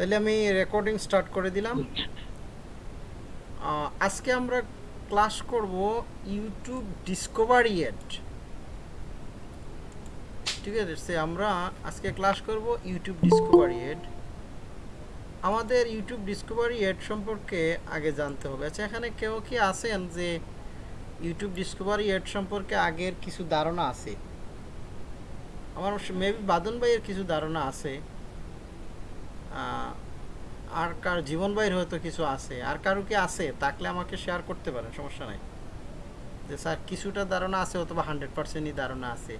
তাহলে আমি recording start করে দিলাম। আজকে আমরা ক্লাস করব ইউটিউব ডিসকভারি এড ঠিক আছে আমরা আজকে ক্লাস করব ইউটিউব ডিসকভারি এড আমাদের ইউটিউব ডিসকভারি এড সম্পর্কে আগে জানতে হবে। আচ্ছা এখানে কেউ কি আছেন যে ইউটিউব ডিসকভারি এড সম্পর্কে আগের কিছু ধারণা আছে? আমার মেবি বাদন ভাইয়ের কিছু ধারণা আছে। আর কার জীবন ভাইয়ের হয়তো কিছু আছে, আর কারও কি আছে? থাকলে আমাকে শেয়ার করতে পারেন, সমস্যা নাই। যে স্যার, কিছুটা ধারণা আছে অথবা হান্ড্রেড পার্সেন্টই ধারণা আছে।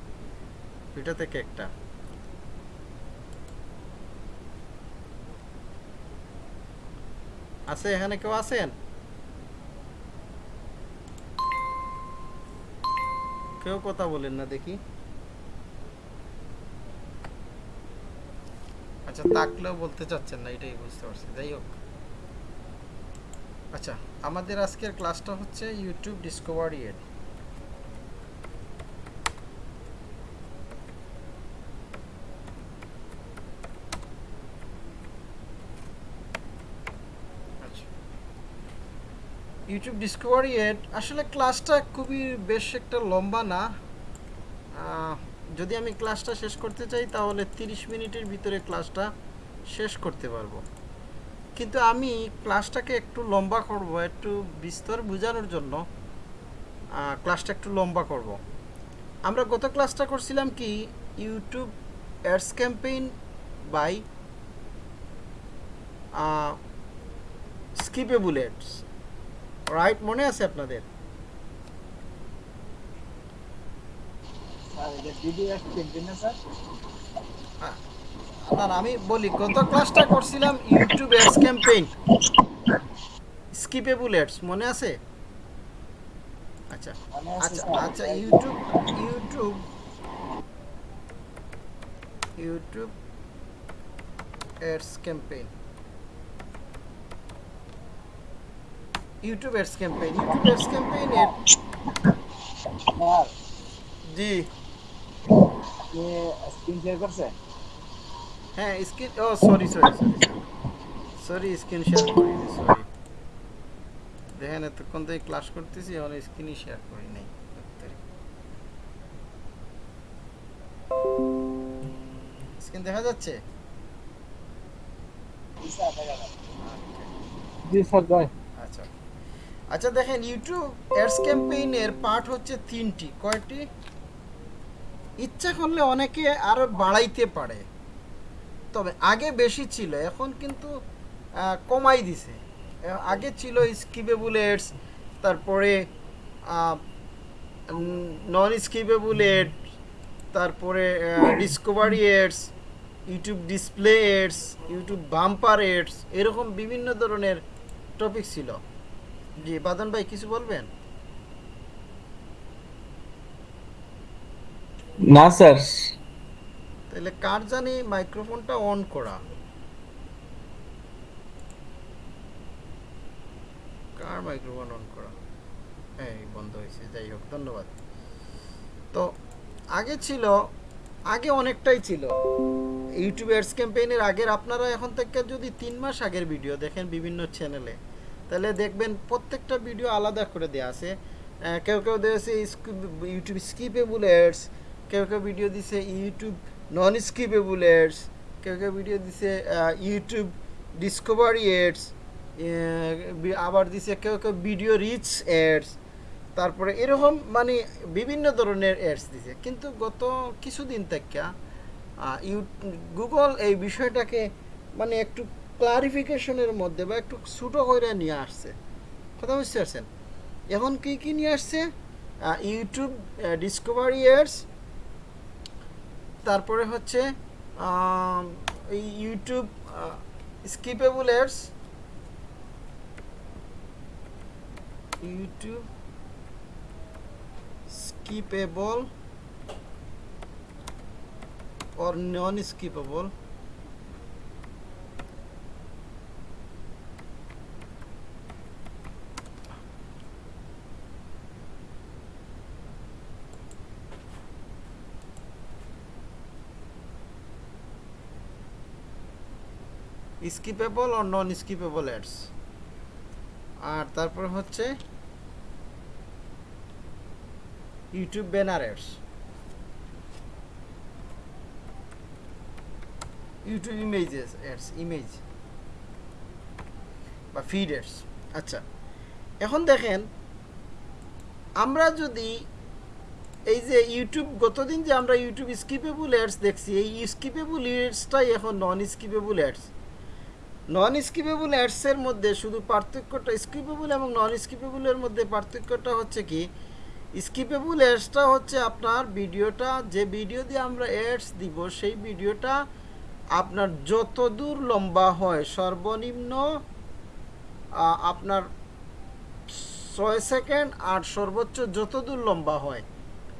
দুইটা থেকে একটা। আছে, এখানে কেউ আছেন? কেউ কথা বলেন না দেখি। আচ্ছা তাকলেও বলতে চাচ্ছেন না, এটাই বুঝতে পারছি। যাই হোক। আচ্ছা আমাদের আজকের ক্লাসটা হচ্ছে ইউটিউব ডিসকভারি এড। আচ্ছা। ইউটিউব ডিসকভারি এড, আসলে ক্লাসটা খুবই বেশ একটা লম্বা না। যদি আমি ক্লাসটা শেষ করতে চাই, তাহলে তিরিশ মিনিটের ভিতরে ক্লাসটা শেষ করতে পারব। কিন্তু আমি ক্লাসটাকে একটু লম্বা করব, একটু বিস্তর বোঝানোর জন্য ক্লাসটা একটু লম্বা করব। আমরা গত ক্লাসটা করছিলাম কি, YouTube ads campaign by skippable ads. Right মনে আছে আপনাদের স্যার এটা পিডিএফ দেখবেন না আমি বলি গত ক্লাসটা করছিলাম YouTube ads campaign skippable ads মনে আছে? আচ্ছা আচ্ছা আচ্ছা YouTube YouTube YouTube ads campaign YouTube ads campaign YouTube ads campaign এর জি। স্ক্রিন শেয়ার করছেন হ্যাঁ স্ক্রিন ও sorry sorry sorry sorry screen share করিনি সরি দেখেন এতক্ষণ থেকে ক্লাস করতেছি এখন স্ক্রিনই শেয়ার করি নাই। স্ক্রিন দেখা যাচ্ছে? জি স্যার জয় আচ্ছা। আচ্ছা দেখেন ইউটিউব অ্যাডস ক্যাম্পেইনের পার্ট হচ্ছে তিনটি। কয়টি? ইচ্ছা করলে অনেকে আরও বাড়াইতে পারে। তবে আগে বেশি ছিল, এখন কিন্তু কমাই দিছে। আগে ছিল স্কিপেবল এডস, তারপরে নন স্কিপেবল এড তারপরে discovery ads, YouTube display ads, YouTube bumper ads, এরকম বিভিন্ন ধরনের টপিক ছিল। জি বাদন ভাই, কিছু বলবেন? না, স্যার। তাহলে কার জানি মাইক্রোফোনটা অন করা? কার মাইক্রোফোন অন করা? এই, বন্ধ হয়েছে, যাই হোক, ধন্যবাদ। তো, আগে ছিল, আগে অনেকটাই ছিল। ইউটিউব অ্যাডস ক্যাম্পেইনের আগের আপনারা এখন থেকে যদি তিন মাস আগের ভিডিও দেখেন বিভিন্ন চ্যানেলে তাহলে দেখবেন প্রত্যেকটা ভিডিও আলাদা করে দেওয়া আছে। কেউ কেউ দিয়েছে ইউটিউব স্কিপেবল অ্যাডস কেউ কেউ ভিডিও দিছে ইউটিউব নন স্কিপেবল এডস কেউ কেউ ভিডিও দিছে ইউটিউব ডিসকভারি এডস আবার দিছে কেউ কেউ ভিডিও রিচ এডস তারপরে এরকম মানে বিভিন্ন ধরনের অ্যাডস দিছে। কিন্তু গত কিছুদিন থেকে ইউ গুগল এই বিষয়টাকে মানে একটু ক্লারিফিকেশনের মধ্যে বা একটু ছোটো করে নিয়ে আসছে। কথা বুঝতে পারছেন? এখন কী কী নিয়ে আসছে? ইউটিউব ডিসকভারি অ্যাডস তারপরে হচ্ছে ইউটিউব এই YouTube skippable or YouTube skippable skippable O non skippable ads আর তারপর হচ্ছে YouTube banner ads YouTube images ads image বা ফিড অ্যাডস আচ্ছা এখন দেখেন, আমরা যদি এই যে ইউটিউব, গতদিন যে আমরা ইউটিউব স্কিপেবল অ্যাডস দেখছি, এই স্কিপেবল অ্যাডসটাই এখন non skippable ads non skippable অ্যাডসের মধ্যে শুধু পার্থক্যটা স্কিপেবল এবং নন স্কিপেবলের মধ্যে পার্থক্যটা হচ্ছে কি? স্কিপেবল অ্যাডসটা হচ্ছে আপনার ভিডিওটা, যে ভিডিও দিয়ে আমরা অ্যাডস দিব, সেই ভিডিওটা আপনার যত দূর লম্বা হয়, সর্বনিম্ন আপনার ছয় সেকেন্ড আর সর্বোচ্চ যত দূর লম্বা হয়,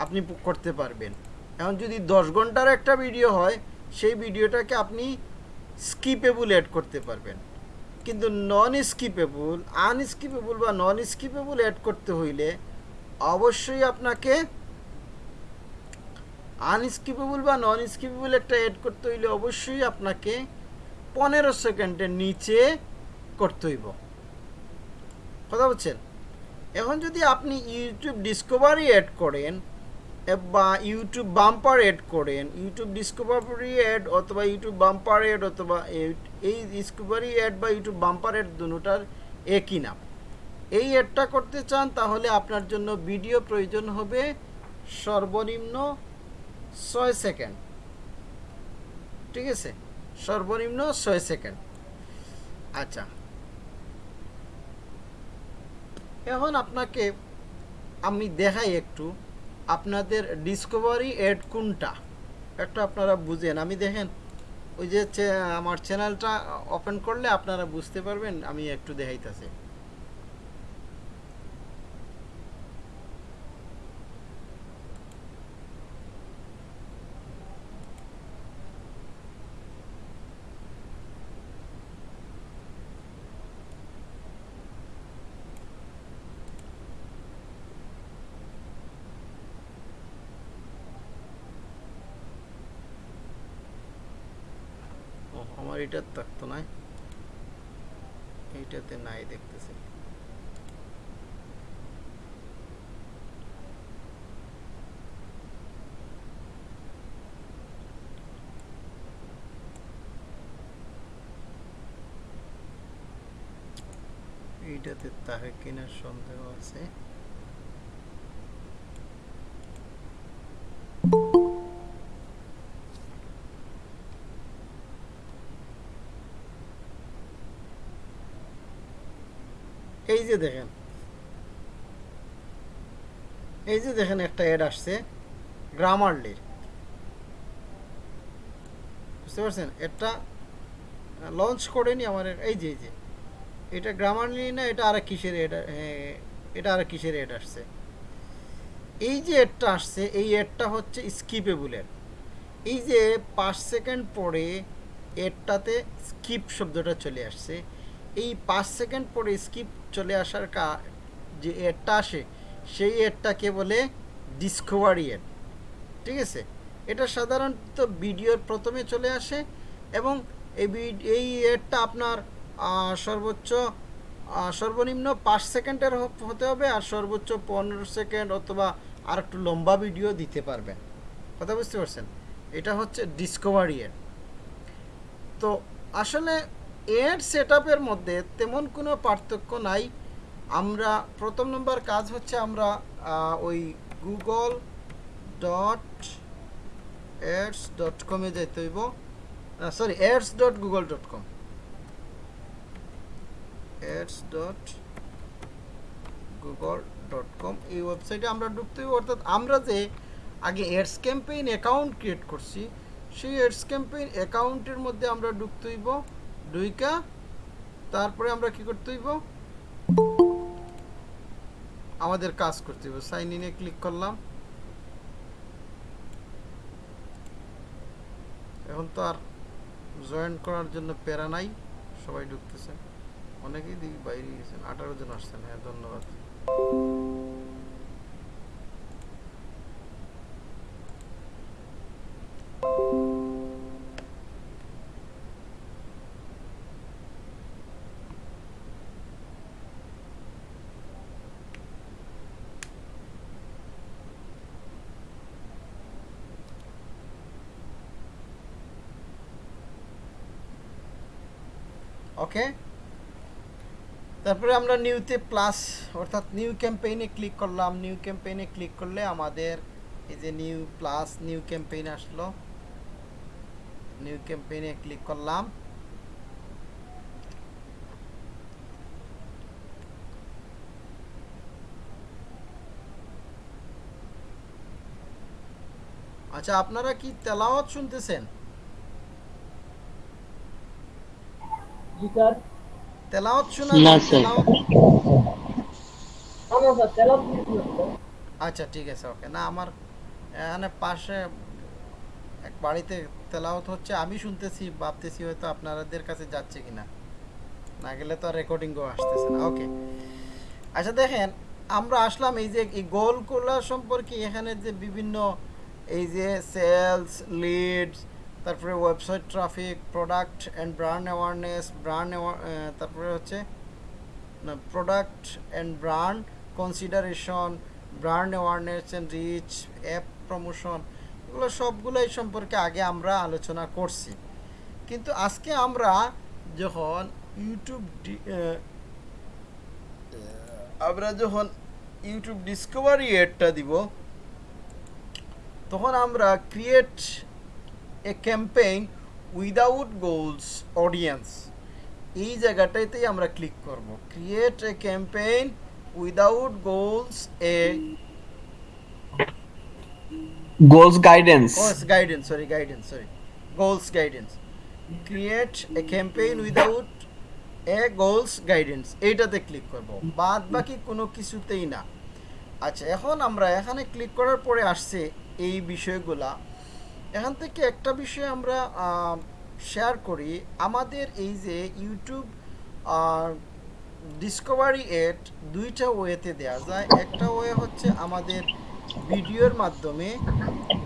আপনি করতে পারবেন। এখন যদি দশ ঘণ্টার একটা ভিডিও হয়, সেই ভিডিওটাকে আপনি স্কিপেবল অ্যাড করতে পারবেন। কিন্তু নন স্কিপেবল আনস্কিপেবল বা নন স্কিপেবল অ্যাড করতে হইলে অবশ্যই আপনাকে আনস্কিপেবল বা নন স্কিপেবল একটা অ্যাড করতে হইলে অবশ্যই আপনাকে পনেরো সেকেন্ডের নিচে করতে হইব। কথা বলছেন? এখন যদি আপনি ইউটিউব ডিসকভারি অ্যাড করেন বা ইউটিউব বাম্পার অ্যাড করেন। ইউটিউব ডিসকভারি অ্যাড অথবা ইউটিউব বাম্পার অ্যাড অথবা এই ডিসকভারি অ্যাড বা ইউটিউব বাম্পার অ্যাড দুটার একই নাম। এই অ্যাডটা করতে চান তাহলে আপনার জন্য ভিডিও প্রয়োজন হবে সর্বনিম্ন ছয় সেকেন্ড ঠিক আছে? সর্বনিম্ন ছয় সেকেন্ড আচ্ছা। এখন আপনাকে আমি দেখাই একটু। আপনাদের ডিসকভারি এড কোনটা? একটা আপনারা বুঝেন। আমি দেখেন, ওই যে আমার চ্যানেলটা ওপেন করলে আপনারা বুঝতে পারবেন, আমি একটু দেখাইতেছি। এটার থাকতো না এইটাতে নাই দেখতেছি। এইটাতে তাহে কিনা সন্দেহ আছে। এই যে দেখেন। এই যে দেখেন একটা অ্যাড আসছে গ্রামারলির বুঝতে পারছেন? এটা লঞ্চ করেনি আমার এই যে এই যে। এটা গ্রামারলি না, এটা আর কিসের এড এটা আর কিসের এড আসছে? এই যে এডটা আসছে, এই এডটা হচ্ছে স্কিপেবল এড এই যে পাঁচ সেকেন্ড পরে এডটাতে স্কিপ শব্দটা চলে আসছে। এই পাঁচ সেকেন্ড পরে স্কিপ চলে আসার কা, যে এডটা আসে, সেই এডটাকে বলে ডিসকভারি এড ঠিক আছে? এটা সাধারণত ভিডিওর প্রথমে চলে আসে এবং এই এই এডটা আপনার সর্বোচ্চ সর্বনিম্ন পাঁচ সেকেন্ডের হতে হবে আর সর্বোচ্চ পনেরো সেকেন্ড অথবা আর একটু লম্বা ভিডিও দিতে পারবেন। কথা বুঝতে পারছেন? এটা হচ্ছে ডিসকভারি এড তো আসলে এড সেট মধ্যে তেমন কোনো পার্থক্য নাই। আমরা, প্রথম নম্বর কাজ হচ্ছে আমরা ওই গুগল ডট অ্যাডস ডট কমে যাইতে হইব। Sorry ads dot Google dot com ads dot Google dot com এই ওয়েবসাইটে আমরা ঢুকতে হইব। অর্থাৎ আমরা যে আগে অ্যাডস ক্যাম্পেইন অ্যাকাউন্ট ক্রিয়েট করছি, সেই এডস ক্যাম্পেইন অ্যাকাউন্টের মধ্যে আমরা ঢুকতে হইব। ঢুইকা, তারপরে আমরা কি করতে হইব? আমাদের কাজ করতে হইব। সাইন ইনে ক্লিক করলাম। এখন তো আর জয়েন করার জন্য প্যারা নাই। সবাই ঢুকতেছে। অনেকেই দেখি বাইরে গেছেন। আঠারো জন আসছেন। হ্যাঁ ধন্যবাদ। ওকে তারপরে আমরা নিউতে প্লাস অর্থাৎ নিউ ক্যাম্পেইনে ক্লিক করলাম। নিউ ক্যাম্পেইনে ক্লিক করলে আমাদের এই যে নিউ প্লাস নিউ ক্যাম্পেইন আসলো। নিউ ক্যাম্পেইনে ক্লিক করলাম। আচ্ছা আপনারা কি তেলাওয়াত শুনতেছেন? স্যার তেলাওয়াত শোনা না, আচ্ছা ঠিক আছে ওকে। না আমার এখানে পাশে এক বাড়িতে তেলাওয়াত হচ্ছে। আমি শুনতেছি ভাবতেছি হয়তো আপনাদের কাছে যাচ্ছে কিনা। না গেলে তো আর রেকর্ডিংও আসতেছে না। ওকে। আচ্ছা দেখেন আমরা আসলাম এই যে এই গোলগুলো সম্পর্কে এখানে যে বিভিন্ন এই যে সেলস লিডস তারপরে website traffic product and brand awareness brand তারপরে হচ্ছে, না product and brand consideration brand awareness and reach app promotion এগুলো সবগুলোই সম্পর্কে আগে আমরা আলোচনা করছি। কিন্তু আজকে আমরা যখন ইউটিউব আমরা যখন ইউটিউব ডিসকভারি এডটা দিব, তখন আমরা create a campaign without goals audience এই জায়গাটাতেই আমরা ক্লিক করব। Create a campaign without goals a goals guidance goals guidance sorry guidance sorry. Goals guidance. Create a campaign without a goals guidance. এইটাতে click করব। বাদ বাকি কোনো কিছুতেই না। আচ্ছা এখন আমরা এখানে ক্লিক করার পরে আসছে এই বিষয়গুলা। এখান থেকে একটা বিষয় আমরা শেয়ার করি। আমাদের এই যে ইউটিউব ডিসকভারি এড দুইটা ওয়েতে দেওয়া যায়। একটা ওয়ে হচ্ছে আমাদের ভিডিওর মাধ্যমে।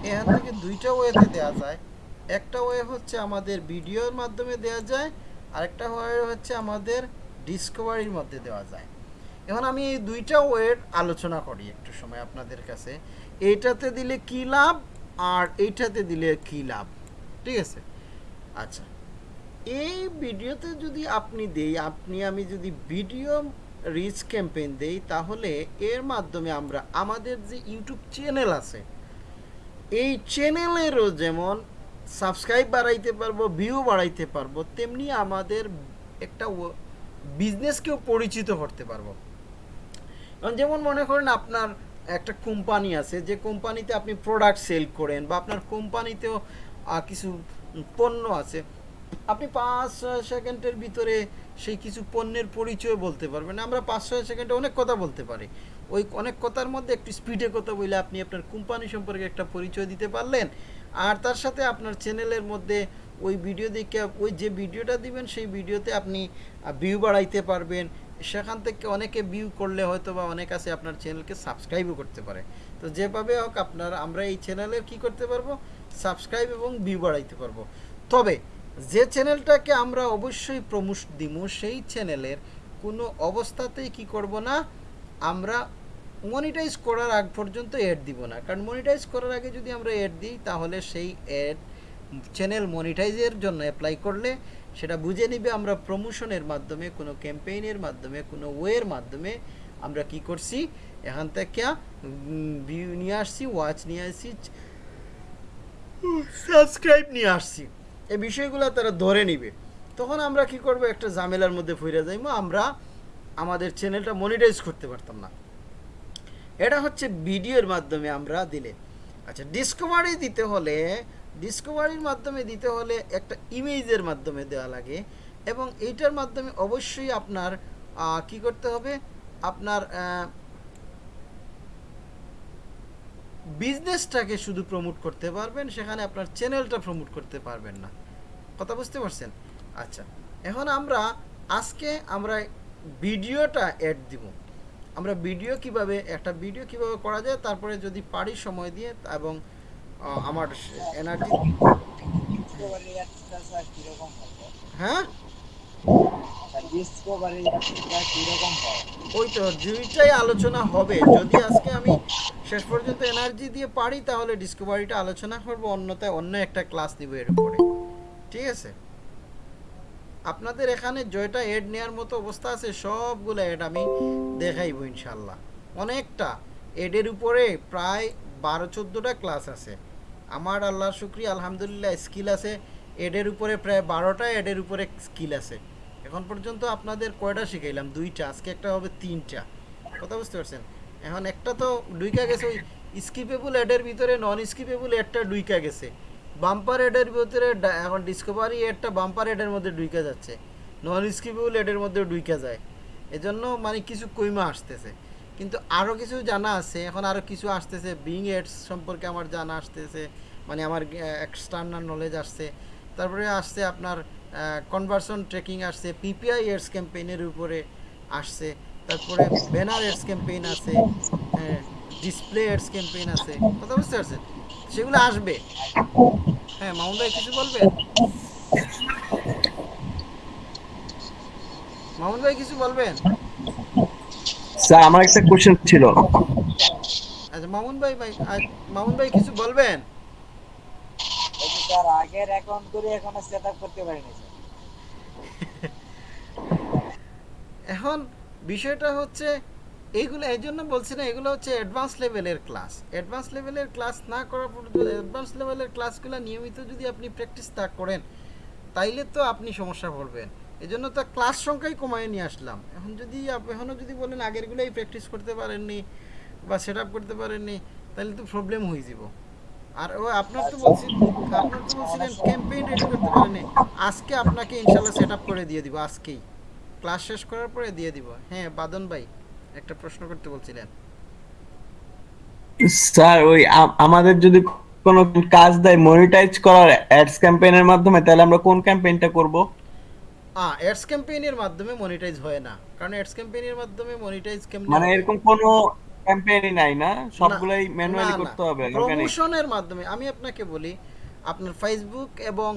এখান থেকে দুইটা ওয়েতে দেওয়া যায়। একটা ওয়ে হচ্ছে আমাদের ভিডিওর মাধ্যমে দেওয়া যায়। আরেকটা ওয়ে হচ্ছে আমাদের ডিসকভারির মধ্যে দেওয়া যায়। এখন আমি এই দুইটা ওয়ের আলোচনা করি একটু সময় আপনাদের কাছে। এইটাতে দিলে কি লাভ? আর এইটাতে দিলে কি লাভ? ঠিক আছে? আচ্ছা। এই ভিডিওতে যদি আপনি দেই, আপনি আমি যদি ভিডিও রিচ ক্যাম্পেইন দেই, তাহলে এর মাধ্যমে আমরা আমাদের যে ইউটিউব চ্যানেল আছে, এই চ্যানেলেরও যেমন সাবস্ক্রাইব বাড়াইতে পারব ভিউ বাড়াইতে পারব, তেমনি আমাদের একটা বিজনেসকেও পরিচিত করতে পারব। যেমন মনে করেন আপনার একটা কোম্পানি আছে, যে কোম্পানিতে আপনি প্রোডাক্ট সেল করেন বা আপনার কোম্পানিতেও কিছু পণ্য আছে, আপনি পাঁচ ছয় সেকেন্ডের ভিতরে সেই কিছু পণ্যের পরিচয় বলতে পারবেন। আমরা পাঁচ ছয় সেকেন্ডে অনেক কথা বলতে পারি। ওই অনেক কথার মধ্যে একটু স্পিডে কথা বলে আপনি আপনার কোম্পানি সম্পর্কে একটা পরিচয় দিতে পারলেন। আর তার সাথে আপনার চ্যানেলের মধ্যে ওই ভিডিও দেখে, ওই যে ভিডিওটা দিবেন, সেই ভিডিওতে আপনি ভিউ বাড়াইতে পারবেন। সেখান থেকে অনেকে ভিউ করলে হয়তো বা অনেক আছে আপনার চ্যানেলকে সাবস্ক্রাইবও করতে পারে। তো যেভাবে হোক আপনার, আমরা এই চ্যানেলে কি করতে পারব? সাবস্ক্রাইব এবং ভিউ বাড়াইতে পারব। তবে যে চ্যানেলটাকে আমরা অবশ্যই প্রমোশ দিব সেই চ্যানেলের কোনো অবস্থাতেই কি করব না, আমরা মনিটাইজ করার আগ পর্যন্ত অ্যাড দিব না। কারণ মনিটাইজ করার আগে যদি আমরা অ্যাড দিই, তাহলে সেই অ্যাড চ্যানেল মনিটাইজের জন্য অ্যাপ্লাই করলে সেটা বুঝে নিবে আমরা প্রমোশনের মাধ্যমে, কোনো ক্যাম্পেইনের মাধ্যমে, কোনো ওয়ের মাধ্যমে আমরা কি করছি? এখান থেকে ভিউ নিয়ে আসছি ওয়াচ নিয়ে আসছি সাবস্ক্রাইব নিয়ে আসছি। এই বিষয়গুলো তারা ধরে নিবে। তখন আমরা কি করব? একটা ঝামেলার মধ্যে ফিরে যাইবো আমরা আমাদের চ্যানেলটা মনিটাইজ করতে পারতাম না। এটা হচ্ছে ভিডিওর মাধ্যমে আমরা দিলে। আচ্ছা ডিসকভারি দিতে হলে ডিসকভারির মাধ্যমে দিতে হলে একটা ইমেজের মাধ্যমে দেওয়া লাগে এবং এইটার মাধ্যমে অবশ্যই আপনার কি করতে হবে? আপনার বিজনেসটাকে শুধু প্রমোট করতে পারবেন, সেখানে আপনার চ্যানেলটা প্রমোট করতে পারবেন না। কথা বুঝতে পারছেন? আচ্ছা এখন আমরা আজকে আমরা ভিডিওটা অ্যাড দিব। আমরা ভিডিও কীভাবে, একটা ভিডিও কীভাবে করা যায়, তারপরে যদি পারি সময় দিয়ে এবং আমার এনার্জি হ্যাঁ? আলোচনা হবে। যদি আজকে আমি শেষ পর্যন্ত এনার্জি দিয়ে পারি, তাহলে আলোচনা করব। অন্য একটা ক্লাস নিব এর উপরে ঠিক আছে? আপনাদের এখানে জয়টা এড নেওয়ার মতো অবস্থা আছে, সবগুলো এড আমি দেখাইব ইনশাল্লাহ অনেকটা। এডের উপরে প্রায় বারো চোদ্দোটা ক্লাস আছে। আমার আল্লাহর শুক্রিয়া, আলহামদুলিল্লাহ স্কিল আছে। এডের উপরে প্রায় বারোটা, এডের উপরে স্কিল আছে। এখন পর্যন্ত আপনাদের কয়টা শিখাইলাম? দুইটা, আজকে একটা হবে তিনটা। কথা বুঝতে পারছেন? এখন একটা তো ডুইকা গেছে, ওই স্কিপেবল এডের ভিতরে নন স্কিপেবল এডটা ডুইকা গেছে। বাম্পার এডের ভিতরে এখন ডিসকভারি এডটা বাম্পার এডের মধ্যে ডুইকা যাচ্ছে। নন স্কিপেবল এডের মধ্যে ডুইকা যায়। এজন্য মানে কিছু কইমা আসতেছে। কিন্তু আরও কিছু জানা আছে, এখন আরও কিছু আসতেছে। বিং এডস সম্পর্কে আমার জানা আসতেছে। মানে আমার এক্সটার্নাল নলেজ আসছে। তারপরে আসছে আপনার কনভার্সন ট্রেকিং আসছে পিপিআই এডস ক্যাম্পেইনের উপরে আসছে। তারপরে ব্যানার এডস ক্যাম্পেইন আছে ডিসপ্লে এডস ক্যাম্পেইন আছে। কথা বুঝতে পারছেন? সেগুলো আসবে। হ্যাঁ মামুন ভাই কিছু বলবেন মামুন ভাই কিছু বলবেন? স্যার আমার একটা কোশ্চেন ছিল। আচ্ছা মামুন ভাই ভাই মামুন ভাই কিছু বলবেন? স্যার আগের অ্যাকাউন্ট করে এখনও সেট আপ করতে পারিনি এখন বিষয়টা হচ্ছে এইগুলো, এই জন্য বলছি না, এগুলো হচ্ছে অ্যাডভান্স লেভেলের ক্লাস অ্যাডভান্স লেভেলের ক্লাস না করার পর্যন্ত অ্যাডভান্স লেভেলের ক্লাসগুলো নিয়মিত যদি আপনি প্র্যাকটিস তা করেন, তাইলে তো আপনি সমস্যা পড়বেন। এই জন্য তো ক্লাস সংখ্যাই কমায় নিয়ে আসলাম। এখন যদি এখনও যদি বলেন আগেরগুলোই প্র্যাকটিস করতে পারেননি বা সেট আপ করতে পারেননি তাহলে তো প্রবলেম হয়ে যাব। আর ও আপনার তো বলছি আপনার তো বলছিলেন ক্যাম্পেইন রেডি করতে পারেননি আজকে আপনাকে ইনশাল্লাহ সেট আপ করে দিয়ে দিব আজকেই। ক্লাস শেষ করার পরে দিয়ে দিব। হ্যাঁ বাদন ভাই একটা প্রশ্ন করতে বলছিলেন। স্যার ওই আমাদের যদি কোনো কাজ দেয় মনিটাইজ করার অ্যাডস ক্যাম্পেইনের মাধ্যমে তাহলে আমরা কোন ক্যাম্পেইনটা করব? আ অ্যাডস ক্যাম্পেইনের মাধ্যমে মনিটাইজ হয় না। কারণ অ্যাডস ক্যাম্পেইনের মাধ্যমে মনিটাইজ কেমনে মানে এরকম কোনো ক্যাম্পেইনই নাই না? সবগুলাই ম্যানুয়ালি করতে হবে প্রমোশনের মাধ্যমে আমি আপনাকে বলি আপনার ফেসবুক এবং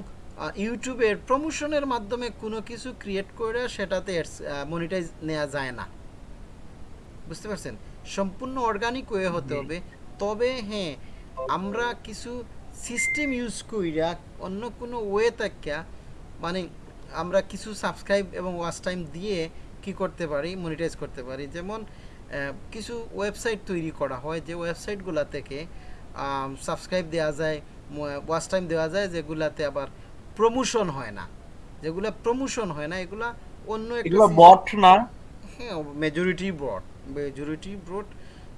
ইউটিউবের প্রমোশনের মাধ্যমে কোনো কিছু ক্রিয়েট করে সেটাতে মনিটাইজ নেওয়া যায় না। বুঝতে পারছেন? সম্পূর্ণ অর্গানিক ওয়ে হতে হবে। তবে হ্যাঁ আমরা কিছু সিস্টেম ইউজ কইরা অন্য কোনো ওয়ে থাকিয়া মানে আমরা কিছু সাবস্ক্রাইব এবং ওয়াচ টাইম দিয়ে কি করতে পারি মনিটাইজ করতে পারি। যেমন কিছু ওয়েবসাইট তৈরি করা হয় যে ওয়েবসাইটগুলো থেকে সাবস্ক্রাইব দেওয়া যায় ওয়াচ টাইম দেওয়া যায় যেগুলাতে আবার প্রমোশন হয় না। যেগুলো প্রমোশন হয় না এগুলা অন্য একটা এগুলো বট না? হ্যাঁ মেজরিটি ব্রড মেজরিটি ব্রড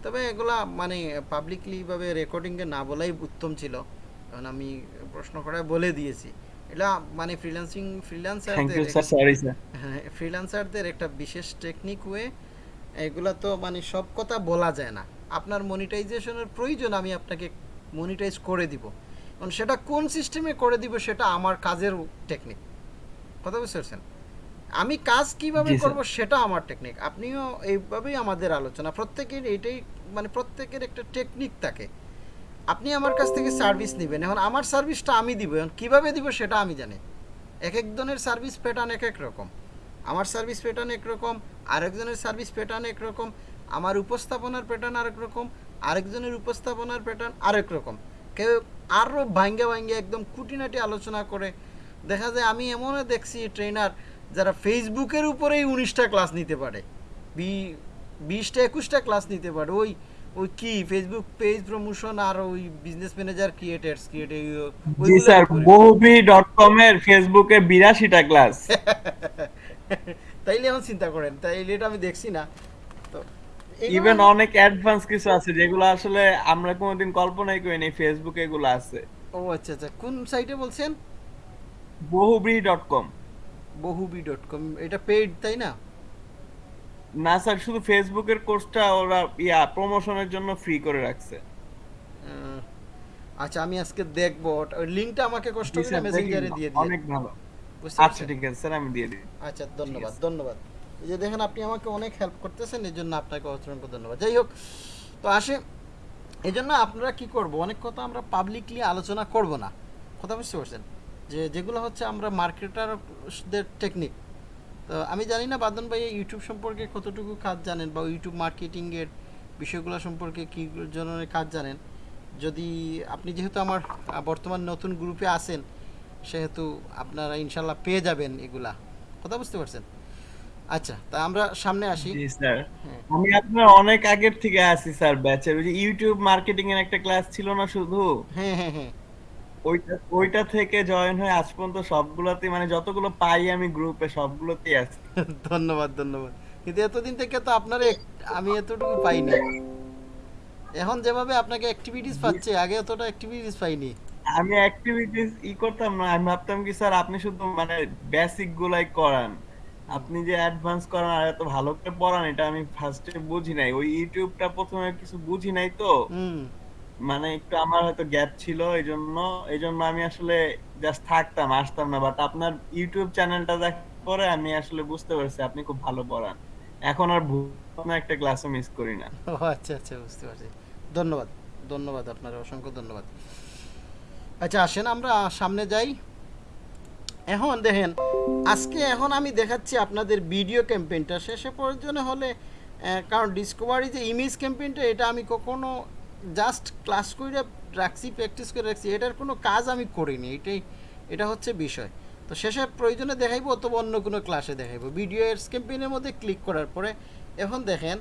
তবে এগুলা মানে পাবলিকলি ভাবে রেকর্ডিংয়ে না বলাই উত্তম ছিল। কারণ আমি প্রশ্ন করায় বলে দিয়েছি। এটা মানে ফ্রিল্যান্সিং ফ্রিল্যান্সারদের স্যার সরি স্যার ফ্রিল্যান্সারদের একটা বিশেষ টেকনিক ওয়ে এগুলা তো মানে সব কথা বলা যায় না। আপনার মনিটাইজেশনের প্রয়োজন আমি আপনাকে মনিটাইজ করে দিব। কারণ সেটা কোন সিস্টেমে করে দিব সেটা আমার কাজের টেকনিক কথা বুঝতে পারছেন? আমি কাজ কীভাবে করব সেটা আমার টেকনিক আপনিও এইভাবেই আমাদের আলোচনা। প্রত্যেকের এইটাই মানে প্রত্যেকের একটা টেকনিক থাকে। আপনি আমার কাছ থেকে সার্ভিস নেবেন। এখন আমার সার্ভিসটা আমি দিব। এখন কীভাবে দিব সেটা আমি জানি। এক একজনের সার্ভিস প্যাটার্ন এক এক রকম। আমার সার্ভিস প্যাটার্ন একরকম আরেকজনের সার্ভিস প্যাটার্ন একরকম আমার উপস্থাপনার প্যাটার্ন আরেক রকম আরেকজনের উপস্থাপনার প্যাটার্ন আরেক রকম কেউ আরও ভাঙ্গে ভাঙ্গে একদম খুঁটিনাটি আলোচনা করে। দেখা যায় আমি এমনও দেখছি ট্রেনার যারা ফেসবুকের উপরেই উনিশটা ক্লাস নিতে পারে বি বিশটা একুশটা ক্লাস নিতে পারে। ওই ওই কি ফেসবুক পেজ প্রমোশন আর ওই বিজনেস ম্যানেজার ক্রিয়েটার্স ক্রিয়েট জি স্যার বহুবি ডট কম এর ফেসবুকে বিরাশিটা ক্লাস তাইলে এখন চিন্তা করেন তাইলে এটা আমি দেখছি না। তো ইভেন অনেক অ্যাডভান্স কিছু আছে যেগুলো আসলে আমরা কোনোদিন কল্পনাই করিনি ফেসবুকে এগুলো আছে। ও আচ্ছা আচ্ছা। কোন সাইটে বলছেন? বহুবি ডট কম বহুবি ডট কম এটা পেইড তাই না? না স্যার শুধু ফেসবুকের কোর্সটা ওরা ইয়া প্রমোশনের জন্য ফ্রি করে রাখছে। আচ্ছা আমি আজকে দেখব। ওই লিংকটা আমাকে কষ্ট করে মেসেঞ্জারে দিয়ে দিন অনেক ভালো। আচ্ছা ঠিক আছে স্যার আমি দিয়ে দিই। আচ্ছা ধন্যবাদ ধন্যবাদ। এই যে দেখেন আপনি আমাকে অনেক হেল্প করতেছেন এই জন্য আপনাকে অসংখ্য ধন্যবাদ। যাই হোক তো আসে। এই জন্য আপনারা কি করব? অনেক কথা আমরা পাবলিকলি আলোচনা করব না। কথা বুঝতে পারছেন? যে যেগুলো হচ্ছে আমরা মার্কেটারদের টেকনিক তো আমি জানি না বাদন ভাই ইউটিউব সম্পর্কে কতটুকু কাজ জানেন বা ইউটিউব মার্কেটিংয়ের বিষয়গুলো সম্পর্কে কী ধরনের কাজ জানেন? যদি আপনি যেহেতু আমার বর্তমান নতুন গ্রুপে আছেন সেহেতু আপনারা ইনশাল্লাহ পেয়ে যাবেন এগুলা। কথা বুঝতে পারছেন? আচ্ছা তা আমরা সামনে আসি। জি স্যার। হ্যাঁ। আমি আপনার অনেক আগের থেকে আছি স্যার ব্যাচের ওই যে ইউটিউব মার্কেটিং এর একটা ক্লাস ছিল না শুধু? হ্যাঁ হ্যাঁ হ্যাঁ। ওইটা ওইটা থেকে জয়েন হয়ে আজ পর্যন্ত সবগুলোতে মানে যতগুলো পাই আমি গ্রুপে সবগুলোতেই আছি। ধন্যবাদ ধন্যবাদ। কিন্তু এতদিন থেকে তো আপনার আমি এতটুকু পাইনি। এখন যেভাবে আপনাকে অ্যাক্টিভিটিস পাচ্ছে আগে এতটা অ্যাক্টিভিটিস পাইনি। আমি অ্যাক্টিভিটিস ই করতাম না। আমি ভাবতাম কি স্যার আপনি শুধু মানে বেসিক গুলাই করান। আপনি যে অ্যাডভান্স করান আর এত ভালো করে পড়ান এটা আমি ফার্স্টে বুঝি নাই। ওই ইউটিউবটা প্রথমে কিছু বুঝি নাই তো। মানে একটু আমার হয়তো গ্যাপ ছিল এই জন্য এই জন্য আমি আসলে জাস্ট থাকতাম আসতাম না। বাট আপনার ইউটিউব চ্যানেলটা দেখার পরে আমি আসলে বুঝতে পারছি আপনি খুব ভালো পড়ান। এখন আর ভুল আপনার একটা ক্লাসও মিস করি না। আচ্ছা আচ্ছা বুঝতে পারছি। ধন্যবাদ। ধন্যবাদ আপনার অসংখ্য ধন্যবাদ। আচ্ছা আসেন, আমরা সামনে যাই। এখন দেখেন, আজকে এখন আমি দেখাচ্ছি আপনাদের ভিডিও ক্যাম্পেইনটা। শেষে প্রয়োজনে হলে কারণ ডিসকভারি যে ইমেজ ক্যাম্পেইনটা এটা আমি কখনো জাস্ট ক্লাস করে রাখছি প্র্যাকটিস করে রাখছি। এটার কোনো কাজ আমি করিনি, এটাই, এটা হচ্ছে বিষয়। তো শেষে প্রয়োজনে দেখাইবো অথবা অন্য কোনো ক্লাসে দেখাইবো। ভিডিও এডস ক্যাম্পেইনের মধ্যে ক্লিক করার পরে, এখন দেখেন,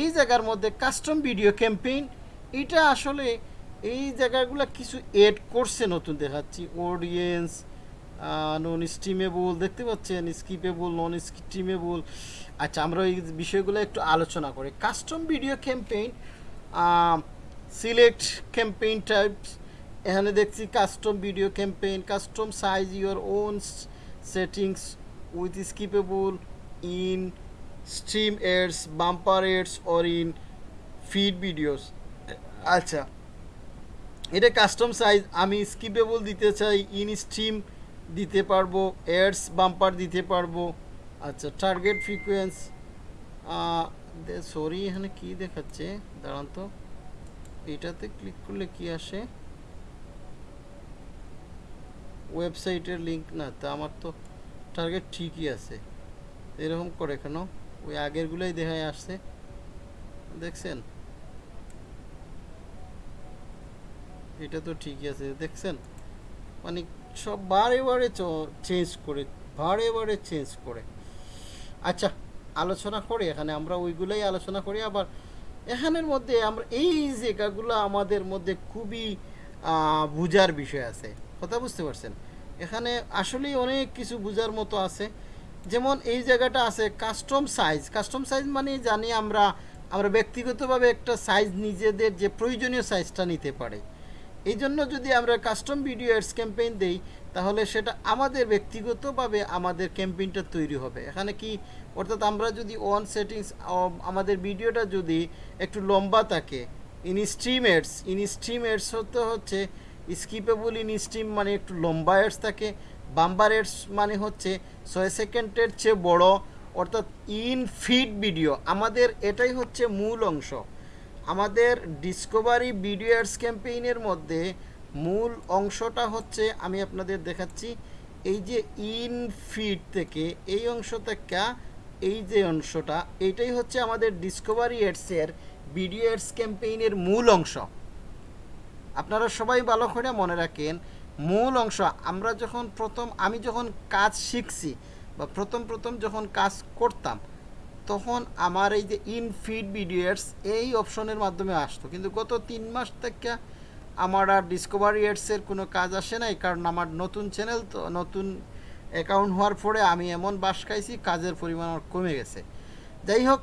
এই জায়গার মধ্যে কাস্টম ভিডিও ক্যাম্পেইন এটা আসলে এই জায়গাগুলো কিছু এড করছে নতুন দেখাচ্ছি। অডিয়েন্স নন স্টিমেবল দেখতে পাচ্ছেন? স্কিপেবল নন স্টিমেবল আচ্ছা আমরা এই বিষয়গুলো একটু আলোচনা করি। Custom video campaign select campaign types এখানে দেখছি custom video campaign customize your own settings with skippable in stream ads bumper ads or in feed videos আচ্ছা এটা কাস্টম সাইজ আমি স্কিপেবল দিতে চাই ইন স্ট্রিম দিতে পারব এডস বাম্পার দিতে পারব। আচ্ছা টার্গেট ফ্রিকোয়েন্স সরি এখানে কি দেখাচ্ছে? দাঁড়ান তো, এটাতে ক্লিক করলে কি আসে? ওয়েবসাইটের লিঙ্ক না, তা আমার তো টার্গেট ঠিকই আছে। এরকম করে কেন? ওই আগেরগুলোই দেখায় আসছে। দেখছেন? এটা তো ঠিকই আছে, দেখছেন? মানে সব বারে বারে চেঞ্জ করে, বারে বারে চেঞ্জ করে। আচ্ছা আলোচনা করি, এখানে আমরা ওইগুলোই আলোচনা করি, আবার এখানের মধ্যে আমরা এই জায়গাগুলো আমাদের মধ্যে খুবই বুঝার বিষয় আছে। কথা বুঝতে পারছেন? এখানে আসলেই অনেক কিছু বুঝার মতো আছে। যেমন এই জায়গাটা আছে কাস্টম সাইজ কাস্টম সাইজ মানে জানি আমরা আমরা ব্যক্তিগতভাবে একটা সাইজ নিজেদের যে প্রয়োজনীয় সাইজটা নিতে পারি। এই জন্য যদি আমরা কাস্টম ভিডিও অ্যাডস ক্যাম্পেইন দেই, তাহলে সেটা আমাদের ব্যক্তিগতভাবে আমাদের ক্যাম্পেইনটা তৈরি হবে। এখানে কি, অর্থাৎ আমরা যদি ওয়ান সেটিংস আমাদের ভিডিওটা যদি একটু লম্বা থাকে in stream ads in stream ads হতে হচ্ছে স্কিপেবল ইন স্ট্রিম মানে একটু লম্বা এডস থাকে বাম্বার এডস মানে হচ্ছে ছয় সেকেন্ডের চেয়ে বড়, অর্থাৎ ইন ফিড ভিডিও আমাদের এটাই হচ্ছে মূল অংশ। আমাদের ডিসকভারি ভিডিও অ্যাডস ক্যাম্পেইনের মধ্যে মূল অংশটা হচ্ছে আমি আপনাদের দেখাচ্ছি, এই যে ইন ফিড থেকে এই অংশ থেকে এই যে অংশটা এইটাই হচ্ছে আমাদের ডিসকভারি এডসের ভিডিও অ্যাডস ক্যাম্পেইনের মূল অংশ। আপনারা সবাই ভালো করে মনে রাখেন, মূল অংশ, আমরা যখন প্রথম, আমি যখন কাজ শিখছি বা প্রথম প্রথম যখন কাজ করতাম তখন আমার এই যে ইন ফিড ভিডিওস এই অপশনের মাধ্যমে আসতো। কিন্তু গত তিন মাস থেকে আমার আর ডিসকভারি এডসের কোনো কাজ আসে নাই, কারণ আমার নতুন চ্যানেল তো, নতুন অ্যাকাউন্ট হওয়ার পরে আমি এমন বাস খাইছি, কাজের পরিমাণ আমার কমে গেছে। যাই হোক,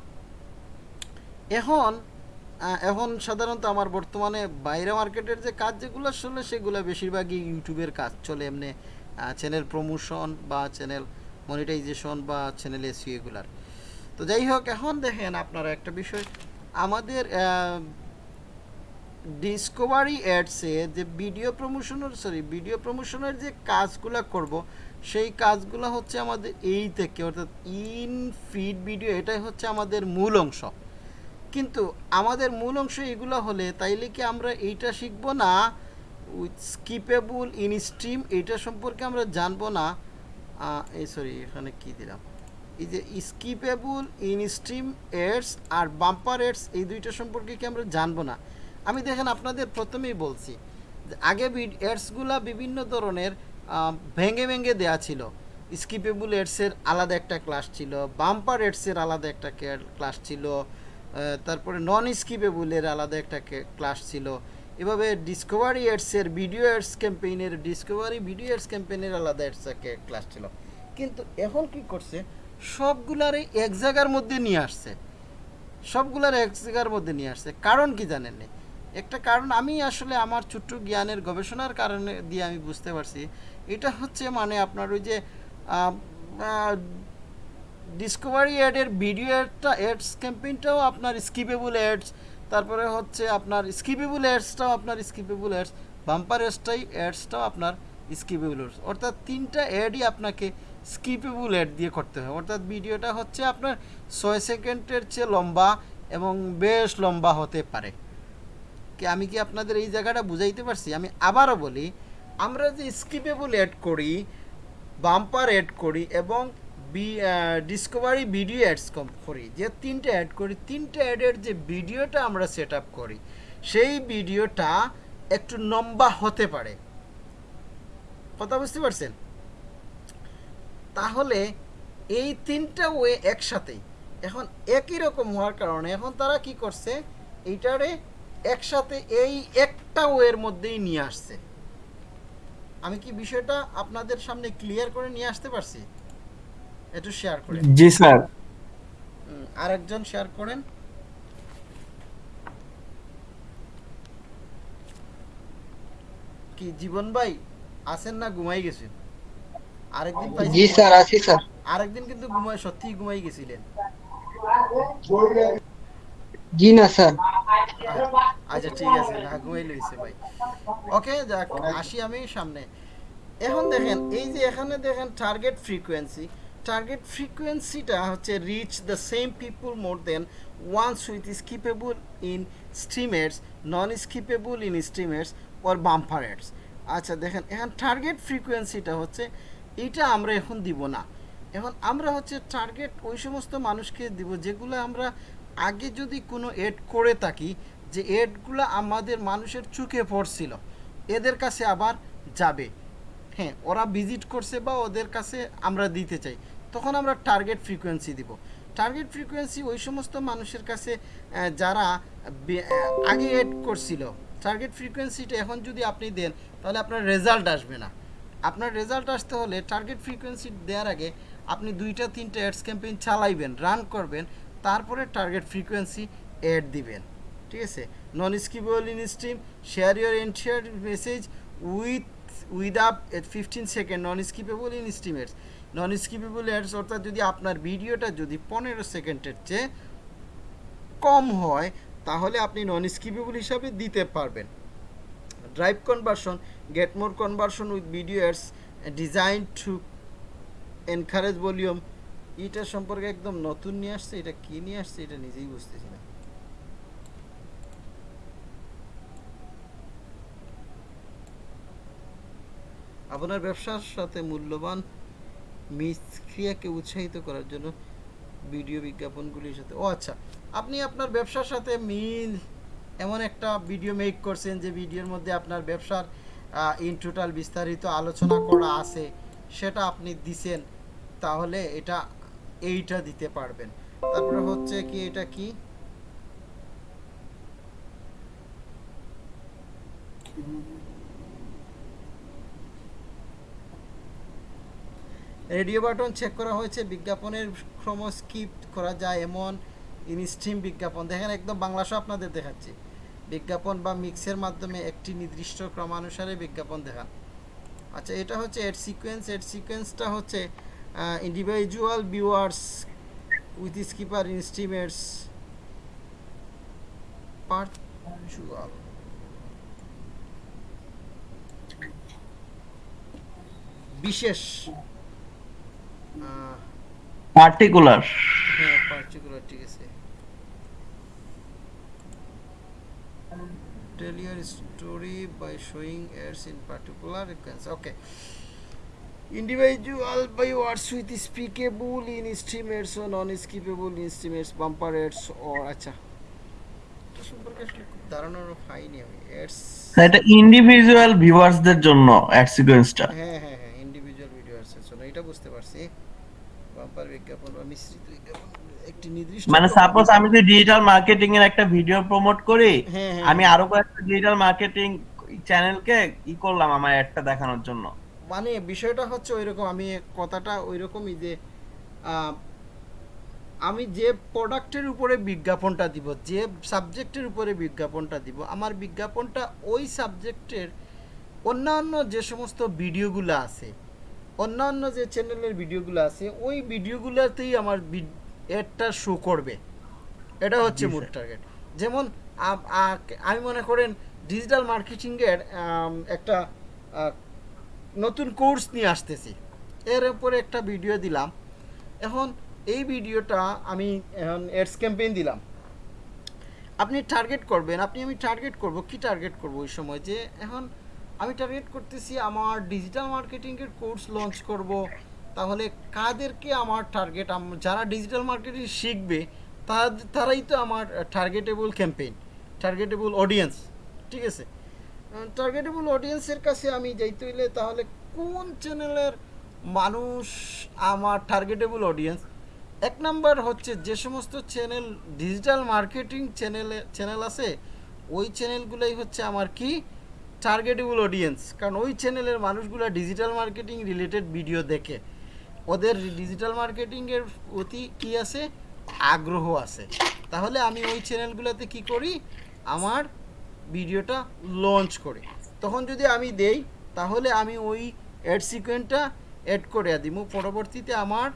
এখন এখন সাধারণত আমার বর্তমানে বাইরে মার্কেটের যে কাজ যেগুলো আসলে সেগুলো বেশিরভাগই ইউটিউবের কাজ চলে এমনি চ্যানেল প্রমোশন বা চ্যানেল মনিটাইজেশন বা চ্যানেল এসিও এগুলার। তো যাই হোক, এখন দেখেন আপনারা একটা বিষয়। আমাদের ডিসকভারি অ্যাডসে যে ভিডিও প্রমোশনের সরি ভিডিও প্রমোশনের যে কাজগুলো করব, সেই কাজগুলো হচ্ছে আমাদের এই থেকে, অর্থাৎ ইন ফিড ভিডিও এটাই হচ্ছে আমাদের মূল অংশ। কিন্তু আমাদের মূল অংশ এগুলো হলে তাইলে কি আমরা এইটা শিখব না? উইথ স্কিপেবল ইন স্ট্রিম, এইটা সম্পর্কে আমরা জানব না। এই সরি এখানে কি দিলাম? এই যে স্কিপেবল ইন স্ট্রিম এডস আর বাম্পার এডস, এই দুইটা সম্পর্কে কি আমরা জানব না? আমি দেখেন আপনাদের প্রথমেই বলছি আগে এডসগুলা বিভিন্ন ধরনের ভেঙে ভেঙে দেয়া ছিল। স্কিপেবল এডসের আলাদা একটা ক্লাস ছিল, বাম্পার এডসের আলাদা একটা ক্লাস ছিল তারপরে নন স্কিপেবলের আলাদা একটা ক্লাস ছিল। এভাবে ডিসকভারি এডসের, ভিডিও এডস ক্যাম্পেইনের, ডিসকভারি ভিডিও এডস ক্যাম্পেইনের আলাদা এডস ক্লাস ছিল। কিন্তু এখন কি করছে সবগুলারই এক জায়গার মধ্যে নিয়ে আসছে। সবগুলার এক জায়গার মধ্যে নিয়ে আসছে। কারণ কি জানেন? একটা কারণ আমি আসলে আমার ছোট্ট জ্ঞানের গবেষণার কারণে দিয়ে আমি বুঝতে পারছি। এটা হচ্ছে মানে আপনার ওই যে ডিসকভারি অ্যাডের ভিডিও অ্যাডটা অ্যাডস ক্যাম্পেইনটাও আপনার স্কিপেবল অ্যাডস তারপরে হচ্ছে আপনার স্কিপেবল অ্যাডসটাও আপনার স্কিপেবল অ্যাডস বাম্পার অ্যাডসটাই অ্যাডসটাও আপনার স্কিপেবল অ্যাডস অর্থাৎ তিনটা অ্যাডই আপনাকে স্কিপেবল অ্যাড দিয়ে করতে হয়। অর্থাৎ ভিডিওটা হচ্ছে আপনার ছয় সেকেন্ডের চেয়ে লম্বা এবং বেশ লম্বা হতে পারে। কি, আমি কি আপনাদের এই জায়গাটা বুঝাইতে পারছি? আমি আবারও বলি, আমরা যে স্কিপেবল অ্যাড করি, বাম্পার অ্যাড করি এবং বি ডিসকভারি ভিডিও অ্যাডস করি, যে তিনটে অ্যাড করি, তিনটে অ্যাডের যে ভিডিওটা আমরা সেট আপ করি, সেই ভিডিওটা একটু লম্বা হতে পারে। কথা বুঝতে পারছেন? তাহলে এই তিনটা ওয়ে একসাথেই। এখন একই রকম হওয়ার কারণে এখন তারা কি করছে? এইটারে একসাথে এই একটা ওয়ের মধ্যেই নিয়ে আসছে। আমি কি বিষয়টা আপনাদের সামনে ক্লিয়ার করে নিয়ে আসতে পারছি? একটু শেয়ার করেন জি স্যার। আরেকজন শেয়ার করেন। কি জীবন ভাই আছেন না ঘুমাই গেছেন? আরেকদিন পাইছি জি স্যার আছি স্যার। আরেকদিন কিন্তু ঘুমাই সত্যিই ঘুমাই গেছিলেন। জি না স্যার। আচ্ছা ঠিক আছে না ঘুমাই লইছে ভাই। ওকে যাক আসি আমি সামনে। এখন দেখেন এই যে এখানে দেখেন টার্গেট ফ্রিকোয়েন্সি টার্গেট ফ্রিকোয়েন্সিটা হচ্ছে reach the same people more than once with skippable in streamers non skippable in streamers or bumper ads আচ্ছা দেখেন এখন টার্গেট ফ্রিকোয়েন্সিটা হচ্ছে এইটা আমরা এখন দিব না। এখন আমরা হচ্ছে টার্গেট ওই সমস্ত মানুষকে দিব যেগুলো আমরা আগে যদি কোনো এড করে থাকি, যে এডগুলো আমাদের মানুষের চোখে পড়ছিল, এদের কাছে আবার যাবে। হ্যাঁ ওরা ভিজিট করছে বা ওদের কাছে আমরা দিতে চাই, তখন আমরা টার্গেট ফ্রিকোয়েন্সি দিব। টার্গেট ফ্রিকোয়েন্সি ওই সমস্ত মানুষের কাছে যারা আগে এড করছিল টার্গেট ফ্রিকোয়েন্সিটা এখন যদি আপনি দেন, তাহলে আপনার রেজাল্ট আসবে না। আপনার রেজাল্ট আসতে হলে টার্গেট ফ্রিকোয়েন্সি দেওয়ার আগে আপনি দুইটা, তিনটা অ্যাডস ক্যাম্পেইন চালাইবেন রান করবেন, তারপরে টার্গেট ফ্রিকোয়েন্সি অ্যাড দিবেন। ঠিক আছে? Non skippable in stream share your entire message with with up fifteen second non skippable in stream stream ads non skippable ads অর্থাৎ যদি আপনার ভিডিওটা যদি পনেরো সেকেন্ডের চেয়ে কম হয়, তাহলে আপনি নন স্কিপেবল হিসাবে দিতে পারবেন। Drive conversion more conversion with video ads design to encourage volume এটা সম্পর্কে একদম নতুন নিয়ে আসছে, এটা কি নিয়ে আসছে এটা নিজেই বুঝতেছি না। আপনার ব্যবসার সাথে মূল্যবান, মিসক্রিয়াকে উৎসাহিত করার জন্য ভিডিও বিজ্ঞাপনগুলির সাথে ও আচ্ছা আপনি আপনার ব্যবসার সাথে মিল এমন একটা ভিডিও মেক করছেন যে ভিডিওর মধ্যে আপনার ব্যবসার ইন টোটাল বিস্তারিত আলোচনা করা আছে, সেটা আপনি দিছেন, তাহলে এটা এইটা দিতে পারবেন। তারপরে হচ্ছে কি, এটা কি? রেডিও বাটন চেক করা হয়েছে, বিজ্ঞাপনের ক্রম স্কিপ করা যায় এমন ইনস্ট্রিম বিজ্ঞাপন। দেখেন, একদম বাংলা সহ আপনাদের দেখাচ্ছি। বিজ্ঞাপন বা মিক্সের মাধ্যমে একটি নির্দিষ্ট ক্রমানুসারে বিজ্ঞাপন দেখান। আচ্ছা এটা হচ্ছে এড সিকোয়েন্স। এড সিকোয়েন্সটা হচ্ছে individual viewers with skipper in stream ads পার্চুয়াল বিশেষ পার্টিকুলার হ্যাঁ পার্টিকুলার ঠিক আছে। Tell your story by showing ads in particular sequence okay individual by words with speakable in streamers or non-skippable in streamers bumper ads or আচ্ছা এটা সম্পর্কে আসলে খুব ধারণার পাইনি আমি ইন্ডিভিজুয়াল ভিউয়ার্সদের জন্য অ্যাড সিকোয়েন্সটা হ্যাঁ হ্যাঁ হ্যাঁ ইন্ডিভিজুয়াল ভিডিও আছে এটা বুঝতে পারছি বাম্পার বিজ্ঞাপন বা মিশ্রিত একটি নির্দিষ্ট মানে সাপোজ আমি যদি ডিজিটাল মার্কেটিং এর একটা ভিডিও প্রমোট করি হ্যাঁ, হ্যাঁ, আমি আরও কয়েকটা ডিজিটাল মার্কেটিং চ্যানেলকে ই করলাম আমার একটা দেখানোর জন্য। মানে বিষয়টা হচ্ছে ওইরকম আমি কথাটা ওইরকমই যে আমি যে প্রোডাক্টের উপরে বিজ্ঞাপনটা দিব যে সাবজেক্টের উপরে বিজ্ঞাপনটা দিব আমার বিজ্ঞাপনটা ওই সাবজেক্টের অন্যান্য যে সমস্ত ভিডিওগুলো আছে অন্যান্য যে চ্যানেলের ভিডিওগুলো আছে ওই ভিডিওগুলোতেই আমার এডটা শো করবে। এটা হচ্ছে মূল টার্গেট যেমন আমি মনে করেন ডিজিটাল মার্কেটিংয়ের একটা নতুন কোর্স নিয়ে আসতেছি। এর উপরে একটা ভিডিও দিলাম। এখন এই ভিডিওটা আমি এখন এডস ক্যাম্পেইন দিলাম। আপনি টার্গেট করবেন আপনি আমি টার্গেট করব কি টার্গেট করব ওই সময়? যে এখন আমি টার্গেট করতেছি আমার ডিজিটাল মার্কেটিংয়ের কোর্স লঞ্চ করব। তাহলে কাদেরকে আমার টার্গেট যারা ডিজিটাল মার্কেটিং শিখবে তারা- তারাই তো আমার টার্গেটেবল ক্যাম্পেইন টার্গেটেবল অডিয়েন্স ঠিক আছে? টার্গেটেবল অডিয়েন্সের কাছে আমি যাইতে হইলে তাহলে কোন চ্যানেলের মানুষ আমার টার্গেটেবল অডিয়েন্স এক নাম্বার হচ্ছে যে সমস্ত চ্যানেল ডিজিটাল মার্কেটিং চ্যানেলে চ্যানেল আছে, ওই চ্যানেলগুলোই হচ্ছে আমার কি? টার্গেটেবল অডিয়েন্স কারণ ওই চ্যানেলের মানুষগুলো ডিজিটাল মার্কেটিং রিলেটেড ভিডিও দেখে। ওদের ডিজিটাল মার্কেটিংয়ের প্রতি কি আছে? আগ্রহ আছে। তাহলে আমি ওই চ্যানেলগুলোতে কি করি? আমার ভিডিওটা লঞ্চ করি। তখন যদি আমি দেই, তাহলে আমি ওই অ্যাড সিকোয়েন্টটা অ্যাড করে দিব। পরবর্তীতে আমার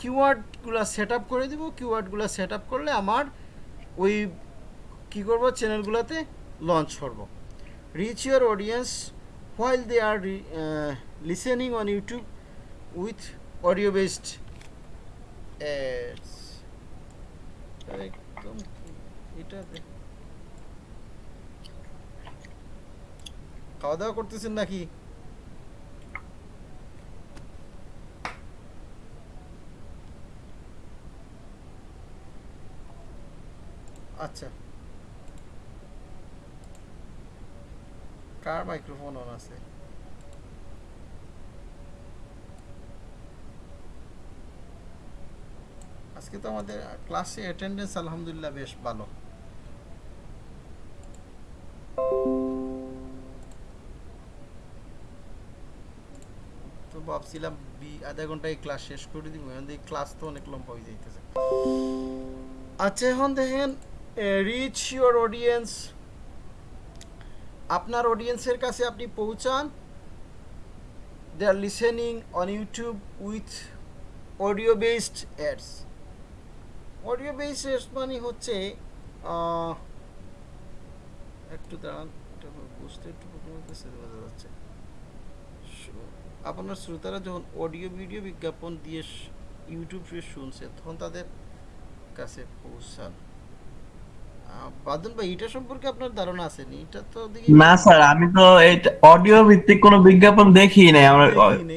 কিওয়ার্ডগুলো সেট আপ করে দিব। কিওয়ার্ডগুলো সেট আপ করলে আমার ওই কী করব? চ্যানেলগুলোতে লঞ্চ করব। Reach your audience while they are listening on YouTube with audio based একদম এটা খাওয়া দাওয়া করতেছেন নাকি? আচ্ছা। কার মাইক্রোফোন অন আছে? আজকে তো আমাদের ক্লাসে অ্যাটেন্ডেন্স আলহামদুলিল্লাহ বেশ ভালো। তো ভাবছিলাম আধা ঘন্টায় ক্লাস শেষ করে দিব, এখন দেখি ক্লাস তো অনেক লম্বা হয়ে যাইতেছে। আচ্ছা এখন দেখেন রিচ ইউর অডিয়েন্স আপনার অডিয়েন্সের কাছে আপনি পৌঁছান। They are listening on YouTube with audio based ads audio ads মানে হচ্ছে একটু দাঁড়ান এটা বুঝতে একটু বোঝা যাচ্ছে। আপনার শ্রোতারা যখন অডিও ভিডিও বিজ্ঞাপন দিয়ে ইউটিউবে শুনছে তখন তাদের কাছে পৌঁছান। বাদল ভাই এটা সম্পর্কে আপনার ধারণা আছে নি? এটা তো না স্যার আমি তো অডিও ভিত্তিক কোনো বিজ্ঞাপন দেখি নাই আমার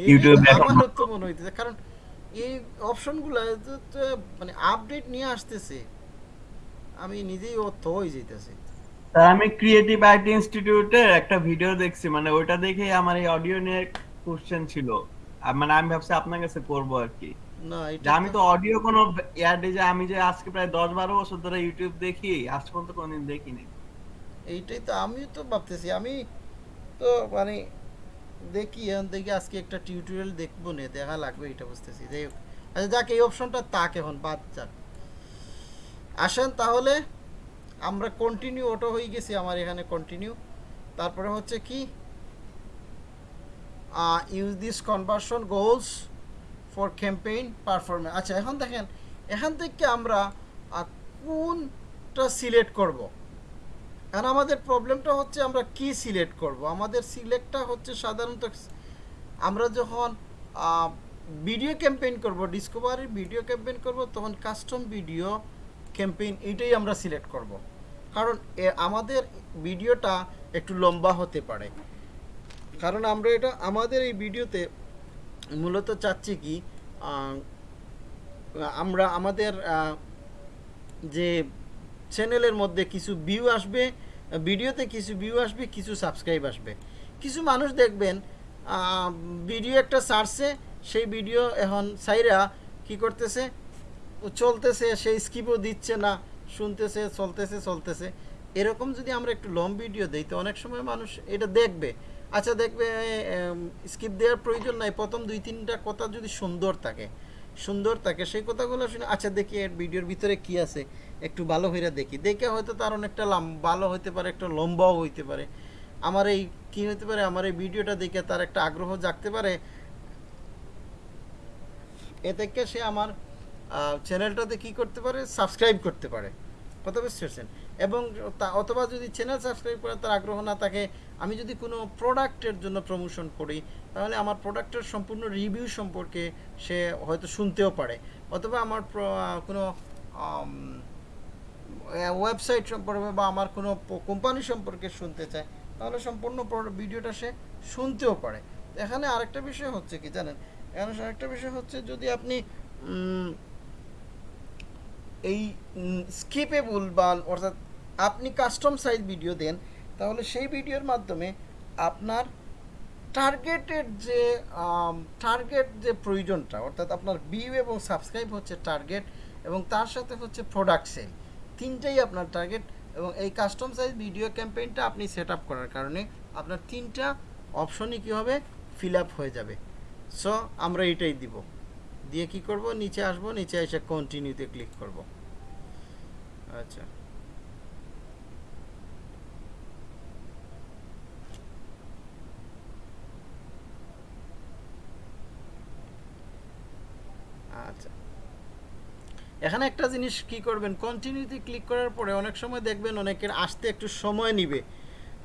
ইউটিউবে মনে হইতেছে কারণ এই অপশনগুলো মানে আপডেট নিয়ে আসতেছে। আমি নিজেই অর্থ হয়ে যাইতেছে। স্যার আমি ক্রিয়েটিভ আইটি ইনস্টিটিউটের একটা ভিডিও দেখছি মানে ওইটা দেখে আমার এই অডিও নিয়ে কোশ্চেন ছিল। মানে আমি ভাবছি আপনার কাছে করব আর কি। না আমি তো অডিও কোনো এয়ারডে যে আমি যে আজকে প্রায় দশ বারো বছর ধরে ইউটিউব দেখি আজ পর্যন্ত কোনোদিন দেখিনি। এইটাই তো আমি তো ভাবতেছি। আমি তো মানে দেখি, এখন দেখি আজকে একটা টিউটোরিয়াল দেখব না, দেখা লাগবে এটা বুঝতেছি। যাই হোক আচ্ছা যাক, এই অপশনটা তাক এখন, বাদ যাক। আসেন তাহলে, আমরা কন্টিনিউ ওটা হয়ে গেছি আমার এখানে কন্টিনিউ তারপরে হচ্ছে কি? Use this conversion goals for campaign performance আচ্ছা এখন দেখেন, এখান থেকে আমরা কোনটা সিলেক্ট করব? এখন আমাদের প্রবলেমটা হচ্ছে আমরা কি সিলেক্ট করব? আমাদের সিলেক্টটা হচ্ছে সাধারণত আমরা যখন ভিডিও ক্যাম্পেইন করব ডিসকভারির ভিডিও ক্যাম্পেইন করব, তখন কাস্টম ভিডিও ক্যাম্পেইন এটাই আমরা সিলেক্ট করব। কারণ আমাদের ভিডিওটা একটু লম্বা হতে পারে। কারণ আমরা এটা, আমাদের এই ভিডিওতে মূলত চাচ্ছি কি আমরা, আমাদের যে চ্যানেলের মধ্যে কিছু ভিউ আসবে, ভিডিওতে কিছু ভিউ আসবে, কিছু সাবস্ক্রাইব আসবে। কিছু মানুষ দেখবেন ভিডিও একটা সারছে সেই ভিডিও এখন সাইরা কি করতেছে? চলতেছে সেই স্কিপও দিচ্ছে না, শুনতেছে, চলতেছে চলতেছে। এরকম যদি আমরা একটু লং ভিডিও দিই, তো অনেক সময় মানুষ এটা দেখবে। আচ্ছা দেখবে স্কিপ দেওয়ার প্রয়োজন নাই। প্রথম দুই, তিনটা কথা যদি সুন্দর থাকে সুন্দর থাকে। সেই কথাগুলো শুনে আচ্ছা দেখি এর ভিডিওর ভিতরে কি আছে। একটু ভালো হইরা দেখি। দেখে হয়তো তার অনেকটা ভালো হইতে পারে, একটা লম্বাও হইতে পারে। আমার এই কি হইতে পারে, আমার এই ভিডিওটা দেখে তার একটা আগ্রহ জাগতে পারে। এ থেকে সে আমার চ্যানেলটাতে কি করতে পারে? সাবস্ক্রাইব করতে পারে। কথা বুঝতে পারছেন? এবং অথবা যদি চ্যানেল সাবস্ক্রাইব করে তার আগ্রহ না থাকে আমি যদি কোনো প্রোডাক্টের জন্য প্রমোশন করি, তাহলে আমার প্রোডাক্টের সম্পূর্ণ রিভিউ সম্পর্কে সে হয়তো শুনতেও পারে। অথবা আমার কোনো ওয়েবসাইট সম্পর্কে বা আমার কোনো কোম্পানি সম্পর্কে শুনতে চায়, তাহলে সম্পূর্ণ পুরো ভিডিওটা সে শুনতেও পারে। এখানে আরেকটা বিষয় হচ্ছে কি জানেন? এখানে আরেকটা বিষয় হচ্ছে যদি আপনি এই স্কিপেবল বা অর্থাৎ আপনি কাস্টম সাইজ ভিডিও দেন তাহলে সেই ভিডিওর মাধ্যমে আপনার টার্গেটের যে টার্গেট যে প্রয়োজনটা, অর্থাৎ আপনার ভিউ এবং সাবস্ক্রাইব হচ্ছে টার্গেট এবং তার সাথে হচ্ছে প্রোডাক্ট সেল তিনটাই আপনার টার্গেট এবং এই কাস্টম সাইজ ভিডিও ক্যাম্পেইনটা আপনি সেট আপ করার কারণে আপনার তিনটা অপশনই কী হবে? ফিল আপ হয়ে যাবে। সো আমরা এটাই দিব। দিয়ে কি করব? নিচে আসব, নিচে এসে কন্টিনিউতে ক্লিক করব। আচ্ছা। আচ্ছা। এখানে একটা জিনিস কি করবেন? কন্টিনিউতে ক্লিক করার পরে অনেক সময় দেখবেন অনেকের আসতে একটু সময় নিবে।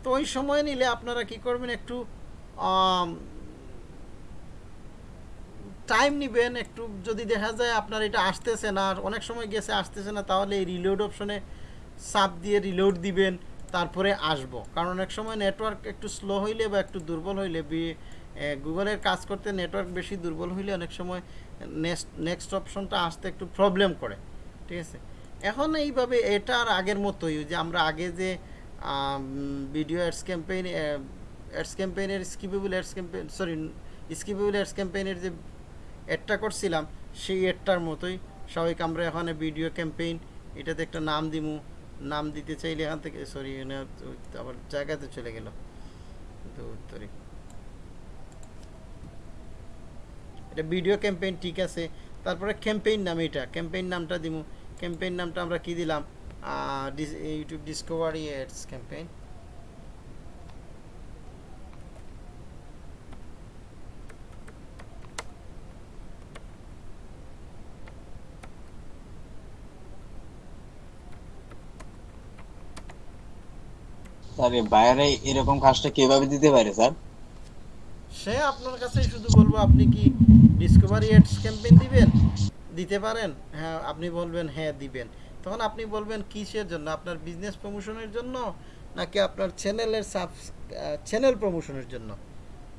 তো ওই সময় নিলে আপনারা কি করবেন? একটু টাইম নেবেন। একটু যদি দেখা যায় আপনার এটা আসতেছে না, আর অনেক সময় গেছে, আসতেছে না, তাহলে এই রিলোড অপশনে সাপ দিয়ে রিলোড দিবেন, তারপরে আসব। কারণ অনেক সময় নেটওয়ার্ক একটু স্লো হইলে বা একটু দুর্বল হইলে গুগলের কাজ করতে নেটওয়ার্ক বেশি দুর্বল হইলে অনেক সময় নেক্সট নেক্সট অপশনটা আসতে একটু প্রবলেম করে, ঠিক আছে? এখন এইভাবে এটা আর আগের মতোই যে আমরা আগে যে video ads campaign ads ক্যাম্পেইনের skippable ads campaign sorry skippable ads ক্যাম্পেইনের যে অ্যাডটা করছিলাম, সেই অ্যাডটার মতোই স্বাভাবিক আমরা এখানে ভিডিও ক্যাম্পেইন এটাতে একটা নাম দিমু, নাম দিতে চাইলে এখান থেকে সরি আবার জায়গাতে চলে গেল তো উত্তরে। এটা ভিডিও ক্যাম্পেইন ঠিক আছে। তারপরে ক্যাম্পেইন নাম এটা ক্যাম্পেইন নামটা দিমু। ক্যাম্পেইন নামটা আমরা কি দিলাম? ইউটিউব ডিসকভারি এডস ক্যাম্পেইন এই বাইরে এরকম কাজটা কীভাবে দিতে পারে, স্যার? সে আপনার কাছেই শুধু বলব, আপনি কি ডিসকভারি এডস ক্যাম্পেইন দিবেন? দিতে পারেন? হ্যাঁ আপনি বলবেন হ্যাঁ দিবেন। তখন আপনি বলবেন, কিসের জন্য? আপনার বিজনেস প্রমোশনের জন্য? নাকি আপনার চ্যানেলের সাব চ্যানেল প্রমোশনের জন্য?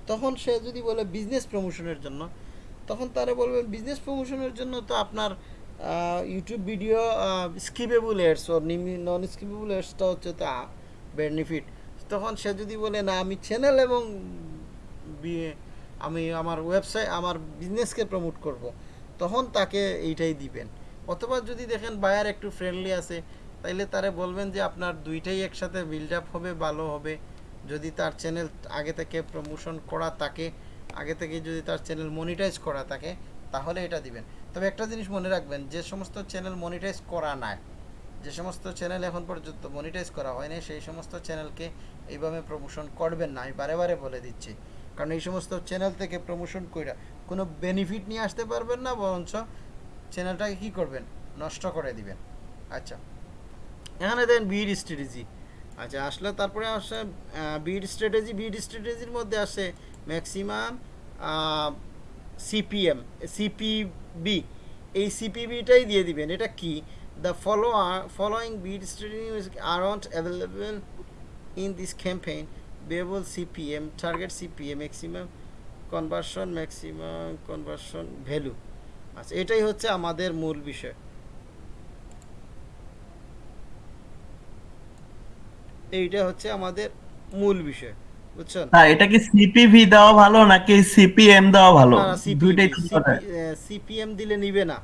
তখন সে যদি বলে বিজনেস প্রমোশনের জন্য, তখন তারা বলবেন বিজনেস প্রমোশনের জন্য তো আপনার ইউটিউব ভিডিও স্কিপেবল এডস ও নন স্কিপেবল এডসটা হচ্ছে তা বেনিফিট তখন সে যদি বলে, না, আমি চ্যানেল এবং আমি আমার ওয়েবসাইট আমার বিজনেসকে প্রমোট করব। তখন তাকে এইটাই দিবেন। অথবা যদি দেখেন বায়ার একটু ফ্রেন্ডলি আছে, তাইলে তারে বলবেন যে আপনার দুইটাই একসাথে বিল্ড আপ হবে, ভালো হবে। যদি তার চ্যানেল আগে থেকে প্রমোশন করা থাকে, আগে থেকে যদি তার চ্যানেল মনিটাইজ করা থাকে, তাহলে এটা দিবেন। তবে একটা জিনিস মনে রাখবেন, যে সমস্ত চ্যানেল মনিটাইজ করা নাই, যে সমস্ত চ্যানেল এখন পর্যন্ত মনিটাইজ করা হয়নি, সেই সমস্ত চ্যানেলকে এইভাবে প্রমোশন করবেন না। আমি বারে বলে দিচ্ছি। কারণ এই সমস্ত চ্যানেল থেকে প্রমোশন কইরা কোনো বেনিফিট নিয়ে আসতে পারবেন না, বরঞ্চ চ্যানেলটাকে কি করবেন? নষ্ট করে দিবেন। আচ্ছা। এখানে দেন বিড স্ট্র্যাটেজি আচ্ছা আসলে তারপরে আসে বিড স্ট্র্যাটেজি বিড স্ট্র্যাটেজির মধ্যে আসে ম্যাক্সিমাম সিপিএম সিপিবি এই সিপিবিটাই দিয়ে দিবেন। এটা কি? The follow following bid strategy are available in this campaign variable CPM target CPM maximum conversion maximum conversion value. আচ্ছা এটাই হচ্ছে আমাদের মূল বিষয়। এইটা হচ্ছে আমাদের মূল বিষয় বুঝছেন? তা এটা কি সিপিভি দেওয়া ভালো নাকি সিপিএম দেওয়া ভালো? দুইটাই। সিপিএম দিলে নিবে না।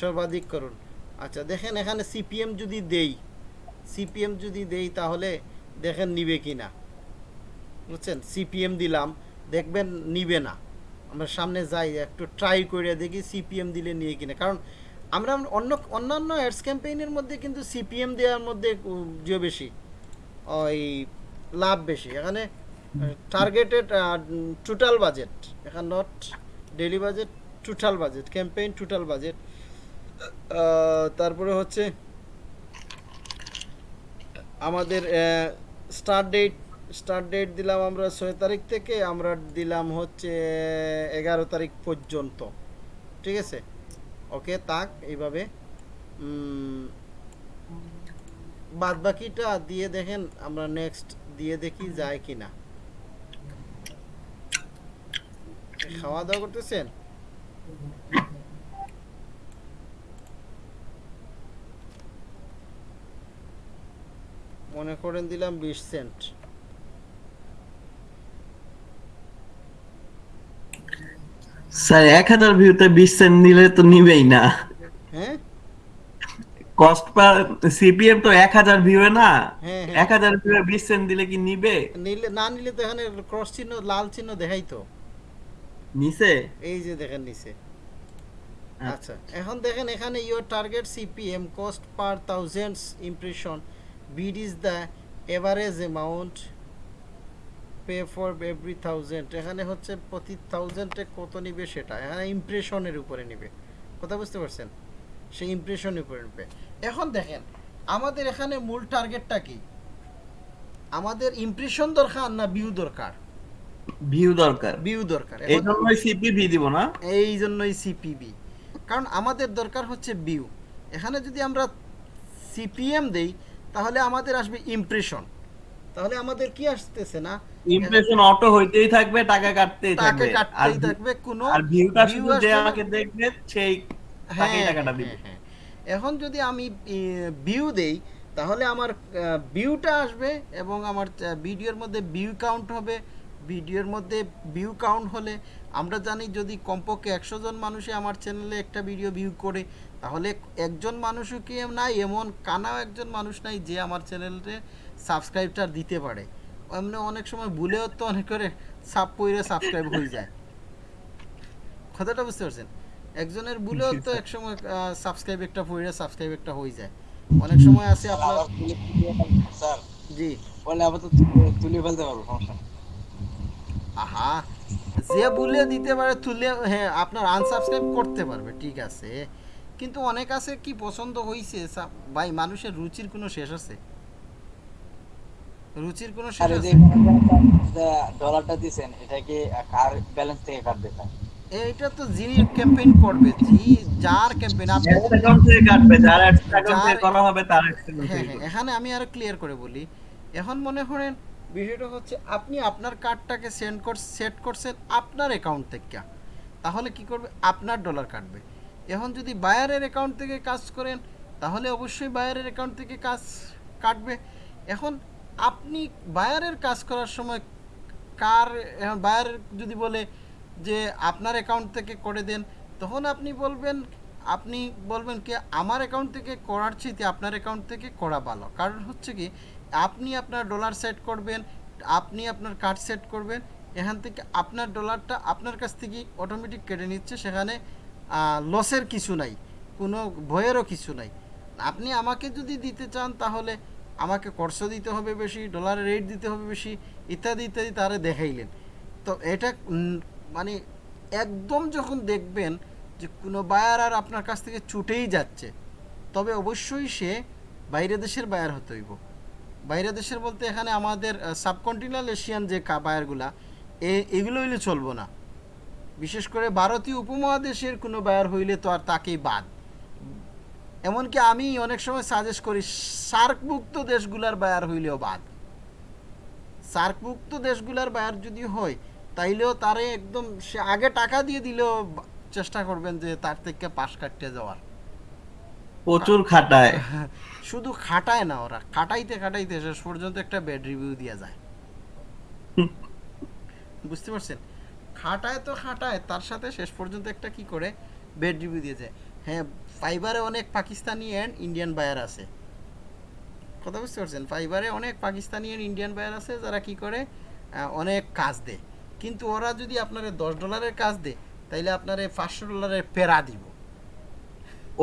সর্বাধিক করুন। আচ্ছা দেখেন এখানে সিপিএম যদি দেই সিপিএম যদি দেই তাহলে দেখেন নিবে কি না বুঝছেন? সিপিএম দিলাম, দেখবেন নিবে না। আমরা সামনে যাই, একটু ট্রাই করে দেখি সিপিএম দিলে নিয়ে কিনা কারণ আমরা অন্য, অন্যান্য অ্যাডস ক্যাম্পেইনের মধ্যে কিন্তু সিপিএম দেওয়ার মধ্যে যে বেশি, ওই লাভ বেশি। এখানে টার্গেটেড টোটাল বাজেট এখানে not daily budget total budget campaign total budget তারপরে হচ্ছে, আমাদের স্টার্ট ডেট স্টার্ট ডেট দিলাম আমরা ছয় তারিখ থেকে, আমরা দিলাম হচ্ছে এগারো তারিখ পর্যন্ত। ঠিক আছে? ওকে তাক এইভাবে। বাদ বাকিটা দিয়ে দেখেন, আমরা নেক্সট দিয়ে দেখি যায় কি না খাওয়া দাওয়া করতেছেন? মনে করেন দিলাম বিশ সেন্ট। স্যার এক হাজার ভিউতে বিশ সেন্ট নিলে তো নিবেই না। হ্যাঁ? কস্ট পার সিপিএম তো এক হাজার ভিউ না। হ্যাঁ এক হ্যাঁ হাজার ভিউ বিশ সেন্ট দিলে কি নিবে? নিলে না নিলে তো এখানে ক্রস চিহ্ন লাল চিহ্ন দেখাই তো। নিছে? এই যে দেখেন নিচে আচ্ছা। এখন দেখেন এখানে your target CPM cost per thousands impression bid is the average amount pay for every thousand এখানে হচ্ছে প্রতি থাউজেন্ডে কত নিবে সেটা? এখানে ইমপ্রেশনের উপরে নিবে। কথা বুঝতে পারছেন? সেই ইমপ্রেশনের উপরে নিবে। এখন দেখেন আমাদের এখানে মূল টার্গেটটা কি? আমাদের ইমপ্রেশন দরকার না ভিউ দরকার? ভিউ দরকার। ভিউ দরকার। এই জন্যই সিপিভি দিব না? এই জন্যই সিপিবি কারণ আমাদের দরকার হচ্ছে ভিউ এখানে যদি আমরা সিপিএম দেই তাহলে আমাদের আসবে ইমপ্রেশন তাহলে আমাদের কি আসতেছে না? ইমপ্রেশন অটো হইতেই থাকবে টাকা কাটতেই থাকবে। আর কাটতেই থাকবে কোনো আর ভিউটা শুধু যে আমাকে দেখবে সেই হ্যাঁ, তাকেই টাকাটা দিবে। হ্যাঁ, হ্যাঁ। এখন যদি আমি ভিউ দেই তাহলে আমার ভিউটা আসবে এবং আমার ভিডিওর মধ্যে ভিউ কাউন্ট হবে। ভিডিওর মধ্যে ভিউ কাউন্ট হলে আমরা জানি যদি কমপক্ষে একশো জন মানুষে আমার চ্যানেলে একটা ভিডিও ভিউ করে তাহলে একজন মানুষও কি নাই? এমন কানাও একজন মানুষ নাই যে আমার চ্যানেলে সাবস্ক্রাইবটা দিতে পারে। এমনি অনেক সময় ভুলেও তো অনেক করে সাব পইরে সাবস্ক্রাইব হয়ে যায়। কথাটা বুঝতে পারছেন? একজনের ভুলেও তো এক সময় সাবস্ক্রাইব একটা পড়ে সাবস্ক্রাইব একটা হয়ে যায়। অনেক সময় আছে আপনার স্যার জি। বলে আবার তো তুলে- তুলে ফেলতে পারব সমস্যা আহা যে ভুলে দিতে পারে তুলে হ্যাঁ আপনার আনসাবস্ক্রাইব করতে পারবে ঠিক আছে। কিন্তু অনেক আছে কি পছন্দ হয়েছে ভাই মানুষের রুচির কোনো শেষ আছে? রুচির কোনো শেষ আছে? ডলারটা দিছেন এটা কি কার ব্যালেন্স থেকে কাটবে এইটা তো যিনি ক্যাম্পেইন করবে জি যার ক্যাম্পেইন আপনি account থেকে কাটবে যার account থেকে করা হবে তার হ্যাঁ থেকে হ্যাঁ এখানে আমি আরও ক্লিয়ার করে বলি। এখন মনে করেন বিষয়টা হচ্ছে আপনি আপনার কার্ডটাকে সেন্ড কর সেট করছেন আপনার অ্যাকাউন্ট থেকে। তাহলে কি করবে? আপনার ডলার কাটবে। এখন যদি বায়ারের অ্যাকাউন্ট থেকে কাজ করেন তাহলে অবশ্যই বায়ারের অ্যাকাউন্ট থেকে কাজ কাটবে। এখন আপনি বায়ারের কাজ করার সময় কার, এখন বায়ার যদি বলে যে আপনার অ্যাকাউন্ট থেকে করে দেন, তখন আপনি বলবেন আপনি বলবেন কি, আমার অ্যাকাউন্ট থেকে করার চাইতে আপনার অ্যাকাউন্ট থেকে করা ভালো। কারণ হচ্ছে কি, আপনি আপনার ডলার সেট করবেন, আপনি আপনার কার্ড সেট করবেন, এখান থেকে আপনার ডলারটা আপনার কাছ থেকে অটোমেটিক কেটে নিচ্ছে, সেখানে লসের কিছু নাই, কোনো ভয়েরও কিছু নাই। আপনি আমাকে যদি দিতে চান, তাহলে আমাকে খরচ দিতে হবে বেশি ডলারের রেট দিতে হবে বেশি, ইত্যাদি ইত্যাদি তারা দেখাইলেন। তো এটা মানে একদম যখন দেখবেন যে কোনো বায়ার আর আপনার কাছ থেকে ছুটেই যাচ্ছে, তবে অবশ্যই সে বাইরে দেশের বায়ার হতে হইব। বাইরে দেশের বলতে এখানে আমাদের সাবকন্টিনেন্টাল এশিয়ান যে বায়ারগুলা এ, এগুলো হইলে চলবো না। বিশেষ করে ভারতীয় উপমহাদেশের কোনো বায়ার হইলে তো আর তাকেই বাদ। এমনকি আমি অনেক সময় সাজেস্ট করি সার্কভুক্ত দেশগুলার বায়ার হইলেও বাদ। সার্কভুক্ত দেশগুলার বায়ার যদি হয় তাইলেও তারে একদম সে আগে টাকা দিয়ে দিলেও চেষ্টা করবেন যে তার থেকে পাশ কাটতে যাওয়ার। প্রচুর খাটায়। শুধু খাটায় না ওরা খাটাইতে খাটাইতে শেষ পর্যন্ত একটা ব্যাড রিভিউ দিয়ে যায়। বুঝতে পারছেন? খাটায় তো খাটায় তার সাথে শেষ পর্যন্ত একটা কি করে? বেড রিভিউ দিয়ে যায়। হ্যাঁ ফাইবারে অনেক পাকিস্তানি অ্যান্ড ইন্ডিয়ান বায়ার আছে। কথা বুঝতে পারছেন? ফাইবারে অনেক পাকিস্তানি অ্যান্ড ইন্ডিয়ান বায়ার আছে যারা কি করে অনেক কাজ দেয়। কিন্তু ওরা যদি আপনার দশ ডলারের কাজ দেয় তাইলে আপনার পাঁচশো ডলারের পেরা দিব।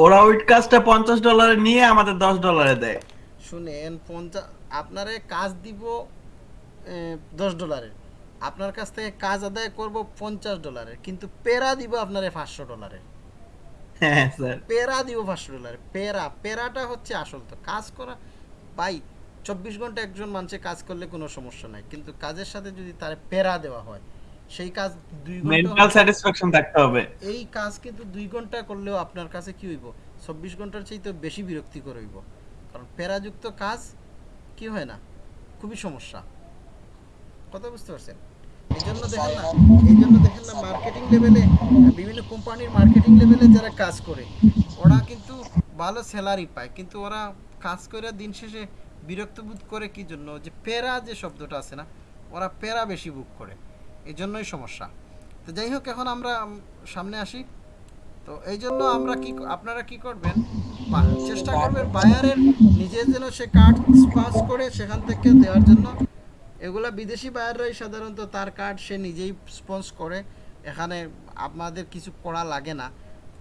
ওরা ওই কাজটা পঞ্চাশ ডলারে নিয়ে আমাদের দশ ডলারে দেয়। শুনেন পঞ্চাশ আপনারে কাজ দিব দশ ডলারের আপনার কাছ থেকে কাজ আদায় করব পঞ্চাশ ডলারের কিন্তু পেরা দিব আপনারে পাঁচশো ডলারের হ্যাঁ স্যার পেরা দিব পাঁচশো ডলারের পেরা পেরাটা হচ্ছে আসল তো। কাজ করা ভাই চব্বিশ ঘণ্টা একজন মানুষে কাজ করলে কোনো সমস্যা নাই। কিন্তু কাজের সাথে যদি তার পেরা দেওয়া হয় সেই কাজ দুই ঘণ্টা মেন্টাল স্যাটিসফ্যাকশন থাকতে হবে। এই কাজ কিন্তু দুই ঘণ্টা করলেও আপনার কাছে কি হইব? চব্বিশ ঘণ্টার চাইতে বেশি বিরক্তিকর হইব। কারণ প্যারাযুক্ত কাজ কি হয় না? খুবই সমস্যা। কথা বুঝতে পারছেন? এই মার্কেটিং লেভেলে বিভিন্ন কোম্পানির মার্কেটিং লেভেলে যারা কাজ করে, ওরা কিন্তু ভালো স্যালারি পায়, কিন্তু ওরা কাজ করে দিন শেষে বিরক্ত বোধ করে কি জন্য? যে প্যারা যে শব্দটা আছে না, ওরা প্যারা বেশি বুক করে এই জন্যই সমস্যা। তো যাই হোক, এখন আমরা সামনে আসি। তো এই জন্য আমরা কি আপনারা কি করবেন? চেষ্টা করবেন বায়ারের নিজে যেন সে কার্ড পাস করে সেখান থেকে দেওয়ার জন্য। এগুলা বিদেশি বায়াররাই সাধারণত, তার কার্ড সে নিজেই স্পন্স করে। এখানে আপনাদের কিছু করা লাগে না।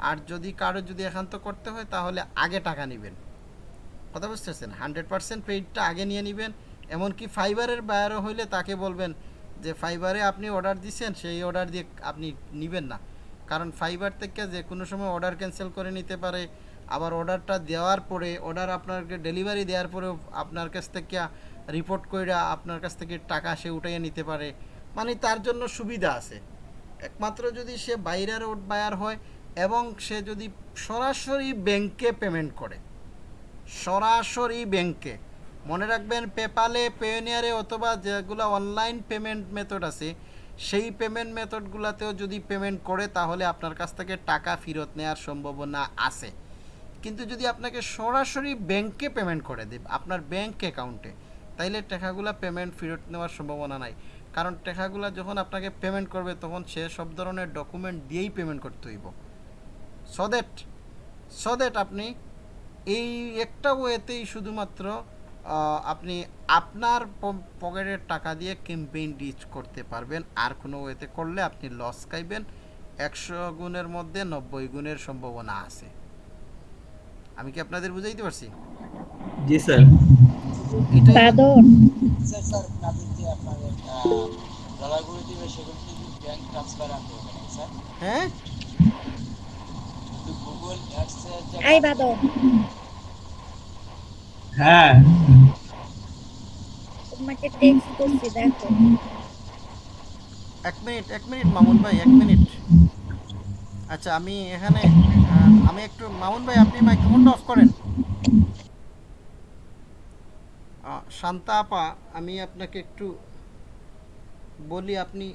আর যদি কারও যদি একান্ত করতে হয়, তাহলে আগে টাকা নেবেন। কথা বুঝতেছেন? হান্ড্রেড পার্সেন্ট পেইডটা আগে নিয়ে নেবেন। এমনকি ফাইবারের বায়ারও হইলে তাকে বলবেন যে, ফাইবারে আপনি অর্ডার দিচ্ছেন সেই অর্ডার দিয়ে আপনি নেবেন না। কারণ ফাইবার থেকে যে কোনো সময় অর্ডার ক্যান্সেল করে নিতে পারে। আবার অর্ডারটা দেওয়ার পরে অর্ডার আপনাকে ডেলিভারি দেওয়ার পরেও আপনার কাছ থেকে রিপোর্ট কইরা আপনার কাছ থেকে টাকা সে উঠাইয়ে নিতে পারে মানে তার জন্য সুবিধা আছে। একমাত্র যদি সে বাইরের ওট বায়ার হয় এবং সে যদি সরাসরি ব্যাংকে পেমেন্ট করে, সরাসরি ব্যাংকে মনে রাখবেন পেপালে পেনিয়ারে অথবা যেগুলো অনলাইন পেমেন্ট মেথড আছে, সেই পেমেন্ট মেথডগুলোতেও যদি পেমেন্ট করে, তাহলে আপনার কাছ থেকে টাকা ফেরত নেওয়ার সম্ভাবনা আছে। কিন্তু যদি আপনাকে সরাসরি ব্যাংকে পেমেন্ট করে দেব আপনার ব্যাংক অ্যাকাউন্টে তাইলে টাকাগুলো পেমেন্ট ফেরত নেওয়ার সম্ভাবনা নাই। কারণ টাকাগুলো যখন আপনাকে পেমেন্ট করবে, তখন সে সব ধরনের ডকুমেন্ট দিয়েই পেমেন্ট করতে হইব। সো দ্যাট সো দ্যাট আপনি এই একটা ওয়েতেই শুধুমাত্র আপনি আপনার পকেটের টাকা দিয়ে ক্যাম্পেইন রিচ করতে পারবেন। আর কোনো ওয়েতে করলে আপনি লস খাইবেন। একশো গুণের মধ্যে নব্বই গুণের সম্ভাবনা আছে। আমি কি আপনাদের বুঝাইতে পারছি? জি, স্যার। বাদর হ্যাঁ? বাদর। হ্যাঁ। তোমাকে টেক্সট করছি দেখো। এক মিনিট এক মিনিট মামুন ভাই এক মিনিট। আচ্ছা আমি এখানে আমি একটু মামুন ভাই আপনি মাইক্রোফোনটা অফ করেন আহ, শান্তা আপা, আমি আপনাকে একটু বলি, আপনি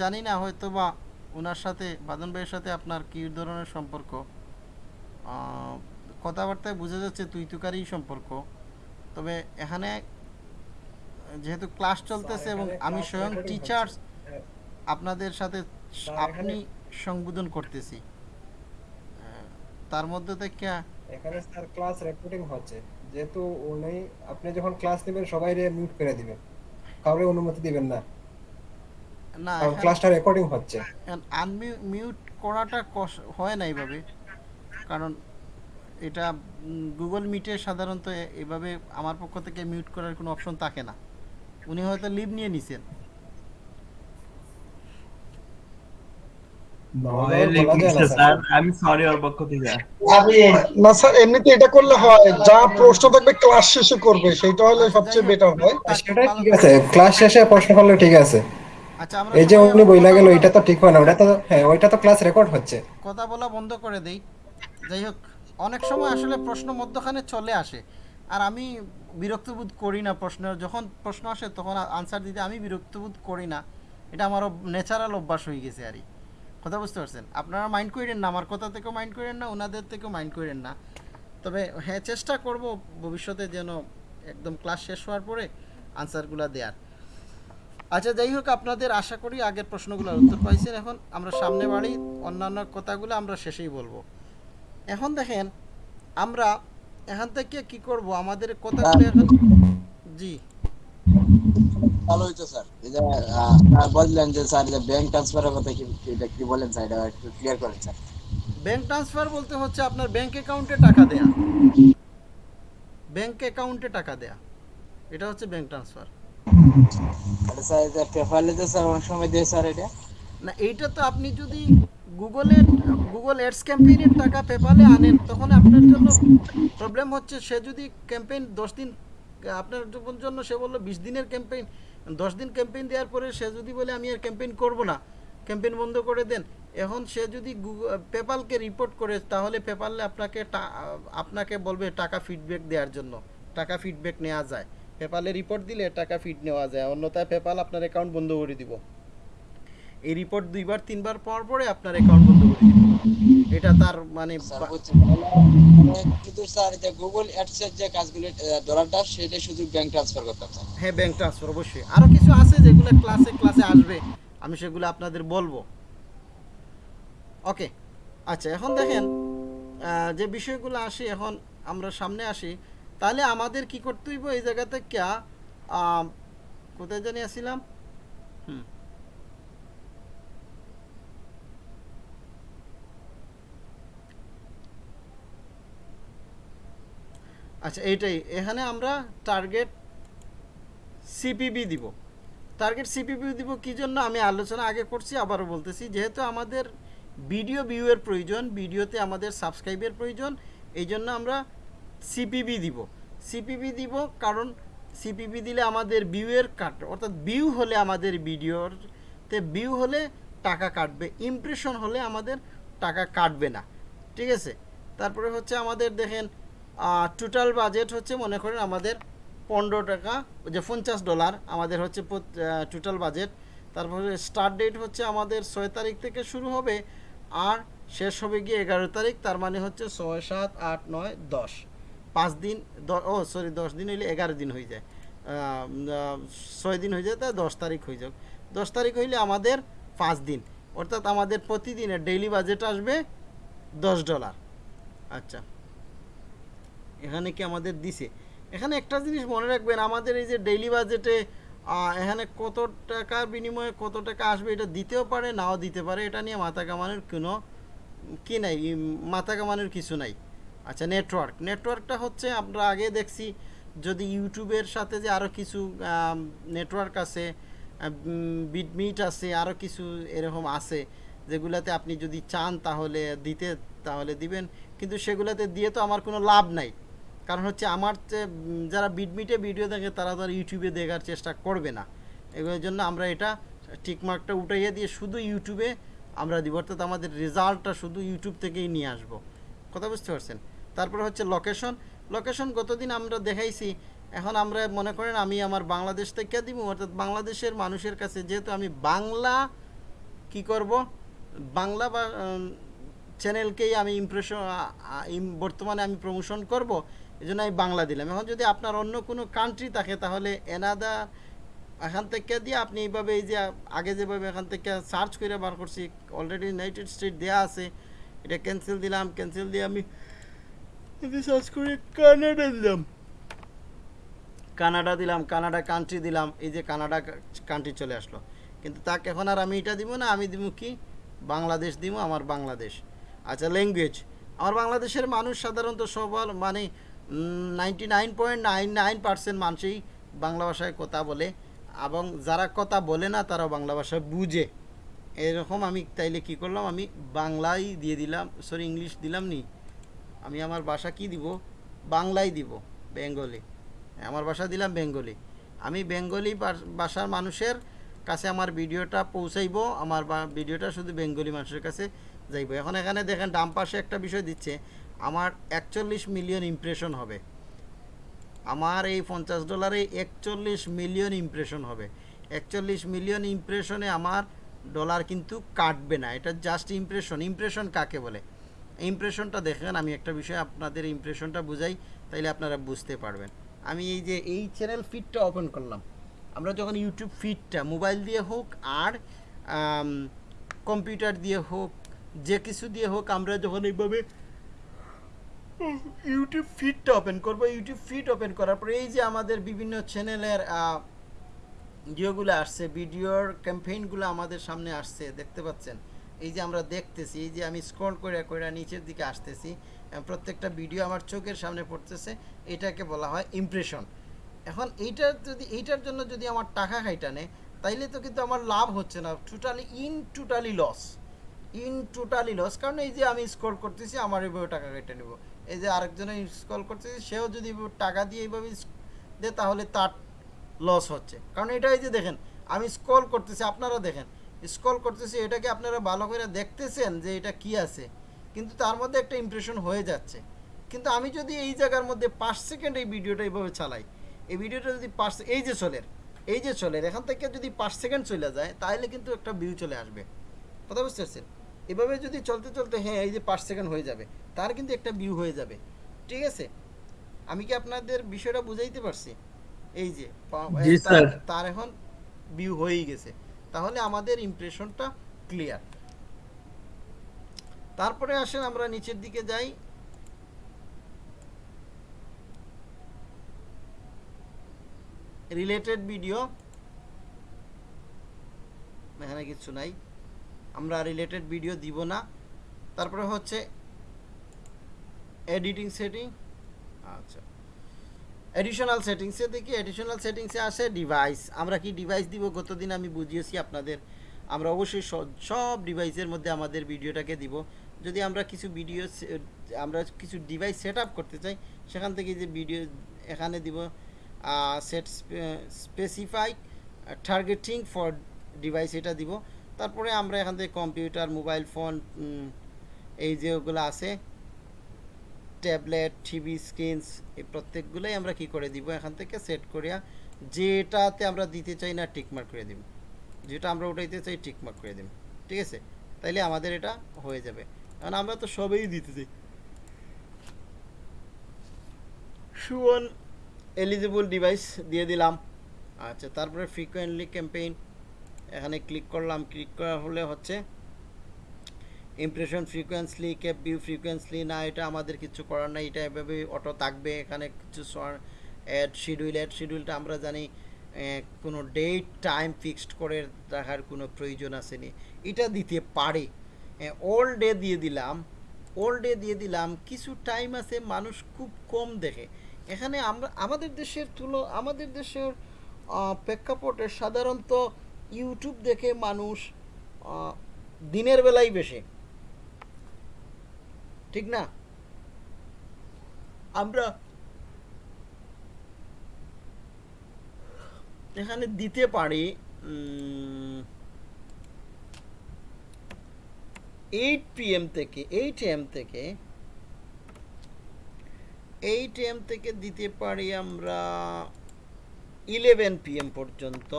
জানি না হয়তো বা ওনার সাথে, বাদন ভাইয়ের সাথে আপনার কী ধরনের সম্পর্ক। কথাবার্তায় বোঝা যাচ্ছে তুই তুকারই সম্পর্ক, তবে এখানে যেহেতু ক্লাস চলতেছে এবং আমি স্বয়ং টিচার্স আপনাদের সাথে আপনি সংবোধন করতেছি। তার মধ্যে থেকে এখানে স্যার ক্লাস রেকর্ডিং হচ্ছে। যেহেতু উনি আপনি যখন ক্লাস নেবেন সবাই মিউট করে দিবেন। কাউরে অনুমতি দিবেন না। না ক্লাসটা রেকর্ডিং হচ্ছে। আনমিউট করাটা কষ- হয় না এইভাবে কারণ এটা গুগল মিটে সাধারণত এভাবে আমার পক্ষ থেকে মিউট করার কোনো অপশন থাকে না। উনি হয়তো লিভ নিয়ে নিছেন ভয় বলা যায় না, স্যার আমি সরি ওর পক্ষ থেকে। না স্যার এমনিতে এটা করলে হয় যা প্রশ্ন থাকবে ক্লাস শেষে করবে সেটা হলে সবচেয়ে বেটার হয়। সেটা ঠিক আছে ক্লাস শেষে প্রশ্ন করলে ঠিক আছে। আচ্ছা এই যে উনি বইলা কথা গেল বলা- এটা তো ঠিক হয় না ওটা তো হ্যাঁ ওইটা তো ক্লাস রেকর্ড হচ্ছে। কথা বলা বন্ধ করে দেই। যাই হোক অনেক সময় আসলে প্রশ্ন মধ্যখানে চলে আসে। আর আমি বিরক্ত বোধ করি না প্রশ্ন যখন প্রশ্ন আসে তখন আনসার দিতে আমি বিরক্ত বোধ করি না। এটা আমার ন্যাচারাল অভ্যাস হয়ে গেছে আর কি। কথা বুঝতে পারছেন? আপনারা মাইন্ড করেন না, আমার কথা থেকেও মাইন্ড করেন না ওনাদের থেকেও মাইন্ড করেন না। তবে হ্যাঁ চেষ্টা করব ভবিষ্যতে যেন একদম ক্লাস শেষ হওয়ার পরে আনসারগুলো দেওয়ার আচ্ছা যাই হোক, আপনাদের আশা করি আগের প্রশ্নগুলোর উত্তর পাইছেন এখন। আমরা সামনে বাড়ি, অন্যান্য কথাগুলো আমরা শেষেই বলব। এখন দেখেন, আমরা এখান থেকে কি করব? আমাদের কথাগুলো এখন জি। ভালো হইতো স্যার। এই যে বললেন যে স্যার যে ব্যাংক ট্রান্সফারের কথা কি এটা কি বলেন স্যার? এটা একটু ক্লিয়ার করেন স্যার। ব্যাংক ট্রান্সফার বলতে হচ্ছে আপনার ব্যাংক অ্যাকাউন্টে টাকা দেয়া। ব্যাংক অ্যাকাউন্টে টাকা দেয়া। এটা হচ্ছে ব্যাংক ট্রান্সফার এটা স্যার যে স্যার অনেক সময় দিয়ে স্যার এটা? না এইটা তো আপনি যদি গুগলে গুগল অ্যাডস ক্যাম্পেইনের টাকা পেপালে আনেন তখন আপনার জন্য প্রবলেম হচ্ছে সে যদি ক্যাম্পেইন দশ দিন আপনার জন্য সে বলল বিশ দিনের ক্যাম্পেইন দশ দিন ক্যাম্পেইন দেওয়ার পরে সে যদি বলে, আমি আর ক্যাম্পেইন করব না ক্যাম্পেইন বন্ধ করে দেন। এখন সে যদি পেপালকে রিপোর্ট করে, তাহলে পেপালে আপনাকে আপনাকে বলবে টাকা ফিডব্যাক দেওয়ার জন্য। টাকা ফিডব্যাক নেওয়া যায়। পেপালে রিপোর্ট দিলে টাকা ফিড নেওয়া যায়। অন্যথায় পেপাল আপনার অ্যাকাউন্ট বন্ধ করে দিব। এই রিপোর্ট দুইবার তিনবার পর পরে আপনার অ্যাকাউন্ট বন্ধ করে দিবে এটা তার মানে মানে কিন্তু স্যার যে গুগল অ্যাডস এর যে কাজগুলো ডলারটা সেটা শুধু ব্যাংক ট্রান্সফার করতে হ্যাঁ ব্যাংক ট্রান্সফার অবশ্যই। আরও কিছু আছে যেগুলো ক্লাসে ক্লাসে আসবে আমি সেগুলো আপনাদের বলব। ওকে আচ্ছা এখন দেখেন যে বিষয়গুলো আসি এখন আমরা সামনে আসি তাহলে আমাদের কি করতে হইব? এই জায়গাতে ক্যা আম, কোথায় জানি আসছিলাম? আচ্ছা এইটাই। এখানে আমরা টার্গেট সিপিবি দিব। টার্গেট সিপিবি দিব কি জন্য? আমি আলোচনা আগে করছি, আবারও বলতেছি, যেহেতু আমাদের ভিডিও ভিউয়ের প্রয়োজন ভিডিওতে আমাদের সাবস্ক্রাইবের প্রয়োজন, এই জন্য আমরা সিপিবি দিব। সিপিবি দিব কারণ সিপিবি দিলে আমাদের ভিউয়ের কাট, অর্থাৎ ভিউ হলে আমাদের ভিডিওর তে ভিউ হলে টাকা কাটবে ইমপ্রেশন হলে আমাদের টাকা কাটবে না। ঠিক আছে? তারপরে হচ্ছে আমাদের দেখেন টোটাল বাজেট হচ্ছে মনে করেন আমাদের পনেরো টাকা যে পঞ্চাশ ডলার আমাদের হচ্ছে টোটাল বাজেট তারপরে স্টার্ট ডেট হচ্ছে আমাদের ছয় তারিখ থেকে শুরু হবে আর শেষ হবে গিয়ে এগারো তারিখ, তার মানে হচ্ছে ছয়, সাত, আট, নয়, দশ। পাঁচ দিন ও সরি দশ দিন হইলে এগারো দিন হয়ে যায়। ছয় দিন হয়ে যায় তাই দশ তারিখ হয়ে যাক দশ তারিখ হইলে আমাদের পাঁচ দিন। অর্থাৎ আমাদের প্রতিদিনের ডেইলি বাজেট আসবে দশ ডলার আচ্ছা। এখানে কি আমাদের দিছে? এখানে একটা জিনিস মনে রাখবেন, আমাদের এই যে ডেইলি বাজেটে এখানে কত টাকার বিনিময়ে কত টাকা আসবে এটা দিতেও পারে, নাও দিতে পারে, এটা নিয়ে মাথা কামানোর কোনো কি নাই মাথা কামানোর কিছু নাই। আচ্ছা নেটওয়ার্ক নেটওয়ার্কটা হচ্ছে, আমরা আগে দেখছি, যদি ইউটিউবের সাথে যে আরও কিছু নেটওয়ার্ক আছে বিটমিট আছে আরও কিছু এরকম আছে, যেগুলাতে আপনি যদি চান তাহলে দিতে, তাহলে দিবেন। কিন্তু সেগুলাতে দিয়ে তো আমার কোনো লাভ নাই। কারণ হচ্ছে আমার যারা বিটমিটে ভিডিও দেখে তারা তো আর ইউটিউবে দেখার চেষ্টা করবে না। এগুলোর জন্য আমরা এটা টিকমার্কটা উঠাইয়ে দিয়ে শুধু ইউটিউবে আমরা দিব, অর্থাৎ আমাদের রেজাল্টটা শুধু ইউটিউব থেকেই নিয়ে আসব। কথা বুঝতে পারছেন? তারপরে হচ্ছে লোকেশন লোকেশন গতদিন আমরা দেখাইছি, এখন আমরা মনে করেন আমি আমার বাংলাদেশ থেকে দিব, অর্থাৎ বাংলাদেশের মানুষের কাছে যেহেতু আমি বাংলা কি করব? বাংলা বা চ্যানেলকেই আমি ইমপ্রেশন বর্তমানে আমি প্রমোশন করব এই জন্য আমি বাংলা দিলাম। এখন যদি আপনার অন্য কোনো কান্ট্রি থাকে, তাহলে এনাদা, এখান থেকে দিয়ে আপনি এইভাবে এই যে আগে যেভাবে এখান থেকে সার্চ করে বার করছি অলরেডি ইউনাইটেড স্টেট দেওয়া আছে, এটা ক্যান্সেল দিলাম ক্যান্সেল দিয়ে আমি সার্চ করে কানাডা দিলাম। কানাডা দিলাম কানাডা কান্ট্রি দিলাম, এই যে কানাডা কান্ট্রি চলে আসলো। কিন্তু তাকে এখন আর আমি এটা দিব না, আমি দিব কি? বাংলাদেশ দিব, আমার বাংলাদেশ। আচ্ছা ল্যাঙ্গুয়েজ আমার বাংলাদেশের মানুষ সাধারণত সবার মানে ninety nine point nine nine percent মানুষই বাংলা ভাষায় কথা বলে এবং যারা কথা বলে না তারা বাংলা ভাষা বুঝে। এরকম আমি তাইলে কি করলাম, আমি বাংলাই দিয়ে দিলাম সরি ইংলিশ দিলাম নি। আমি আমার ভাষা কি দিব? বাংলাই দিব, বেঙ্গলি। আমার ভাষা দিলাম বেঙ্গলি। আমি বেঙ্গলি ভাষার মানুষের কাছে আমার ভিডিওটা পৌঁছাইবো, আমার ভিডিওটা শুধু বেঙ্গলি মানুষের কাছে যাইব। এখন এখানে দেখেন, ডান পাশে একটা বিষয় দিচ্ছে আমার একচল্লিশ মিলিয়ন ইমপ্রেশন হবে। আমার এই পঞ্চাশ ডলারে একচল্লিশ মিলিয়ন ইমপ্রেশন হবে। একচল্লিশ মিলিয়ন ইমপ্রেশনে আমার ডলার কিন্তু কাটবে না। এটা জাস্ট ইমপ্রেশন ইমপ্রেশন কাকে বলে? ইমপ্রেশনটা দেখেন, আমি একটা বিষয় আপনাদের ইমপ্রেশনটা বুঝাই, তাইলে আপনারা বুঝতে পারবেন। আমি এই যে, এই চ্যানেল ফিডটা ওপেন করলাম। আমরা যখন ইউটিউব ফিডটা মোবাইল দিয়ে হোক আর কম্পিউটার দিয়ে হোক, যে কিছু দিয়ে হোক, আমরা যখন এইভাবে ইউটিউব ফিডটা ওপেন করব। ইউটিউব ফিড ওপেন করার পরে এই যে আমাদের বিভিন্ন চ্যানেলের ভিডিওগুলো আসছে, ভিডিওর ক্যাম্পেইনগুলো আমাদের সামনে আসছে, দেখতে পাচ্ছেন? এই যে আমরা দেখতেছি, এই যে আমি স্ক্রল করে করে নিচের দিকে আসতেছি প্রত্যেকটা ভিডিও আমার চোখের সামনে পড়তেছে, এটাকে বলা হয় ইমপ্রেশন এখন এইটার যদি, এইটার জন্য যদি আমার টাকা খাইটানে তাইলে তো কিন্তু আমার লাভ হচ্ছে না totally in totally loss in totally loss কারণ এই যে আমি স্কোর করতেছি, আমার এইভাবে টাকা কেটে নেব। এই যে আরেকজনে স্কোর করতেছি সেও যদি টাকা দিয়ে এইভাবে দেয় তাহলে তার লস হচ্ছে। কারণ এটা এই যে দেখেন, আমি স্কল করতেছি, আপনারা দেখেন স্কল করতেছি, এটাকে আপনারা ভালো করে দেখতেছেন যে এটা কি আছে। কিন্তু তার মধ্যে একটা ইমপ্রেশন হয়ে যাচ্ছে। কিন্তু আমি যদি এই জায়গার মধ্যে পাঁচ সেকেন্ড এই ভিডিওটা এইভাবে চালাই, এই ভিডিওটা যদি পাঁচ এই যে চলের, এই যে চলের, এখান থেকে যদি পাঁচ সেকেন্ড চলে যায়, তাহলে কিন্তু একটা ভিউ চলে আসবে। কথা বুঝতে পারছেন? এভাবে যদি চলতে চলতে হ্যাঁ এই যে পাঁচ সেকেন্ড হয়ে যাবে তার কিন্তু একটা ভিউ হয়ে যাবে। ঠিক আছে? আমি কি আপনাদের বিষয়টা বুঝাইতে পারছি? এই যে তার- এখন ভিউ হয়েই গেছে। তাহলে আমাদের ইমপ্রেশনটা ক্লিয়ার তারপরে আসেন আমরা নিচের দিকে যাই। রিলেটেড ভিডিও এখানে কিছু নাই। আমরা রিলেটেড ভিডিও দিব না। তারপরে হচ্ছে এডিটিং সেটিং আচ্ছা। এডিশনাল সেটিংসে দেখি এডিশনাল সেটিংসে আসে ডিভাইস আমরা কি ডিভাইস দিব? গতদিন আমি বুঝিয়েছি আপনাদের। আমরা অবশ্যই সব ডিভাইসের মধ্যে আমাদের ভিডিওটাকে দিব। যদি আমরা কিছু ভিডিও আমরা কিছু ডিভাইস সেট করতে চাই, সেখান থেকে যে ভিডিও এখানে দিব set specify targeting for device এটা দিব। তারপরে আমরা এখান থেকে কম্পিউটার, মোবাইল ফোন এই যে ওগুলো আছে, ট্যাবলেট, টিভি, স্ক্রিনস, এই প্রত্যেকগুলোই আমরা কি করে দিব? এখান থেকে সেট করিয়া যেটাতে আমরা দিতে চাই না টিকমার্ক করে দিব। যেটা আমরা উঠাইতে চাই টিকমার্ক করে দিব। ঠিক আছে? তাইলে আমাদের এটা হয়ে যাবে। কারণ আমরা তো সবই দিতে চাই। সুওন এলিজিবল ডিভাইস দিয়ে দিলাম। আচ্ছা তারপরে ফ্রিকোয়েন্টলি ক্যাম্পেইন এখানে ক্লিক করলাম ক্লিক করা হলে হচ্ছে impression frequently cap view frequently না, এটা আমাদের কিছু করার নাই, এটা এভাবেই অটো থাকবে। এখানে কিছু অ্যাড শিডিউল অ্যাড শিডিউলটা আমরা জানি কোনো ডেট টাইম ফিক্সড করে রাখার কোনো প্রয়োজন আসেনি। এটা দিতে পারে। অল ডে দিয়ে দিলাম অল ডে দিয়ে দিলাম, কিছু টাইম আছে, মানুষ খুব কম দেখে। এখানে আমরা, আমাদের দেশের তুলো, আমাদের দেশের প্রেক্ষাপটে সাধারণত ইউটিউব দেখে মানুষ দিনের বেলাই বেশি। ঠিক না? আমরা এখানে দিতে পারি এইট পিএম থেকে এইট এম থেকে এইট এম থেকে দিতে পারি আমরা ইলেভেন পিএম পর্যন্ত।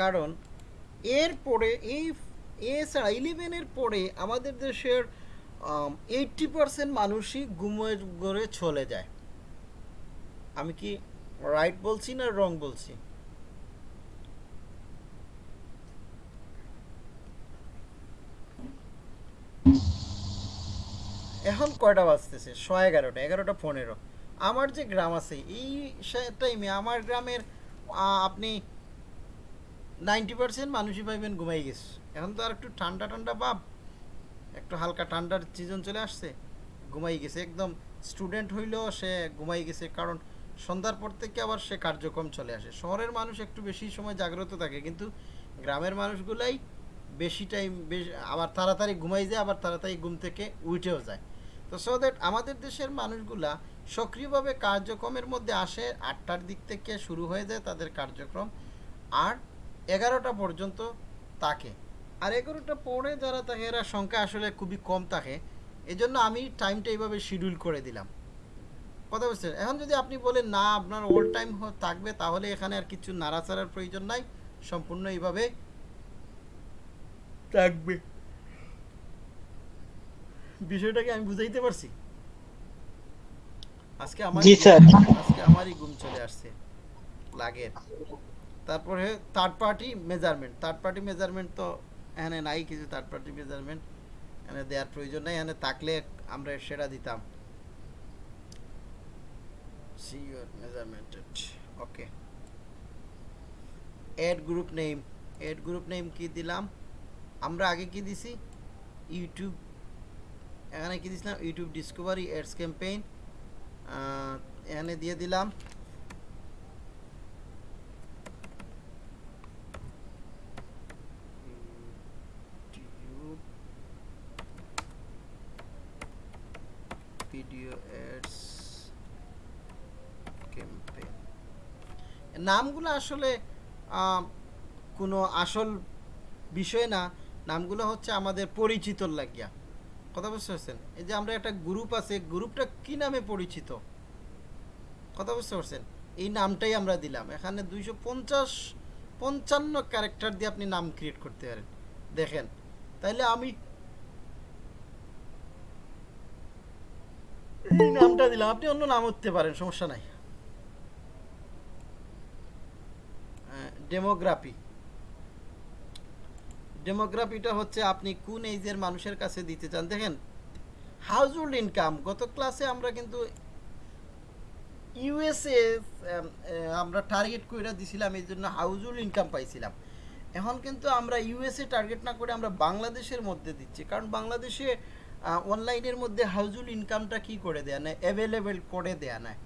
কারণ এরপরে এই, এছাড়া ইলেভেনের পরে আমাদের দেশের এইটটি পার্সেন্ট মানুষই ঘুমের ঘরে চলে যায়। আমি কি রাইট বলছি না রং বলছি? এখন কয়টা বাজতেছে? ছ এগারোটা এগারোটা পনেরো। আমার যে গ্রাম আছে, এই টাইমে আমার গ্রামের আপনি নাইনটি পার্সেন্ট মানুষই পাইবেন ঘুমাই গেছে। এখন তো আর একটু ঠান্ডা ঠান্ডা ভাব। একটু হালকা ঠান্ডার সিজন চলে আসছে, ঘুমাই গেছে। একদম স্টুডেন্ট হইলেও সে ঘুমাই গেছে, কারণ সন্ধ্যার পর থেকে আবার সে কার্যক্রম চলে আসে। শহরের মানুষ একটু বেশি সময় জাগ্রত থাকে, কিন্তু গ্রামের মানুষগুলাই বেশি টাইম বেশ আবার তাড়াতাড়ি ঘুমাই যায়, আবার তাড়াতাড়ি ঘুম থেকে উঠেও যায়। তো সো দ্যাট আমাদের দেশের মানুষগুলা সক্রিয়ভাবে কার্যক্রমের মধ্যে আসে, আটটার দিক থেকে শুরু হয়ে যায় তাদের কার্যক্রম। আর এগারোটা পর্যন্ত থাকে। আর এগারোটা পরে যারা থাকে এরা সংখ্যা আসলে খুবই কম থাকে। এজন্য আমি টাইমটা এইভাবে শিডিউল করে দিলাম। কথা বুঝছেন এখন যদি আপনি বলেন না আপনার ওল্ড টাইম থাকবে তাহলে এখানে আর কিছু নাড়াচাড়ার প্রয়োজন নাই। সম্পূর্ণ এইভাবে থাকবে। বিষয়টাকে আমি বুঝাইতে পারছি? আজকে আমার আজকে আমারই ঘুম চলে আসছে। লাগের তারপরে third party measurement third party measurement তো এখানে নাই, কিছু থার্ড পার্টি মেজারমেন্ট এখানে দেওয়ার প্রয়োজন নেই, এখানে থাকলে আমরা সেটা দিতাম। See your okay ad group name ad group name কি দিলাম? আমরা আগে কি দিছি? ইউটিউব এখানে কি দিছিলাম? ইউটিউব ডিসকভারি এডস ক্যাম্পেইন এখানে দিয়ে দিলাম ইউটিউব ভিডিও এডস ক্যাম্পেইন নামগুলো আসলে কোনো আসল বিষয় না, নামগুলো হচ্ছে আমাদের পরিচিতর লাগিয়া। কথা বুঝতে পারছেন? এই যে আমরা একটা গ্রুপ আছে গ্রুপটা কি নামে পরিচিত? কথা বুঝতে পারছেন? এই নামটাই আমরা দিলাম। এখানে দুইশো পঞ্চাশ, পঞ্চান্ন ক্যারেক্টার দিয়ে আপনি নাম ক্রিয়েট করতে পারেন। দেখেন, তাইলে আমি এই নামটা দিলাম, আপনি অন্য নাম হতে পারেন, সমস্যা নাই। ডেমোগ্রাফি ডেমোগ্রাফিটা হচ্ছে আপনি কোন এইজের মানুষের কাছে দিতে চান। দেখেন হাউজহোল্ড ইনকাম গত ক্লাসে আমরা কিন্তু ইউএসএ আমরা টার্গেট করে দিছিলাম, এই জন্য হাউজহোল্ড ইনকাম পাইছিলাম। এখন কিন্তু আমরা ইউএসএ টার্গেট না করে আমরা বাংলাদেশের মধ্যে দিচ্ছি। কারণ বাংলাদেশে অনলাইনের মধ্যে হাউজুল ইনকামটা কি করে দেয়া নেয়? অ্যাভেলেবেল করে দেয়া নেয়।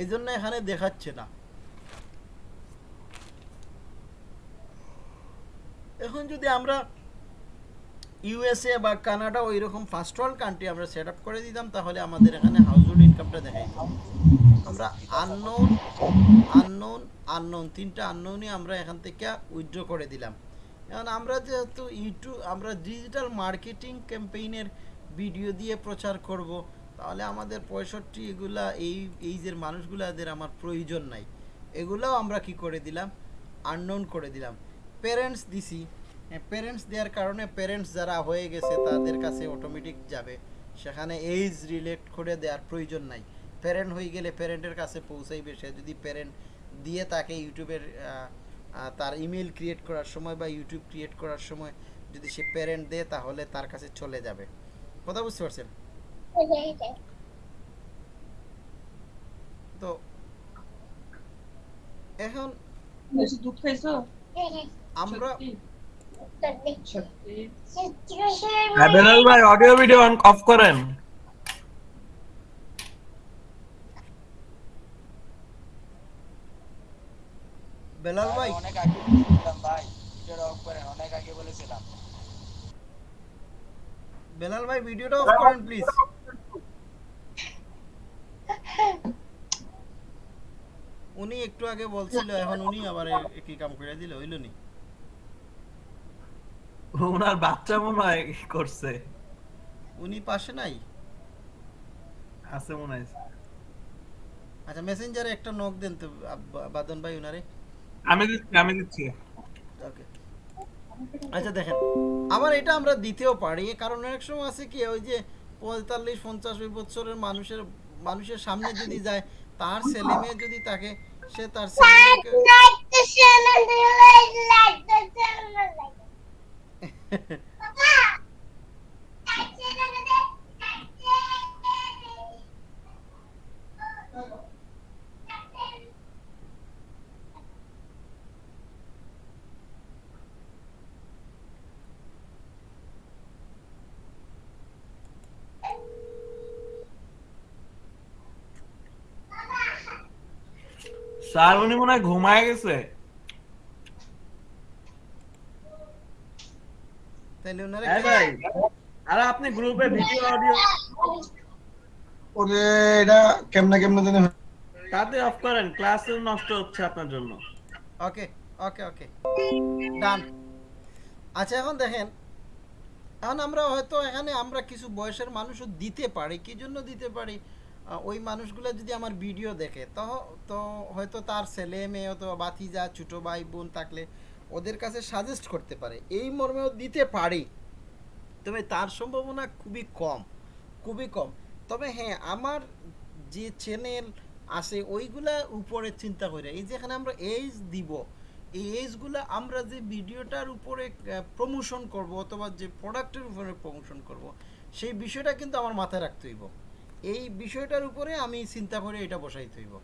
এই জন্য এখানে দেখাচ্ছে না। এখন যদি আমরা ইউএসএ বা কানাডা ওই রকম ফার্স্ট ওয়ার্ল্ড কান্ট্রি আমরা সেট আপ করে দিতাম, তাহলে আমাদের এখানে হাউজহোল্ড ইনকামটা দেখাই। আমরা আননোন আননোন আননোন তিনটা আননোনই আমরা এখান থেকে উইথড্র করে দিলাম। এখন আমরা যেহেতু ইউটিউব আমরা ডিজিটাল মার্কেটিং ক্যাম্পেইনের ভিডিও দিয়ে প্রচার করব, তাহলে আমাদের পঁয়ষট্টি এগুলা, এই এইজের মানুষগুলাদের আমার প্রয়োজন নাই। এগুলাও আমরা কি করে দিলাম? আননোন করে দিলাম। প্যারেন্টস দিছি। প্যারেন্টস দেওয়ার কারণে প্যারেন্টস যারা হয়ে গেছে, তাদের কাছে অটোমেটিক যাবে। সেখানে এইজ রিলেট করে দেওয়ার প্রয়োজন নাই। প্যারেন্ট হয়ে গেলে প্যারেন্টের কাছে পৌঁছাইবে। সে যদি প্যারেন্ট দিয়ে তাকে ইউটিউবের তার ইমেল ক্রিয়েট করার সময় বা ইউটিউব ক্রিয়েট করার সময় যদি সে প্যারেন্ট দেয়, তাহলে তার কাছে চলে যাবে। কথা বুঝতে পারছেন? তো এখন বেশি দুধ খাইছো? আমরা হ্যাঁ, বেলাল ভাই অডিও ভিডিও অফ করেন। বেলাল ভাই অনেক আগে বলেছিলাম ভাই ভিডিওটা অফ করেন অনেক আগে বলেছিলাম বেলাল ভাই ভিডিওটা অফ করেন প্লিজ উনি একটু আগে বলছিল এখন উনি আবার একই কাম করে দিল হইল নি? ওনার বাচ্চা মনে হয় করছে। উনি পাশে নাই? আছে মনে হয়। আচ্ছা মেসেঞ্জারে একটা নক দেন তো বাদন ভাই উনারে। আমি দিচ্ছি আমি দিচ্ছি। ওকে আচ্ছা দেখেন। আবার এটা আমরা দিতেও পারি। কারণ অনেক সময় আছে কি ওই যে পঁয়তাল্লিশ পঞ্চাশ বছরের মানুষের মানুষের সামনে যদি যায় তার ছেলে মেয়ে যদি তাকে সে তার ছেলে স্যার উনি মনে হয় ঘুমায় গেছে তাহলে ওনারা ভাই আর আপনি গ্রুপে ভিডিও অডিও ওরে এটা কেমনে কেমনে জানি? তাতে অফ করেন ক্লাস নষ্ট হচ্ছে আপনার জন্য। ওকে ওকে ওকে ডান আচ্ছা এখন দেখেন। এখন আমরা হয়তো এখানে আমরা কিছু বয়সের মানুষও দিতে পারি কি জন্য দিতে পারি? ওই মানুষগুলো যদি আমার ভিডিও দেখে, তো তো হয়তো তার ছেলে মেয়ে অথবা বাতিজা ছোটো ভাই বোন থাকলে ওদের কাছে সাজেস্ট করতে পারে। এই মর্মেও দিতে পারি। তবে তার সম্ভাবনা খুবই কম খুবই কম। তবে হ্যাঁ আমার যে চ্যানেল আছে, ওইগুলা উপরে চিন্তা করে এই যেখানে আমরা এইজ দিব, এই এজগুলো আমরা যে ভিডিওটার উপরে প্রমোশন করব অথবা যে প্রোডাক্টের উপরে প্রমোশন করব, সেই বিষয়টা কিন্তু আমার মাথায় রাখতে হইব। এই বিষয়টার উপরে আমি চিন্তা করে এটা বসাইতে হইব।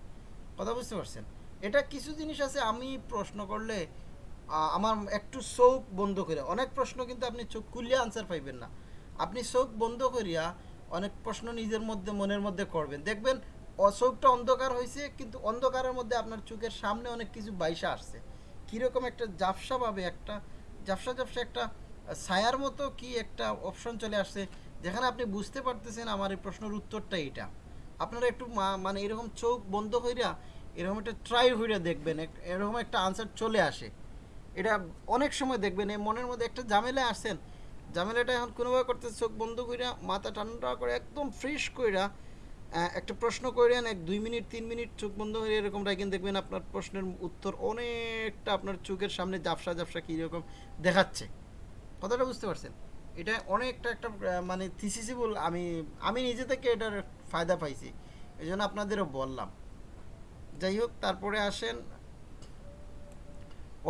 কথা বুঝতে পারছেন? এটা কিছু জিনিস আছে, আমি প্রশ্ন করলে আমার একটু চোখ বন্ধ করে অনেক প্রশ্ন কিন্তু আপনি চোখ খুললে আনসার পাইবেন না। আপনি চোখ বন্ধ করিয়া অনেক প্রশ্ন নিজের মধ্যে, মনের মধ্যে করবেন। দেখবেন চোখটা অন্ধকার হয়েছে কিন্তু অন্ধকারের মধ্যে আপনার চোখের সামনে অনেক কিছু বাইসা আসছে। কীরকম একটা জাফসাভাবে একটা জাফসা জাফসা একটা ছায়ার মতো কি একটা অপশন চলে আসছে যেখানে আপনি বুঝতে পারতেছেন আমার এই প্রশ্নের উত্তরটা এটা আপনারা একটু মানে এরকম চোখ বন্ধ হইরা, এরকম একটা ট্রাই হইরা দেখবেন এরকম একটা আনসার চলে আসে। এটা অনেক সময় দেখবেন, এই মনের মধ্যে একটা ঝামেলায় আসেন। ঝামেলাটা এখন কোনোভাবে করতে চোখ বন্ধ কইরা, মাথা ঠান্ডা করে, একদম ফ্রেশ কইরা একটা প্রশ্ন করেন এক, দুই মিনিট, তিন মিনিট চোখ বন্ধ করে এরকম রাখেন দেখবেন আপনার প্রশ্নের উত্তর অনেকটা আপনার চোখের সামনে জাফসা জাফসা কীরকম দেখাচ্ছে। কথাটা বুঝতে পারছেন? এটা অনেকটা একটা মানে থিসিসিবল আমি আমি নিজে থেকে এটার ফায়দা পাইছি। এই জন্য আপনাদেরও বললাম। যাই হোক, তারপরে আসেন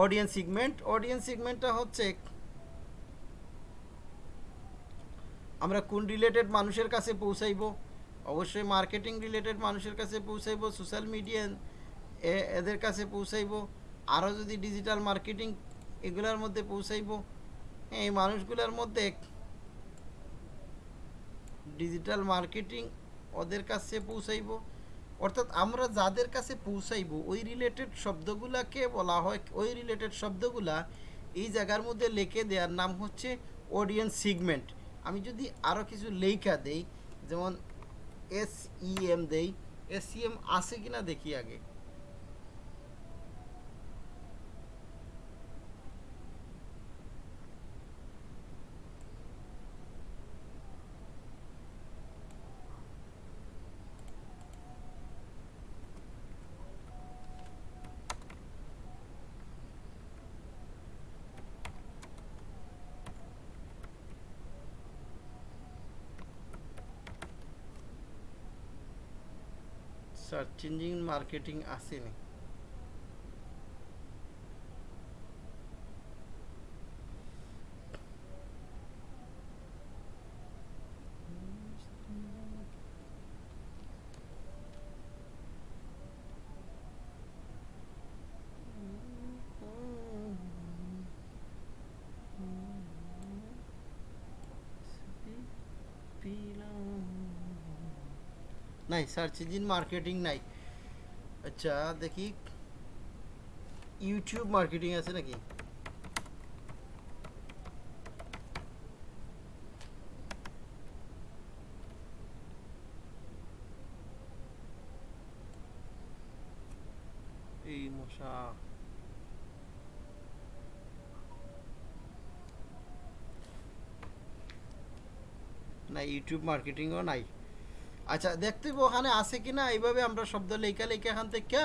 অডিয়েন্স সিগমেন্ট অডিয়েন্স সিগমেন্টটা হচ্ছে, আমরা কোন রিলেটেড মানুষের কাছে পৌঁছাইব? অবশ্যই মার্কেটিং রিলেটেড মানুষের কাছে পৌঁছাইবো সোশ্যাল মিডিয়া এদের কাছে পৌঁছাইবো। আরও যদি ডিজিটাল মার্কেটিং এগুলোর মধ্যে পৌঁছাইবো এই মানুষগুলোর মধ্যে ডিজিটাল মার্কেটিং ওদের কাছে পৌঁছাইব। অর্থাৎ আমরা যাদের কাছে পৌঁছাইবো, ওই রিলেটেড শব্দগুলাকে বলা হয়, ওই রিলেটেড শব্দগুলা এই জায়গার মধ্যে লিখে দেওয়ার নাম হচ্ছে অডিয়েন্স সিগমেন্ট আমি যদি আরও কিছু লেখা দেই, যেমন এস ই এম দেই এস ই এম আছে কিনা দেখি আগে। সার্চ ইঞ্জিন মার্কেটিং আসেনি নাই সার্চ ইঞ্জিন মার্কেটিং নাই আচ্ছা দেখি ইউটিউব মার্কেটিং আছে নাকি এই মশা না ইউটিউব মার্কেটিংও নাই আচ্ছা দেখতে ওখানে আছে কিনা এইভাবে আমরা শব্দ লেখা লেখা এখান থেকে।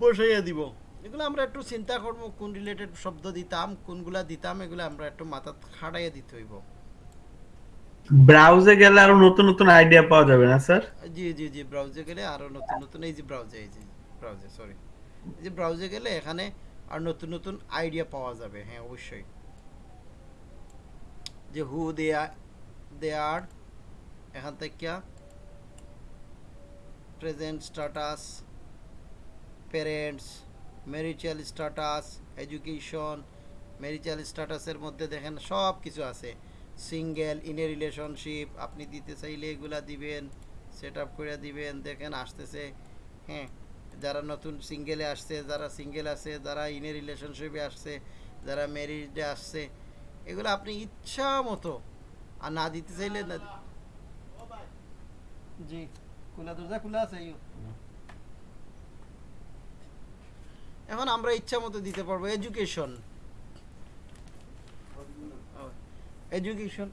বসাইয়া দিব। এগুলো আমরা একটু চিন্তা করব কোন রিলেটেড শব্দ দিতাম কোনগুলা দিতাম এগুলো আমরা একটু মাথা খাটাইয়া দিতে হইব। ব্রাউজে গেলে আরও নতুন নতুন আইডিয়া পাওয়া যাবে না স্যার? জি জি জি ব্রাউজে গেলে আরও নতুন নতুন এই যে ব্রাউজে এই যে ব্রাউজে সরি এই যে ব্রাউজে গেলে এখানে আর নতুন নতুন আইডিয়া পাওয়া যাবে হ্যাঁ অবশ্যই। যে হু দে আর এখান থেকে present status parents marital status education marital স্ট্যাটাসের মধ্যে দেখেন সব কিছু আছে। সিঙ্গেল ইন এ রিলেশনশিপ আপনি দিতে চাইলে এগুলা দিবেন সেট আপ করে দিবেন, দেখেন আসতেছে। হ্যাঁ যারা নতুন সিঙ্গেলে আসছে, যারা সিঙ্গেল আছে, যারা ইন এ রিলেশনশিপে আসছে, যারা ম্যারিডে আসছে এগুলো আপনি ইচ্ছা মতো। আর না দিতে চাইলে না জি, খোলা দরজা খোলা আছে এখন আমরা ইচ্ছা মতো দিতে পারব। Education education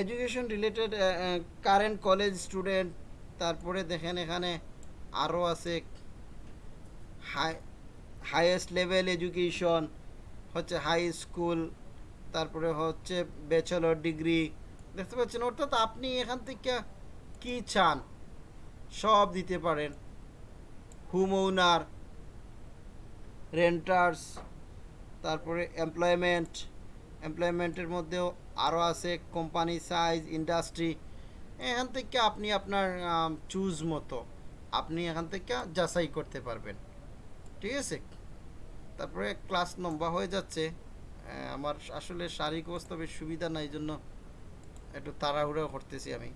education related current college student তারপরে দেখেন এখানে আরও আছে হাই হাইয়েস্ট লেভেল এডুকেশন হচ্ছে হাই স্কুল তারপরে হচ্ছে ব্যাচেলর ডিগ্রি দেখতে পাচ্ছেন? অর্থাৎ আপনি এখান থেকে কি চান? সব দিতে পারেন। হোম ওনার রেন্টার্স তারপরে এমপ্লয়মেন্ট এমপ্লয়মেন্টের মধ্যেও আরও আছে কোম্পানি সাইজ ইন্ডাস্ট্রি এখান থেকে আপনি আপনার চুজ মতো আপনি এখান থেকে যাচাই করতে পারবেন। ঠিক আছে? তারপরে ক্লাস লম্বা হয়ে যাচ্ছে। আমার আসলে শারীরিক অবস্থা বেশ সুবিধা নাই জন্য একটু তাড়াহুড়া করতেছি আমি।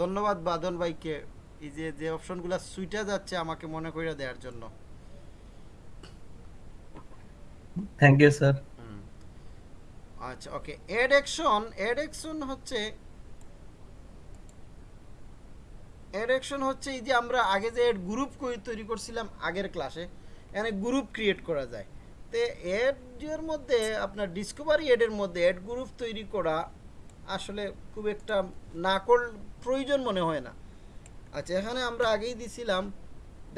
ধন্যবাদ বাদন ভাইকে। এই যে যে অপশনগুলো সুইটা যাচ্ছে আমাকে মনে করে দেওয়ার জন্য। Thank you sir. আচ্ছা okay ad action ad action হচ্ছে এড অ্যাকশন হচ্ছে এই যে আমরা আগে যে এড গ্রুপ তৈরি করছিলাম আগের ক্লাসে এখানে গ্রুপ ক্রিয়েট করা যায়। তো এর মধ্যে আপনার ডিসকভারি এডের মধ্যে এড গ্রুপ তৈরি করা আসলে খুব একটা না কর, প্রয়োজন মনে হয় না। আচ্ছা এখানে আমরা আগেই দিছিলাম,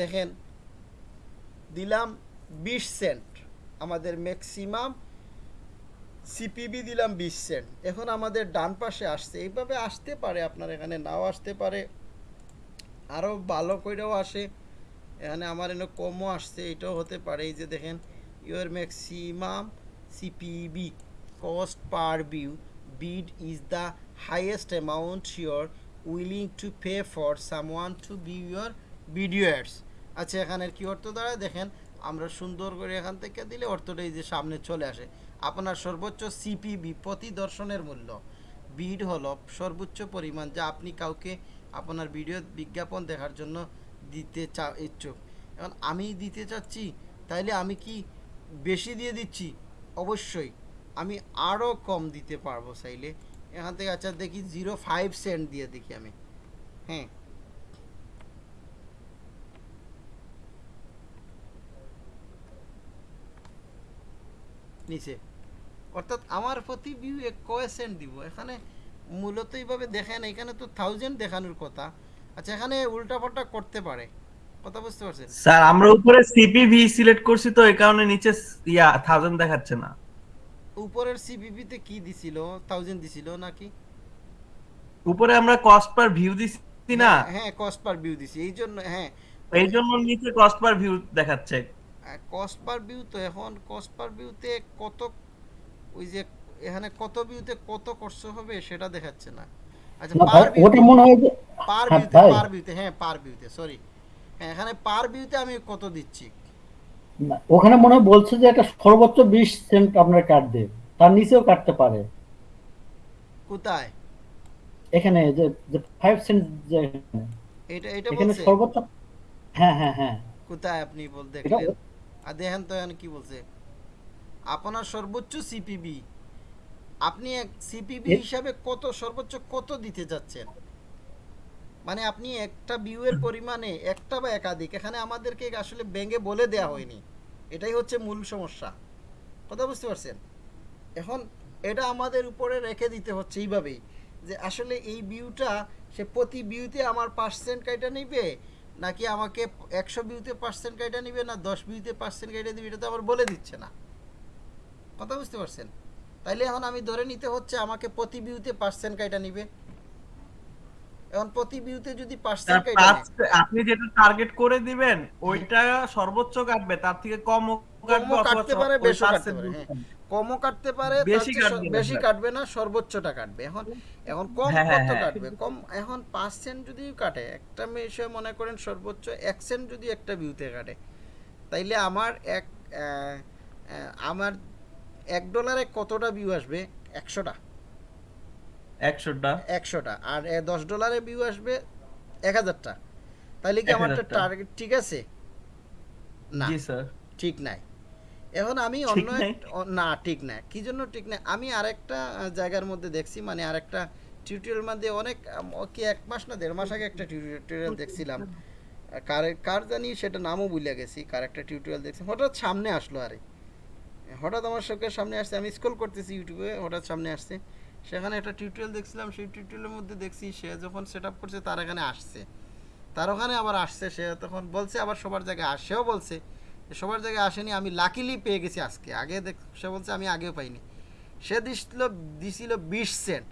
দেখেন, দিলাম বিশ সেন্ট আমাদের ম্যাক্সিমাম সিপিবি দিলাম বিশ সেন্ট এখন আমাদের ডান পাশে আসছে। এইভাবে আসতে পারে আপনার এখানে, নাও আসতে পারে। আরও ভালো করেও আসে। এখানে আমার এনে কমও আসছে, এটাও হতে পারে। এই যে দেখেন your maximum CPV cost per view bid is the highest amount your willing to pay for someone to view your videos আচ্ছা এখানের কি অর্থ দাঁড়ায়? দেখেন, আমরা সুন্দর করে এখান থেকে দিলে অর্থটা এই যে সামনে চলে আসে। আপনার সর্বোচ্চ সিপিবি প্রতি দর্শনের মূল্য। বিড হলো সর্বোচ্চ পরিমাণ যা আপনি কাউকে আপনার ভিডিও বিজ্ঞাপন দেখার জন্য দিতে চা ইচ্ছুক। এখন আমি দিতে চাচ্ছি, তাইলে আমি কি বেশি দিয়ে দিচ্ছি? অবশ্যই। আমি আরও কম দিতে পারব চাইলে। এখান থেকে আচ্ছা দেখি, জিরো ফাইভ সেন্ট দিয়ে দেখি আমি। হ্যাঁ। নিচে। অর্থাৎ আমার প্রতি ভিউ এক কয় দিব। এখানে মূলত এইভাবে দেখেন এখানে তো থাউজেন্ড দেখানোর কথা। আচ্ছা এখানে উল্টাপাল্টা করতে পারে। কথা বুঝতে পারছেন? স্যার আমরা উপরে সিপিভি সিলেক্ট করছি তো এই কারণে নিচে ইয়া থাউজেন্ড দেখাচ্ছে না। উপরের সিপিপিতে কি দিছিল? থাউজেন্ড দিছিল নাকি? উপরে আমরা কস্ট পার ভিউ দিছি না। হ্যাঁ কস্ট পার ভিউ দিছি। এই জন্য হ্যাঁ। এই জন্য নিচে কস্ট পার ভিউ দেখাচ্ছে। কস্ট পার ভিউ তো এখন কস্ট পার ভিউতে কত ওই যে এখানে কত ভিউতে কত খরচ হবে সেটা দেখাচ্ছে না। আচ্ছা পার ওটা মনে হয় যে পার হ্যাঁ, ভিউতে পার ভিউতে হ্যাঁ পার ভিউতে সরি হ্যাঁ এখানে পার ভিউতে আমি কত দিচ্ছি? ওখানে মনে হয় বলছে যে এটা সর্বোচ্চ বিশ সেন্ট আপনার কাটবে তার নিচেও কাটতে পারে। কোথায়? এখানে যে যে ফাইভ সেন্ট যে এটা এটা এখানে সর্বোচ্চ হ্যাঁ হ্যাঁ হ্যাঁ। কোথায় আপনি বল দেখলেন? আর দেখেন তো এখানে কি বলছে? আপনার সর্বোচ্চ সিপিবি আপনি এক সিপিবি হিসাবে কত সর্বোচ্চ কত দিতে যাচ্ছেন? মানে আপনি একটা ভিউয়ের পরিমাণে একটা বা একাধিক এখানে আমাদেরকে আসলে ব্যাঙ্গে বলে দেয়া হয়নি। এটাই হচ্ছে মূল সমস্যা। কথা বুঝতে পারছেন? এখন এটা আমাদের উপরে রেখে দিতে হচ্ছে এইভাবেই যে আসলে এই ভিউটা সে প্রতি ভিউতে আমার পার্সেন্ট কাইটা নিবে নাকি আমাকে একশো ভিউতে পার্সেন্ট কাইটা নিবে না দশ ভিউতে পার্সেন্ট কাইটা দিবে এটা তো আবার বলে দিচ্ছে না। কথা বুঝতে পারছেন? তাইলে এখন আমি ধরে নিতে হচ্ছে আমাকে প্রতি ভিউতে পার্সেন্ট কাইটা নিবে। এখন প্রতি ভিউতে যদি পার্সেন্ট কাইটা আপনি যেটা টার্গেট করে দিবেন ওইটা সর্বোচ্চ কাটবে তার থেকে কম কাটবে কাটতে পারে কাটতে পারে হ্যাঁ। কমও কাটতে পারে বেশি কাটবে না, বেশি কাটবে সর্বোচ্চটা কাটবে। এখন এখন কম হ্যাঁ, হ্যাঁ, কত হ্যাঁ। কাটবে? কম এখন পার্সেন্ট যদি কাটে একটা বিষয় মনে করেন সর্বোচ্চ এক সেন্ট যদি একটা ভিউতে কাটে তাইলে আমার এক আমার এক ডলারে কতটা ভিউ আসবে? একশোটা। একশোটা? একশোটা। আর দশ ডলারে ভিউ আসবে এক হাজারটা। তাইলে কি আমার টার্গেট ঠিক আছে? না। ঠিক নাই। এখন আমি অন্য না ঠিক না কি জন্য ঠিক না আমি আরেকটা জায়গার মধ্যে দেখছি মানে আরেকটা টিউটোরিয়াল মধ্যে অনেক কি এক মাস না দেড় মাস আগে একটা টিউটোরিয়াল দেখছিলাম। কার কার জানি সেটা নামও ভুলে গেছি। কার একটা টিউটোরিয়াল দেখছি। হঠাৎ সামনে আসলো আরে। হঠাৎ আমার চোখের সামনে আসছে, আমি স্ক্রল করতেছি ইউটিউবে হঠাৎ সামনে আসছে। সেখানে একটা টিউটোরিয়াল দেখছিলাম, সেই টিউটোরিয়ালের মধ্যে দেখছি সে যখন সেট আপ করছে তার এখানে আসছে। তার ওখানে আবার আসছে, সে তখন বলছে, আবার সবার জায়গায় আসেও বলছে সবার জায়গায় আসেনি, আমি লাকিলি পেয়ে গেছি আজকে। আগে দেখ, সে বলছে, আমি আগেও পাইনি। সে দিছিল দিছিল বিশ সেন্ট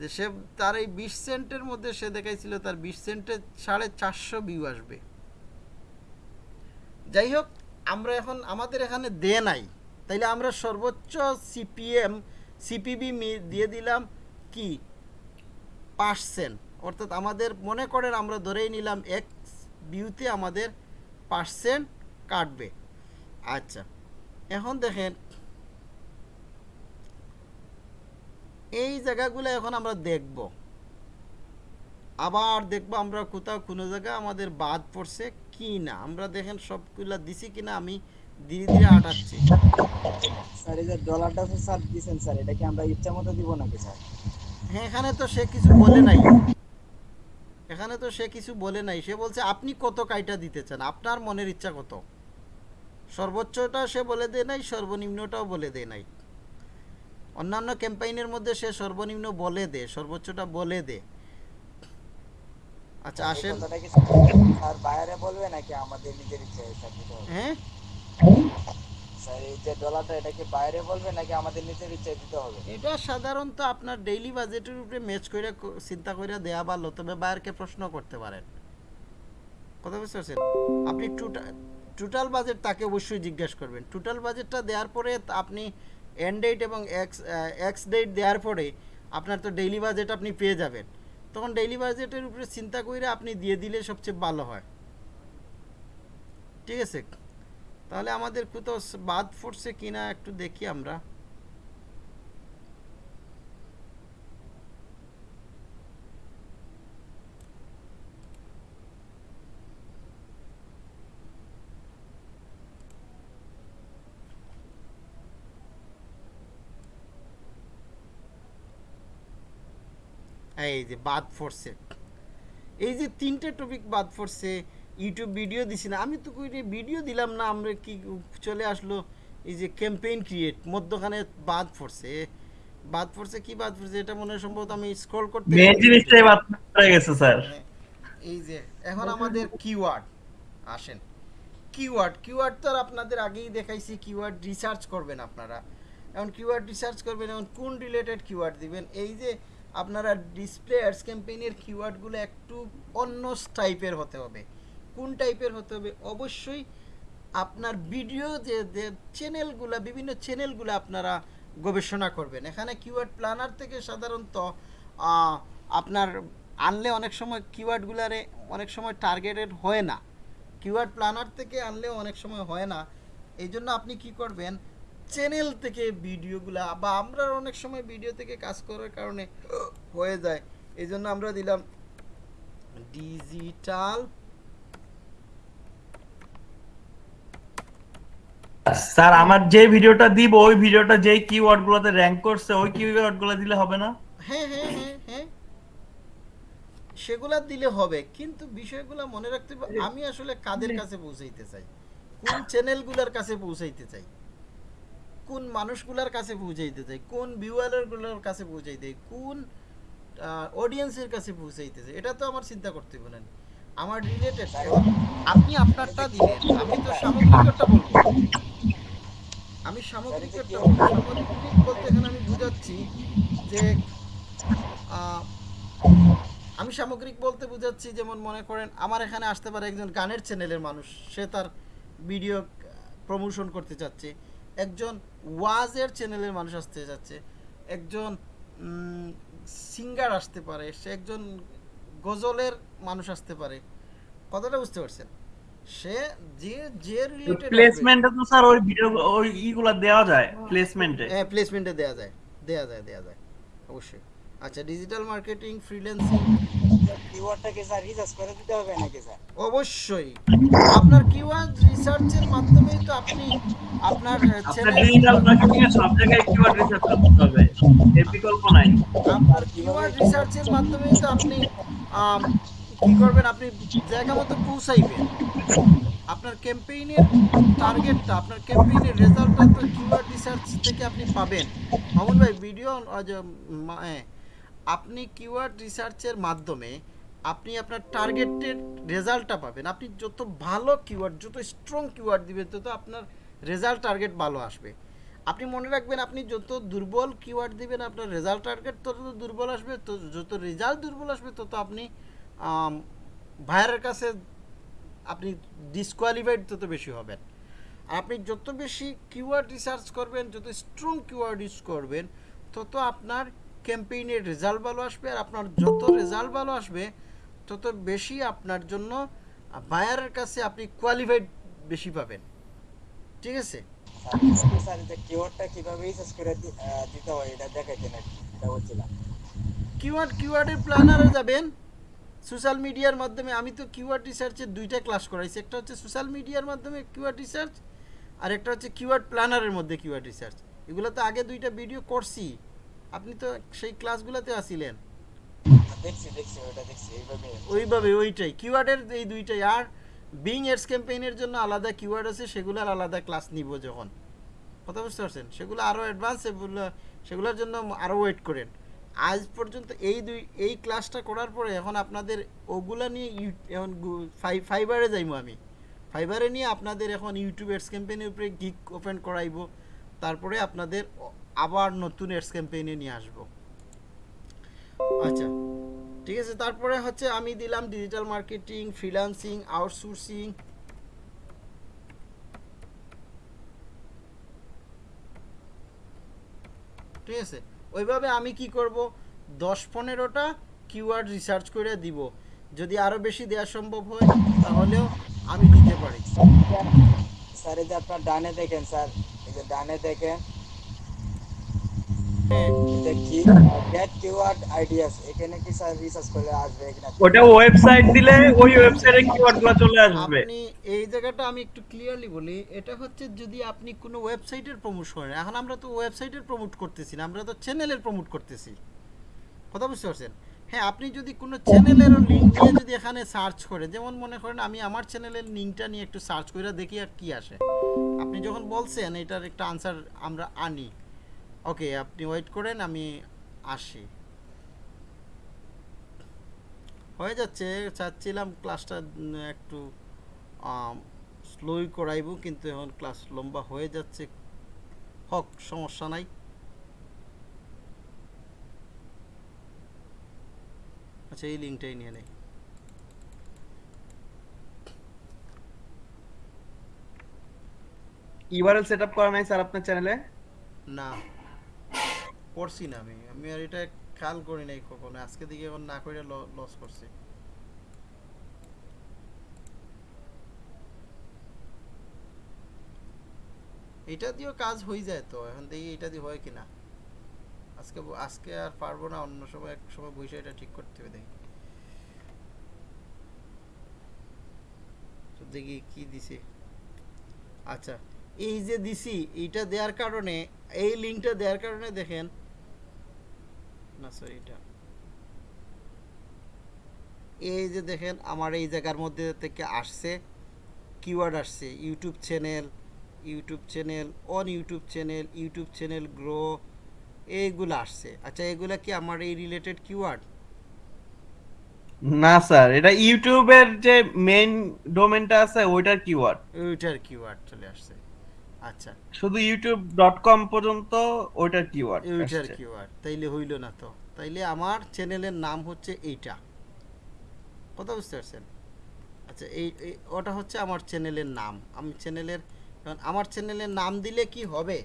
যে সে, তার এই বিশ সেন্টের মধ্যে সে দেখাইছিল, তার বিশ সেন্টে সাড়ে চারশো ভিউ আসবে। যাই হোক, আমরা এখন, আমাদের এখানে দে নাই। তাইলে আমরা সর্বোচ্চ সিপিএম সিপিবি দিয়ে দিলাম কি? পার্সেন্ট। অর্থাৎ আমাদের মনে করেন আমরা ধরেই নিলাম এক্স ভিউতে আমাদের পার্সেন্ট কাটবে। আচ্ছা এখন দেখেন, এই জায়গাগুলো এখন আমরা দেখব। আবার দেখব আমরা কোথাও কোনো জায়গা আমাদের বাদ পড়ছে কি না আমরা দেখেন সবগুলা দিছি কিনা, আমি ধীরে ধীরে আটাচ্ছি। স্যার এই যে ডলারটা তো স্যার দিছেন স্যার এটা কি আমরা ইচ্ছা মতো দিব নাকি স্যার? হ্যাঁ এখানে তো সে কিছু বলে নাই। এখানে তো সে কিছু বলে নাই। সে বলছে আপনি কত কাইটা দিতে চান? আপনার মনের ইচ্ছা কত? সর্বোচ্চটা সে বলে দেয় নাই সর্বনিম্নটাও বলে দেয় নাই। অন্যান্য ক্যাম্পাইনের মধ্যে সে সর্বনিম্ন বলে দে সর্বোচ্চটা বলে দে আচ্ছা আসেন। কি বাইরে বলবে নাকি আমাদের নিজের ইচ্ছা হ্যাঁ? যে এটা কি বাইরে নাকি আমাদের নিজের দিতে হবে? এটা সাধারণত আপনার ডেইলি বাজেটের উপরে ম্যাচ চিন্তা করে ভালো তবে প্রশ্ন করতে পারেন। কথা বুঝতে পারছেন? আপনি টোটাল বাজেট তাকে অবশ্যই করবেন। টোটাল বাজেটটা দেওয়ার পরে আপনি ডেট এবং এক্স এক্স ডেট দেওয়ার পরে আপনার তো ডেইলি বাজেট আপনি পেয়ে যাবেন। তখন ডেইলি বাজেটের উপরে চিন্তা করে আপনি দিয়ে দিলে সবচেয়ে ভালো হয়। ঠিক আছে? তাহলে আমাদের কোথাও বাদ পড়ছে কিনা একটু দেখি আমরা। এই যে বাদ পড়ছে এই যে তিনটে টপিক বাদ পড়ছে ইউটিউব ভিডিও দিছি না। আমি তো কই ভিডিও দিলাম না আমরা কি চলে আসলো? এই যে ক্যাম্পেইন ক্রিয়েট মধ্যখানে বাদ পড়ছে। বাদ পড়ছে কি বাদ পড়ছে? এটা মনে হয় সম্ভবত আমি স্ক্রল করতে মেন জিনিসটাই বাদ পড়ে গেছে স্যার। এই যে এখন আমাদের কিওয়ার্ড আসেন। কিওয়ার্ড কিওয়ার্ড তো আপনাদের আগেই দেখাইছি কিওয়ার্ড রিসার্চ করবেন আপনারা। এখন কিওয়ার্ড রিসার্চ করবেন এখন কোন রিলেটেড কিওয়ার্ড দিবেন? এই যে আপনারা ডিসপ্লে অ্যাডস ক্যাম্পেইনের কিওয়ার্ডগুলো একটু অন্য টাইপের হতে হবে। কোন টাইপের হতে হবে, অবশ্যই আপনার ভিডিও যে চ্যানেলগুলো বিভিন্ন চ্যানেলগুলো আপনারা গবেষণা করবেন। এখানে কিওয়ার্ড প্ল্যানার থেকে সাধারণত আপনার আনলে অনেক সময় কিওয়ার্ডগুলারে অনেক সময় টার্গেটেড হয় না। কিওয়ার্ড প্ল্যানার থেকে আনলেও অনেক সময় হয় না। এই জন্য আপনি কি করবেন চ্যানেল থেকে ভিডিওগুলা বা আমরা অনেক সময় ভিডিও থেকে কাজ করার কারণে হয়ে যায়। এই জন্য আমরা দিলাম ডিজিটাল স্যার আমার যে ভিডিওটা দিব ওই ভিডিওটা যেই কিওয়ার্ড গুলোতে র্যাঙ্ক করছে ওই কিওয়ার্ডগুলো দিলে হবে না? হ্যাঁ হ্যাঁ হ্যাঁ হ্যাঁ। সেগুলা দিলে হবে কিন্তু বিষয়গুলো মনে রাখতে হবে আমি আসলে কাদের কাছে পৌঁছাইতে চাই? কোন চ্যানেলগুলোর কাছে পৌঁছাইতে চাই? কোন মানুষগুলোর কাছে পৌঁছাইতে চাই? কোন ভিউয়ারগুলোর কাছে পৌঁছাইতে চাই? কোন অডিয়েন্সের কাছে পৌঁছাইতে চাই? এটা তো আমার চিন্তা করতে হবে না। আমার রিলেটেড আপনি আপনারটা আমি তো সামগ্রিকটা বলব। আমি সামগ্রিকটা সামগ্রিক বলতে এখানে আমি বুঝাচ্ছি যে আমি সামগ্রিক বলতে বুঝাচ্ছি, যেমন মনে করেন আমার এখানে আসতে পারে একজন গানের চ্যানেলের মানুষ। সে তার ভিডিও প্রমোশন করতে চাচ্ছে। একজন ওয়াজের চ্যানেলের মানুষ আসতে চাচ্ছে। একজন সিঙ্গার আসতে পারে। সে একজন গজলের মানুষ আসতে পারে। কথাটা বুঝতে পারছেন? সে যে যে রিলেটেড প্লেসমেন্টে তো স্যার ওই ভিডিও ওই ইগুলা দেওয়া যায় প্লেসমেন্টে হ্যাঁ প্লেসমেন্টে দেওয়া যায়। দেওয়া যায় দেওয়া যায়। অবশ্যই। আচ্ছা ডিজিটাল মার্কেটিং ফ্রিল্যান্সিং কিওয়ার্ডটা কি স্যার রিসার্চ করে দিতে হবে নাকি স্যার? অবশ্যই। আপনার কিওয়ার্ড রিসার্চের মাধ্যমেই তো আপনি আপনার আপনার ডিজিটাল মার্কেটিং এর সব জায়গায় কিওয়ার্ড রিসার্চ করতে হবে। এর বিকল্প নাই। আপনার কিওয়ার্ড রিসার্চের মাধ্যমেই তো আপনি কি করবেন আপনি? জায়গা মতো পৌঁছাইবেন। আপনার ক্যাম্পেইনের টার্গেটটা আপনার ক্যাম্পেইনের রেজাল্টটা তো কিওয়ার্ড রিসার্চ থেকে আপনি পাবেন। মামুন ভাই ভিডিও আপনি কিওয়ার্ড রিসার্চের মাধ্যমে আপনি আপনার টার্গেটের রেজাল্টটা পাবেন। আপনি যত ভালো কিওয়ার্ড যত স্ট্রং কিওয়ার্ড দিবেন, তত আপনার রেজাল্ট টার্গেট ভালো আসবে। আপনি মনে রাখবেন, আপনি যত দুর্বল কিওয়ার্ড দিবেন, আপনার রেজাল্ট টার্গেট তত দুর্বল আসবে, তো যত রেজাল্ট দুর্বল আসবে, তত আপনি ভাইয়ারের কাছে আপনি ডিসকোয়ালিফাইড তত বেশি হবেন। আপনি যত বেশি কিওয়ার্ড রিসার্চ করবেন, যত স্ট্রং কিওয়ার্ড ইউজ করবেন, তত আপনার ক্যাম্পেইনের রেজাল্ট ভালো আসবে, আর আপনার যত রেজাল্ট ভালো আসবে, তত বেশি আপনার জন্য বায়ারের কাছে আপনি কোয়ালিফাইড বেশি পাবেন। ঠিক আছে? স্যার যে কিওয়ার্ডটা কীভাবে করে দিতে হয় এটা দেখাইতেন আর কি। এটা বলছিলাম। কিওয়ার্ড কিওয়ার্ডের প্ল্যানারে যাবেন। সোশ্যাল মিডিয়ার মাধ্যমে আমি তো কিওয়ার্ড রিসার্চের দুইটা ক্লাস করাইছি। একটা হচ্ছে সোশ্যাল মিডিয়ার মাধ্যমে কিওয়ার্ড রিসার্চ আর একটা হচ্ছে কিওয়ার্ড প্ল্যানারের মধ্যে কিওয়ার্ড রিসার্চ। এগুলো তো আগে দুইটা ভিডিও করছি। আপনি তো সেই ক্লাসগুলোতে আসিলেন ওইভাবে ওইটাই। কিওয়ার্ডের এই দুইটাই। আর বিং এডস ক্যাম্পেইনের জন্য আলাদা কিওয়ার্ড আছে, সেগুলোর আলাদা ক্লাস নিব যখন। কথা বুঝতে পারছেন? সেগুলো আরও অ্যাডভান্স সেগুলো, সেগুলোর জন্য আরও ওয়েট করেন। আজ পর্যন্ত এই দুই, এই ক্লাসটা করার পরে এখন আপনাদের ওগুলা নিয়ে এখন ফাইবারে যাইবো আমি। ফাইবারে নিয়ে আপনাদের এখন ইউটিউব এডস ক্যাম্পেইনের উপরে গিক ওপেন করাইবো। তারপরে আপনাদের আবার নতুন এডস ক্যাম্পেইনে নিয়ে আসব। আচ্ছা। ঠিক আছে, তারপরে হচ্ছে আমি দিলাম ডিজিটাল মার্কেটিং ফ্রিল্যান্সিং আউটসোর্সিং ঠিক আছে, ওইভাবে আমি কি করব? দশ পনেরোটা কিওয়ার্ড রিসার্চ করে দিব। যদি আরও বেশি দেওয়া সম্ভব হয়, তাহলেও আমি দিতে পারি। স্যার, এই যে আপনার ডানে দেখেন, স্যার, এই যে ডানে দেখেন কি গেট কিওয়ার্ড আইডিয়াস এখানে কি স্যার রিসার্চ করলে আসবে এখানে ওটা ওয়েবসাইট দিলে ওই ওয়েবসাইটে কিওয়ার্ডগুলো চলে আসবে। আপনি এই জায়গাটা আমি একটু ক্লিয়ারলি বলি এটা হচ্ছে যদি আপনি কোনো ওয়েবসাইটের প্রমোট করেন এখন আমরা তো ওয়েবসাইটের প্রমোট করতেছি না আমরা তো চ্যানেলের প্রমোট করতেছি। কথা বুঝতে পারছেন? হ্যাঁ আপনি যদি কোনো চ্যানেলেরও লিঙ্ক নিয়ে যদি এখানে সার্চ করেন যেমন মনে করেন আমি আমার চ্যানেলের লিঙ্কটা নিয়ে একটু সার্চ করে দেখি আর কি আসে। আপনি যখন বলছেন এটার একটা আনসার আমরা আনি। ওকে আপনি ওয়েট করেন আমি আসি। হয়ে যাচ্ছে চাচ্ছিলাম ক্লাসটা একটু স্লোই করাইব কিন্তু এখন ক্লাস লম্বা হয়ে যাচ্ছে। হক সমস্যা নাই। আচ্ছা এই লিঙ্কটাই নিয়ে নেই। ইউআরএল সেটআপ করা নাই স্যার আপনার চ্যানেলে না। করছি না আমি। আমি আর এটা খেয়াল করি নাই কখনো। আজকে দিকে এখন না করে লস করছি। এটা দিয়েও কাজ হয়ে যায় তো। এখন দেখি এটা দিয়ে হয় কিনা। আজকে আজকে আর পারব না, অন্য সময় এক সময় বসে এটা ঠিক করতে হবে দেখি। দেখি কি দিছে। আচ্ছা। এই যে দিছি এইটা দেওয়ার কারণে এই লিঙ্কটা দেওয়ার কারণে দেখেন। না সরি এটা। এই যে দেখেন আমার এই জায়গার মধ্যে থেকে আসছে কিওয়ার্ড আসছে YouTube channel YouTube channel on YouTube channel YouTube channel grow এইগুলো আসছে। আচ্ছা এগুলা কি আমার এই রিলেটেড কিওয়ার্ড না স্যার এটা ইউটিউবের যে মেইন ডোমেনটা আছে ওইটার কিওয়ার্ড ওইটার কিওয়ার্ড চলে আসছে। আচ্ছা। শুধু youtube.com পর্যন্ত ওইটার কিওয়ার্ড ওইটার কিওয়ার্ড তাইলে হইল না তো। তাইলে আমার চ্যানেলের নাম হচ্ছে এইটা। কথা বুঝতে পারছেন? আচ্ছা এই এই- ওটা হচ্ছে আমার চ্যানেলের নাম। আমি চ্যানেলের কারণ আমার চ্যানেলের নাম দিলে কি হবে?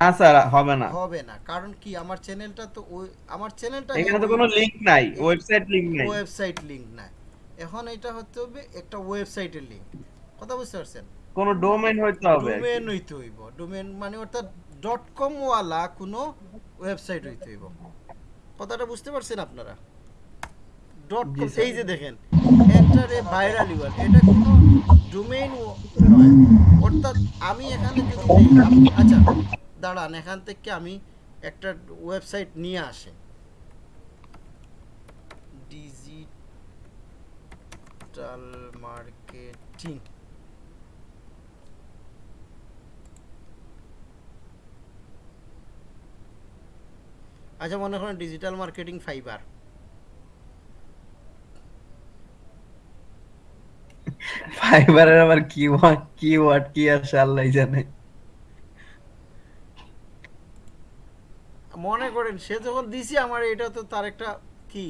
না স্যার হবে না। হবে না। কারণ কি? আমার চ্যানেলটা তো ওই আমার চ্যানেলটা এখানে তো কোনো লিংক নাই ওয়েবসাইট লিংক নাই। ওয়েবসাইট লিংক নাই। এখন এটা হতে হবে একটা ওয়েবসাইটের লিংক কথা বুঝতে পারছেন? কোনো ডোমেইন হইতে হবে। ডোমেন হইতে হইব। ডোমেন মানে অর্থাৎ. ডট কম ওয়ালা কোনো ওয়েবসাইট হইতে হইব। কথাটা বুঝতে পারছেন আপনারা? ডট কম এই যে দেখেন এন্টার এ ভাইরাল ইউআর এটা কোনো ডোমেইন নয়। অর্থাৎ আমি এখানে যদি আচ্ছা দাঁড়ান এখান থেকে আমি একটা ওয়েবসাইট নিয়ে আসি। ডিজিটাল মার্কেটিং আচ্ছা মনে করেন ডিজিটাল মার্কেটিং ফাইবার ফাইবারের আমার কি ওয়ার্ড কি ওয়ার্ড কি আসে আল্লাহ জানে। মনে করেন সে যখন দিছি আমার এটা তো তার একটা কি?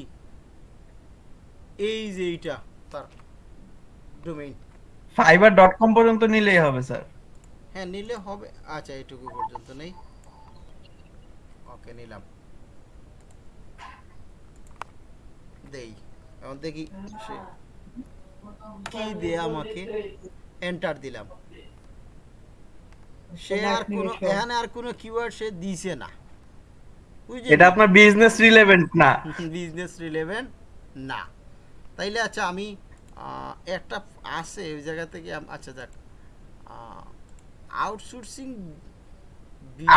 এই যে এইটা তার ডোমেইন ফাইবার ডট কম পর্যন্ত নিলেই হবে স্যার। হ্যাঁ নিলে হবে। আচ্ছা এটুকু পর্যন্ত নেই। ওকে নিলাম। দেই। এখন দেখি সে কি দিয়ে আমাকে এন্টার দিলাম। সে আর কোনো এখানে আর কোনো কিওয়ার্ড সে দিছে না। এটা আপনার বিজনেস রিলেভেন্ট না। বিজনেস রিলেভেন্ট না। তাইলে আচ্ছা আমি আহ, একটা আছে ওই জায়গা থেকে আচ্ছা যাক। আউটসোর্সিং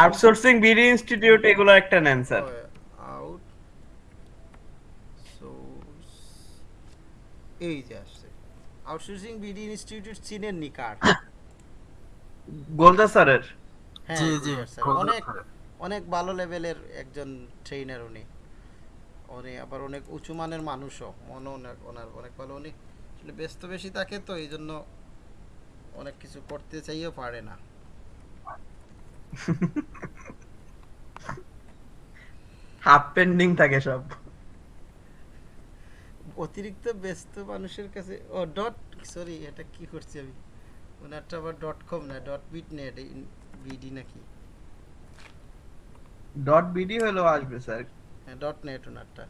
আউটসোর্সিং বিডি ইনস্টিটিউট এগুলো একটা নেন স্যার। এই যে আসছে। আউটসোর্সিং বিডি ইনস্টিটিউট চিনেন নি কার গোলদা স্যারের? হ্যাঁ জি, জি, অনেক অনেক ভালো লেভেলের একজন ট্রেনার উনি। উনি আবার অনেক উঁচু মানের মানুষও। মনে অনেক ওনার অনেক ভালো। উনি আসলে ব্যস্ত বেশি থাকে তো এই জন্য অনেক কিছু করতে চাইও পারে না। হাফ পেন্ডিং থাকে সব। অতিরিক্ত ব্যস্ত মানুষের কাছে ও ডট সরি এটা কি করছি আমি? ওনারটা আবার ডট কম না ডট বিট নেট বিডি নাকি? ডট বিডি হলেও আসবে স্যার। হ্যাঁ ডট নেট ওনারটা।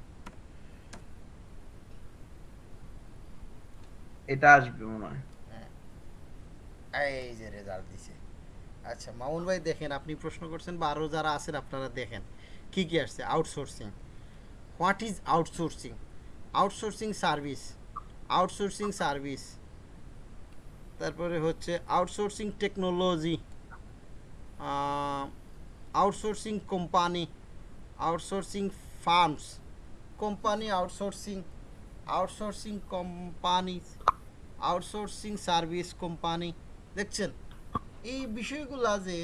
এটা আসবে মনে হয়। এই যে রেজাল্ট দিছে। আচ্ছা মামুন ভাই দেখেন আপনি প্রশ্ন করছেন বা আরও যারা আছেন আপনারা দেখেন। কি কি আসছে? Outsourcing what is outsourcing outsourcing service outsourcing service. তারপরে হচ্ছে outsourcing technology outsourcing company outsourcing firms company outsourcing outsourcing company outsourcing service company দেখছেন? এই বিষয়গুলা যে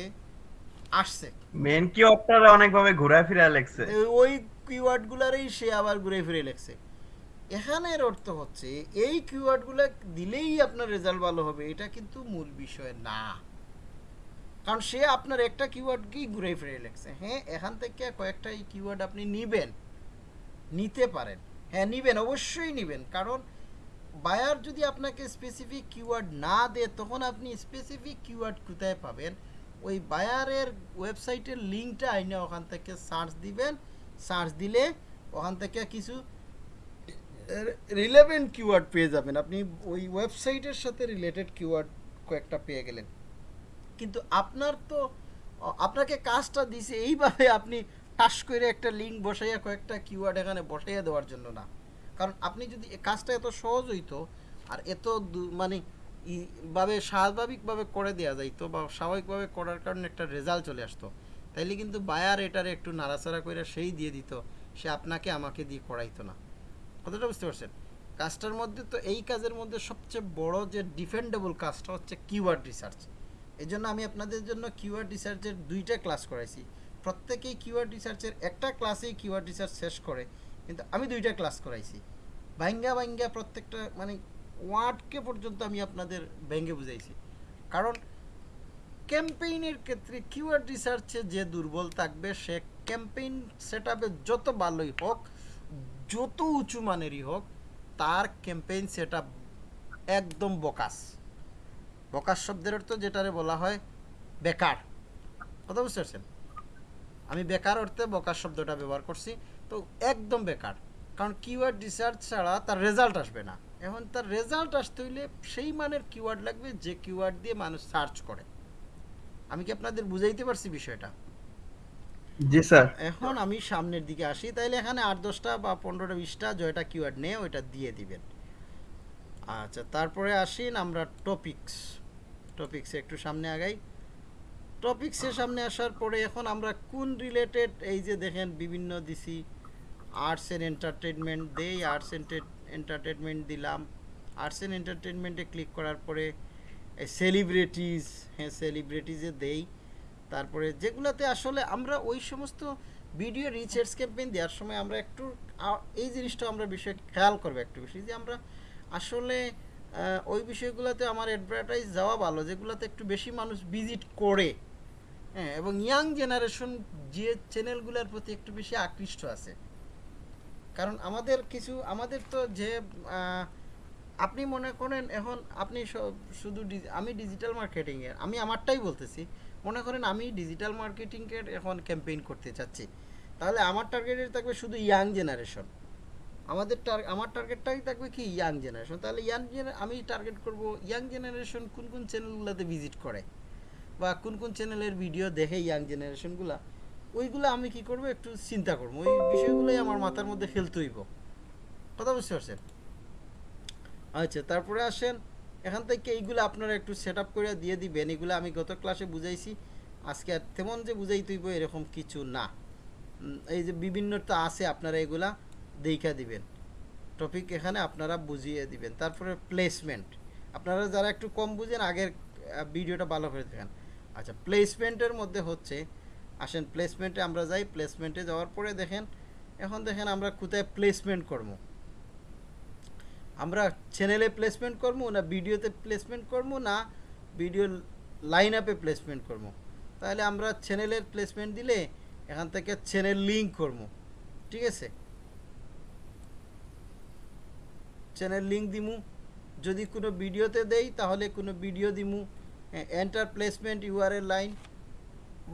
আসছে। মেন কি অপটারা অনেকভাবে ঘুরে ফিরে লেখছে। ওই কিওয়ার্ডগুলারই সে আবার ঘুরে ফিরে লেখছে। এখানের অর্থ হচ্ছে, এই কিওয়ার্ডগুলো দিলেই আপনার রেজাল্ট ভালো হবে, এটা কিন্তু মূল বিষয় না। কারণ সে আপনার একটা কিওয়ার্ডকেই ঘুরে ফিরে লেখছে। হ্যাঁ এখান থেকে কয়েকটা এই কিওয়ার্ড আপনি নিবেন, নিতে পারেন। হ্যাঁ নিবেন, অবশ্যই নিবেন। কারণ বায়ার যদি আপনাকে স্পেসিফিক কিওয়ার্ড না দেয়, তখন আপনি স্পেসিফিক কিওয়ার্ড কোথায় পাবেন? ওই বায়ারের ওয়েবসাইটের লিঙ্কটা আইনে ওখান থেকে সার্চ দিবেন। সার্চ দিলে ওখান থেকে কিছু রিলেভেন্ট কিওয়ার্ড পেয়ে যাবেন। আপনি ওই ওয়েবসাইটের সাথে রিলেটেড কিওয়ার্ড কয়েকটা পেয়ে গেলেন। কিন্তু আপনার তো, আপনাকে কাজটা দিছে এইভাবে আপনি টাস করে একটা লিঙ্ক বসাইয়া কয়েকটা কিওয়ার্ড এখানে বসাইয়া দেওয়ার জন্য না। কারণ আপনি যদি কাজটা এত সহজ হইতো, আর এত মানে ই- ভাবে স্বাভাবিকভাবে করে দেওয়া যাইতো বা স্বাভাবিকভাবে করার কারণে একটা রেজাল্ট চলে আসতো, তাইলে কিন্তু বায়ার এটারে একটু নাড়াচাড়া করে সেই দিয়ে দিত, সে আপনাকে আমাকে দিয়ে করাইতো না। কথাটা বুঝতে পারছেন? কাজটার মধ্যে তো এই কাজের মধ্যে সবচেয়ে বড় যে ডিফেন্ডেবল কাজটা হচ্ছে কিওয়ার্ড রিসার্চ এই জন্য আমি আপনাদের জন্য কিওয়ার্ড রিসার্চের দুইটা ক্লাস করাইছি। প্রত্যেকেই কিওয়ার্ড রিসার্চের একটা ক্লাসেই কিওয়ার্ড রিসার্চ শেষ করে, কিন্তু আমি দুইটা ক্লাস করাইছি। ভাঙ্গা ভাঙ্গা প্রত্যেকটা মানে ওয়ার্ডকে পর্যন্ত আমি আপনাদের ভেঙ্গে বুঝাইছি। কারণ ক্যাম্পেইনের ক্ষেত্রে কিওয়ার্ড রিসার্চে যে দুর্বল থাকবে, সে ক্যাম্পেইন সেট যত ভালোই হোক যত উঁচু মানেরই হোক, তার ক্যাম্পেইন সেট একদম বকাস। বকাস শব্দের অর্থ যেটারে বলা হয় বেকার। কথা বুঝতে পারছেন? আমি বেকার অর্থে বকাস শব্দটা ব্যবহার করছি, তো একদম বেকার। কারণ কিওয়ার্ড রিসার্চ ছাড়া তার রেজাল্ট আসবে না। এখন তার রেজাল্ট আসতে হইলে সেই মানের কিওয়ার্ড লাগবে যে কিওয়ার্ড দিয়ে মানুষ সার্চ করে। আমি কি আপনাদের বুঝাইতে পারছি বিষয়টা? জি, স্যার। এখন আমি সামনের দিকে আসি, তাইলে এখানে আট দশটা বা পনেরোটা, বিশটা জয়টা কিওয়ার্ড নিয়ে ওইটা দিয়ে দিবেন। আচ্ছা তারপরে আসিন আমরা টপিকস টপিক্সে একটু সামনে আগাই। টপিক্সের সামনে আসার পরে এখন আমরা কোন রিলেটেড এই যে দেখেন বিভিন্ন দিছি আর্টস অ্যান্ড এন্টারটেনমেন্ট দেই আর্টস এন্টারটেনমেন্ট দিলাম। আর্টস অ্যান্ড এন্টারটেনমেন্টে ক্লিক করার পরে সেলিব্রিটিজ হ্যাঁ সেলিব্রিটিজে দেই। তারপরে যেগুলোতে আসলে আমরা ওই সমস্ত ভিডিও রিসার্চ ক্যাম্পেইন দেওয়ার সময় আমরা একটু এই জিনিসটা আমরা বিষয়ে খেয়াল করব একটু বেশি যে আমরা আসলে ওই বিষয়গুলোতে আমার অ্যাডভার্টাইজ যাওয়া ভালো, যেগুলোতে একটু বেশি মানুষ ভিজিট করে। হ্যাঁ এবং ইয়াং জেনারেশন যে চ্যানেলগুলোর প্রতি একটু বেশি আকৃষ্ট আছে। কারণ আমাদের কিছু, আমাদের তো যে আপনি মনে করেন এখন আপনি শুধু আমি ডিজিটাল মার্কেটিংয়ের আমি আমারটাই বলতেছি। মনে করেন আমি ডিজিটাল মার্কেটিংয়ের এখন ক্যাম্পেইন করতে চাচ্ছি, তাহলে আমার টার্গেটের থাকবে শুধু ইয়াং জেনারেশন আমাদের টার আমার টার্গেটটাই থাকবে কি ইয়াং জেনারেশন তাহলে ইয়াং আমি টার্গেট করব ইয়াং জেনারেশন কোন কোন চ্যানেলগুলোতে ভিজিট করে? বা কোন কোন চ্যানেলের ভিডিও দেখে ইয়াং জেনারেশনগুলা ওইগুলো আমি কি করব? একটু চিন্তা করব। ওই বিষয়গুলোই আমার মাথার মধ্যে ফেলতে হইব। কথা বুঝতে পারছেন? আচ্ছা তারপরে আসেন এখান থেকে এইগুলো আপনারা একটু সেট আপ করে দিয়ে দিবেন। এগুলো আমি গত ক্লাসে বুঝাইছি। আজকে আর তেমন যে বুঝাই তুইব এরকম কিছু না। এই যে বিভিন্নতা আছে আপনারা এগুলা দেখা দিবেন। টপিক এখানে আপনারা বুঝিয়ে দিবেন। তারপরে প্লেসমেন্ট আপনারা যারা একটু কম বুঝেন, আগের ভিডিওটা ভালো করে দেখেন। আচ্ছা প্লেসমেন্টের মধ্যে হচ্ছে, আসেন প্লেসমেন্টে আমরা যাই। প্লেসমেন্টে যাওয়ার পরে দেখেন, এখন দেখেন আমরা কোথায় প্লেসমেন্ট করব। আমরা চ্যানেলে প্লেসমেন্ট করব, না ভিডিওতে প্লেসমেন্ট করব, না ভিডিও লাইন আপে প্লেসমেন্ট করব। তাহলে আমরা চ্যানেলের প্লেসমেন্ট দিলে এখান থেকে চ্যানেল লিঙ্ক করব। ঠিক আছে? চ্যানেল লিঙ্ক দিমু। যদি কোনো ভিডিওতে দেই, তাহলে কোনো ভিডিও দিমু। Enter placement URL line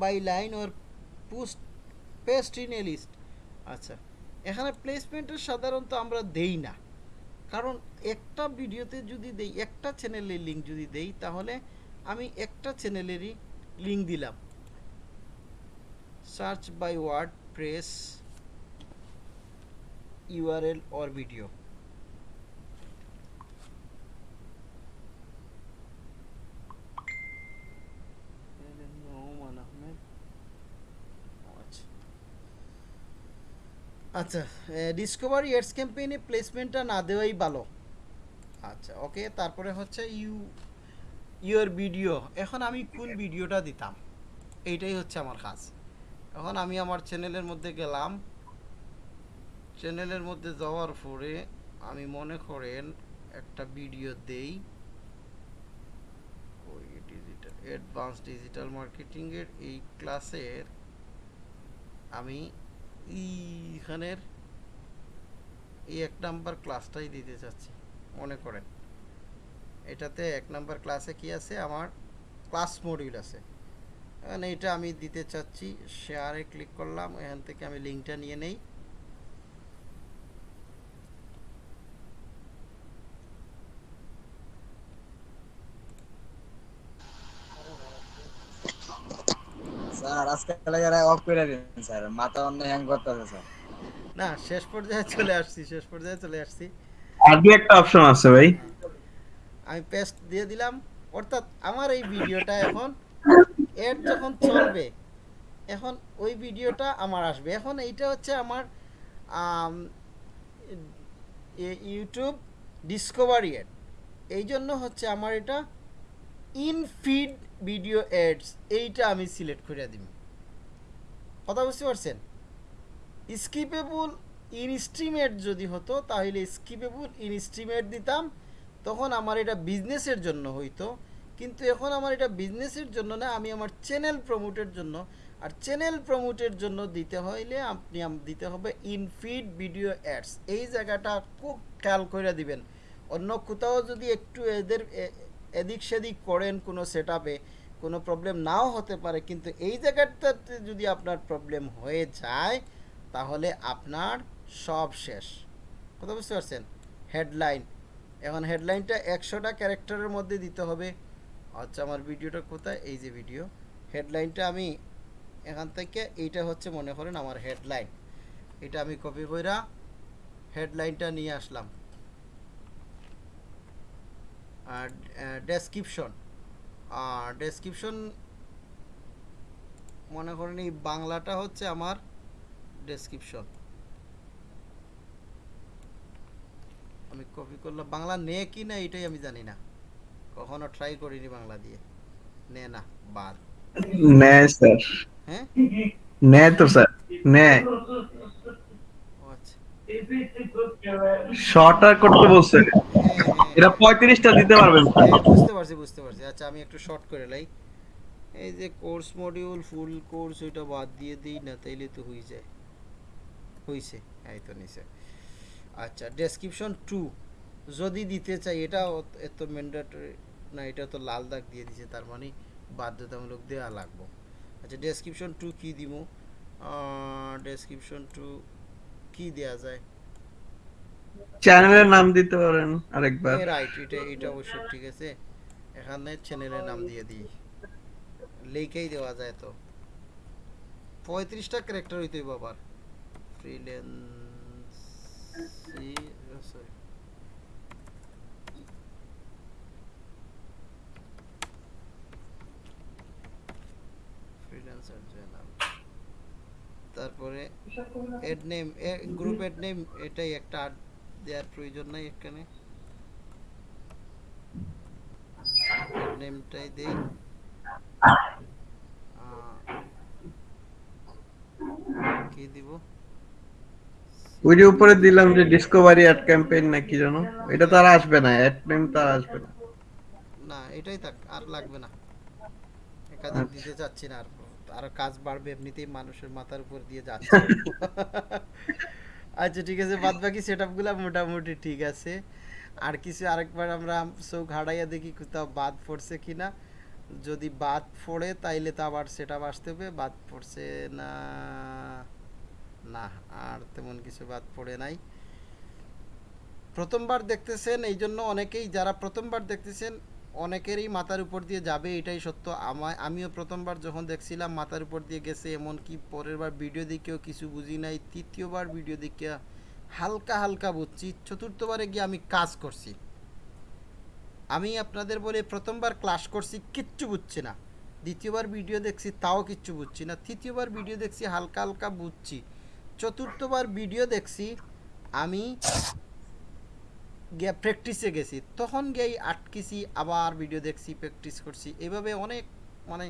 by line or post paste in a list আচ্ছা এখানে প্লেসমেন্টের সাধারণত আমরা দেই না। কারণ একটা ভিডিওতে যদি দেই, একটা চ্যানেলের লিঙ্ক যদি দেই, তাহলে আমি একটা চ্যানেলেরই লিঙ্ক দিলাম। Search by word press URL or video আচ্ছা ডিসকভারি এডস ক্যাম্পেইনে প্লেসমেন্টটা না দেওয়াই ভালো। আচ্ছা ওকে তারপরে হচ্ছে ইউ ইউর ভিডিও এখন আমি কোন ভিডিওটা দিতাম? এইটাই হচ্ছে আমার কাজ। এখন আমি আমার চ্যানেলের মধ্যে গেলাম। চ্যানেলের মধ্যে যাওয়ার পরে আমি মনে করেন একটা ভিডিও দেই। ওই ডিজিটাল অ্যাডভান্স ডিজিটাল মার্কেটিংয়ের এই ক্লাসের আমি এইখানের এই এক নাম্বার ক্লাসটাই দিতে চাচ্ছি, মনে করেন। এটাতে এক নাম্বার ক্লাসে কি আছে? আমার ক্লাস মডিউল আছে। এখন এইটা আমি দিতে চাচ্ছি শেয়ারে ক্লিক করলাম, এখান থেকে আমি লিঙ্কটা নিয়ে নেই স্যার আজকে এলাকার অফ করে দিন স্যার মাথা অন্য হ্যাং করতেছে স্যার। না শেষ পর্যায়ে চলে আসছি শেষ পর্যায়ে চলে আসছি। আর দু একটা অপশন আছে ভাই। আমি পেস্ট দিয়ে দিলাম। অর্থাৎ আমার এই ভিডিওটা এখন এর যখন চলবে এখন ওই ভিডিওটা আমার আসবে। এখন এইটা হচ্ছে আমার আম, ইউটিউব ডিসকভারি এড এই জন্য হচ্ছে আমার এটা ইন ফিড ভিডিও এডস এইটা আমি সিলেক্ট করে দিব কথা বুঝতে পারছেন? স্কিপেবল ইনস্ট্রিমেট যদি হতো, তাহলে স্কিপেবল ইনস্ট্রিমেট দিতাম, তখন আমার এটা বিজনেসের জন্য হইতো। কিন্তু এখন আমার এটা বিজনেসের জন্য না, আমি আমার চ্যানেল প্রমোটের জন্য। আর চ্যানেল প্রমোটের জন্য দিতে হইলে আপনি দিতে হবে ইনফিড ভিডিও অ্যাডস এই জায়গাটা খুব খেয়াল করে দিবেন। অন্য কোথাও যদি একটু এদের এদিক সেদিক করেন কোনো সেট কোনো প্রবলেম নাও হতে পারে, কিন্তু এই জায়গাটাতে যদি আপনার প্রবলেম হয়ে যায়, তাহলে আপনার সব শেষ। কথা বুঝতে পারছেন? হেডলাইন এখন হেডলাইনটা একশোটা ক্যারেক্টারের মধ্যে দিতে হবে। আচ্ছা আমার ভিডিওটা কোথায়? এই যে ভিডিও হেডলাইনটা আমি এখান থেকে, এইটা হচ্ছে মনে করেন আমার হেডলাইন এটা আমি কপি কইরা হেডলাইনটা নিয়ে আসলাম। আর ডেসক্রিপশন ডেসক্রিপশন মনে করেন এই বাংলাটা হচ্ছে আমার ডেসক্রিপশন আমি কপি করলাম। বাংলা নে কি না এটাই আমি জানি না। কখনো ট্রাই করিনি বাংলা দিয়ে। নে না বাদ। নেয় স্যার হ্যাঁ? নে তো স্যার আচ্ছা শর্টার করতে বলছে। এটা পঁয়ত্রিশটা দিতে পারবেন বুঝতে পারছি বুঝতে পারছি। আচ্ছা আমি একটু শর্ট করে লাই। এই যে কোর্স মডিউল ফুল কোর্স ওইটা বাদ দিয়ে দিই, না তাইলে তো হয়ে যায়। হইছে, এই তো নিছে। আচ্ছা ডেসক্রিপশন টু যদি দিতে চাই, এটা এত ম্যান্ডেটরি না এটা তো লাল দাগ দিয়ে দিছে, তার মানে বাধ্যতামূলক দেওয়া লাগবো। আচ্ছা ডেসক্রিপশন টু কি দিব ডেসক্রিপশন টু কি দেয়া যায়? চ্যানেলের নাম দিতে পারেন আরেকবার। রাইট এটা এটা অবশ্য ঠিক আছে। এখানে চ্যানেলের নাম দিয়ে দিই। লিখেই দেওয়া যায় তো। পঁয়ত্রিশটা ক্যারেক্টার হইতে বাবার ফ্রিল্যান্সি সরি ফ্রিল্যান্সার নাম তারপরে ad name group ad name এটাই একটা আট দেওয়ার প্রয়োজন নাই এখানে। নেমটাই দেই। কি দিব? ওই যে উপরে দিলাম যে ডিসকভারি অ্যাড ক্যাম্পেইন না কি জানো এটা তো আর আসবে না অ্যাড নেম তো আর আসবে না। না এটাই থাক আর লাগবে না। একাধিক দিতে চাচ্ছি না আর। আর কাজ বাড়বে এমনিতেই মানুষের মাথার উপর দিয়ে যাচ্ছে। আচ্ছা ঠিক আছে বাদ বাকি সেট মোটামুটি ঠিক আছে। আর কিছু আরেকবার আমরা চোখ হারাইয়া দেখি কোথাও বাদ পড়ছে কিনা। যদি বাদ পড়ে তাইলে তো আবার সেটা আসতে হবে। বাদ পড়ছে না না আর তেমন কিছু বাদ পড়ে নাই। প্রথমবার দেখতেছেন এই জন্য অনেকেই যারা প্রথমবার দেখতেছেন অনেকেরই মাথার উপর দিয়ে যাবে, এটাই সত্য। আমায় আমিও প্রথমবার যখন দেখছিলাম মাথার উপর দিয়ে গেছে, এমনকি পরের বার ভিডিও দেখেও কিছু বুঝি নাই। তৃতীয়বার ভিডিও দেখে হালকা হালকা বুঝছি, চতুর্থবারে গিয়ে আমি কাজ করছি। আমি আপনাদের বলে প্রথমবার ক্লাস করছি, কিচ্ছু বুঝছি না। দ্বিতীয়বার ভিডিও দেখছি, তাও কিচ্ছু বুঝছি না। তৃতীয়বার ভিডিও দেখছি, হালকা হালকা বুঝছি। চতুর্থবার ভিডিও দেখছি, আমি গিয়ে প্র্যাকটিসে গেছি। তখন গিয়ে আটকেছি আবার ভিডিও দেখছি প্র্যাকটিস করছি। এভাবে অনেক মানে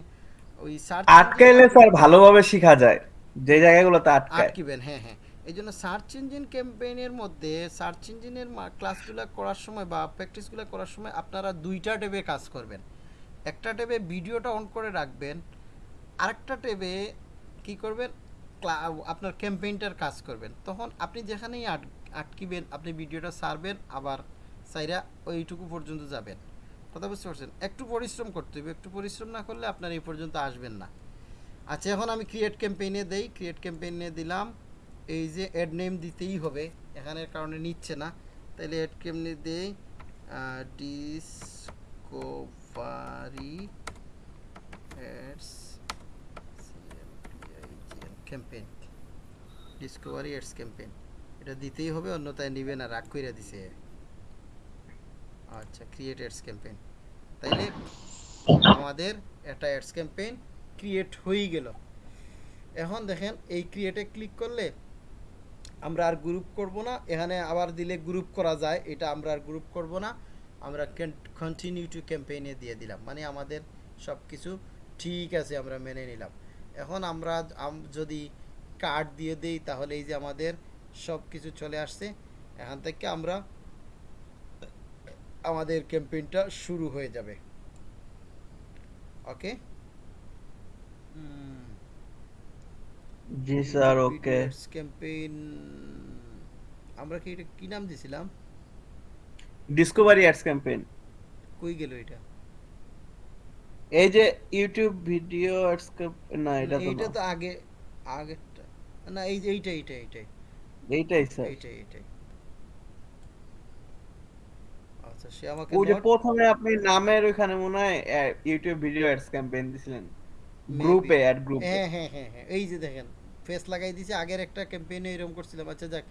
ওই সার্চ আটকাইলে স্যার ভালোভাবে শেখা যায়। যে জায়গাগুলোতে আটকায়। আটকিবেন হ্যাঁ হ্যাঁ। এই জন্য সার্চ ইঞ্জিন ক্যাম্পেইনের মধ্যে সার্চ ইঞ্জিনের ক্লাসগুলো করার সময় বা প্র্যাকটিসগুলো করার সময় আপনারা দুইটা ট্যাবে কাজ করবেন। একটা ট্যাবে ভিডিওটা অন করে রাখবেন আরেকটা ট্যাবে কি করবেন? আপনার ক্যাম্পেইনটার কাজ করবেন। তখন আপনি যেখানেই আট আটকিবেন, আপনি ভিডিওটা সারবেন আবার সাইরা ওইটুকু পর্যন্ত যাবেন। কথা বুঝতে পারছেন? একটু পরিশ্রম করতে হবে, একটু পরিশ্রম না করলে আপনার এই পর্যন্ত আসবেন না। আচ্ছা এখন আমি ক্রিয়েট ক্যাম্পেইনে দেই ক্রিয়েট ক্যাম্পেইনে দিলাম, এই যে অ্যাড নেম দিতেই হবে এখানের কারণে নিচ্ছে না। তাহলে অ্যাড কেমনি দেই? Discovery ads campaign discovery ads campaign এটা দিতেই হবে, অন্যথায় নিবে না, রাগ কইরা দিছে। আচ্ছা ক্রিয়েট অ্যাডস ক্যাম্পেইন তাইলে আমাদের একটা অ্যাডস ক্যাম্পেইন ক্রিয়েট হয়েই গেল। এখন দেখেন, এই ক্রিয়েটে ক্লিক করলে আমরা আর গ্রুপ করব না, এখানে আবার দিলে গ্রুপ করা যায়, এটা আমরা আর গ্রুপ করব না, আমরা কন্টিনিউ টু ক্যাম্পেইনে দিয়ে দিলাম। মানে আমাদের সব কিছু ঠিক আছে, আমরা মেনে নিলাম। এখন আমরা যদি কার্ড দিয়ে দেই, তাহলে এই যে আমাদের সব কিছু চলে আসছে। এখান থেকে আমরা আমাদের ক্যাম্পেইনটা শুরু হয়ে যাবে। ওকে? জি স্যার ওকে। ক্যাম্পেইন আমরা কি এটা কি নাম দিছিলাম? ডিসকভারি অ্যাডস ক্যাম্পেইন কই গেল এটা? এই যে ইউটিউব ভিডিও অ্যাডস না এটা তো এইটা না। তো আগে আগেরটা। না এই যে এইটা এইটা এইটাই। এইটাই স্যার। এইটাই এইটাই। আচ্ছা সে আমাকে ওই যে প্রথমে আপনি নামের ওখানে মনে হয় ইউটিউব ভিডিও অ্যাডস ক্যাম্পেইন দিছিলেন। গ্রুপে অ্যাড গ্রুপে হ্যাঁ হ্যাঁ হ্যাঁ হ্যাঁ এই যে দেখেন ফেস লাগাই আগের একটা ক্যাম্পেইনে এরকম করছিলাম। আচ্ছা যাক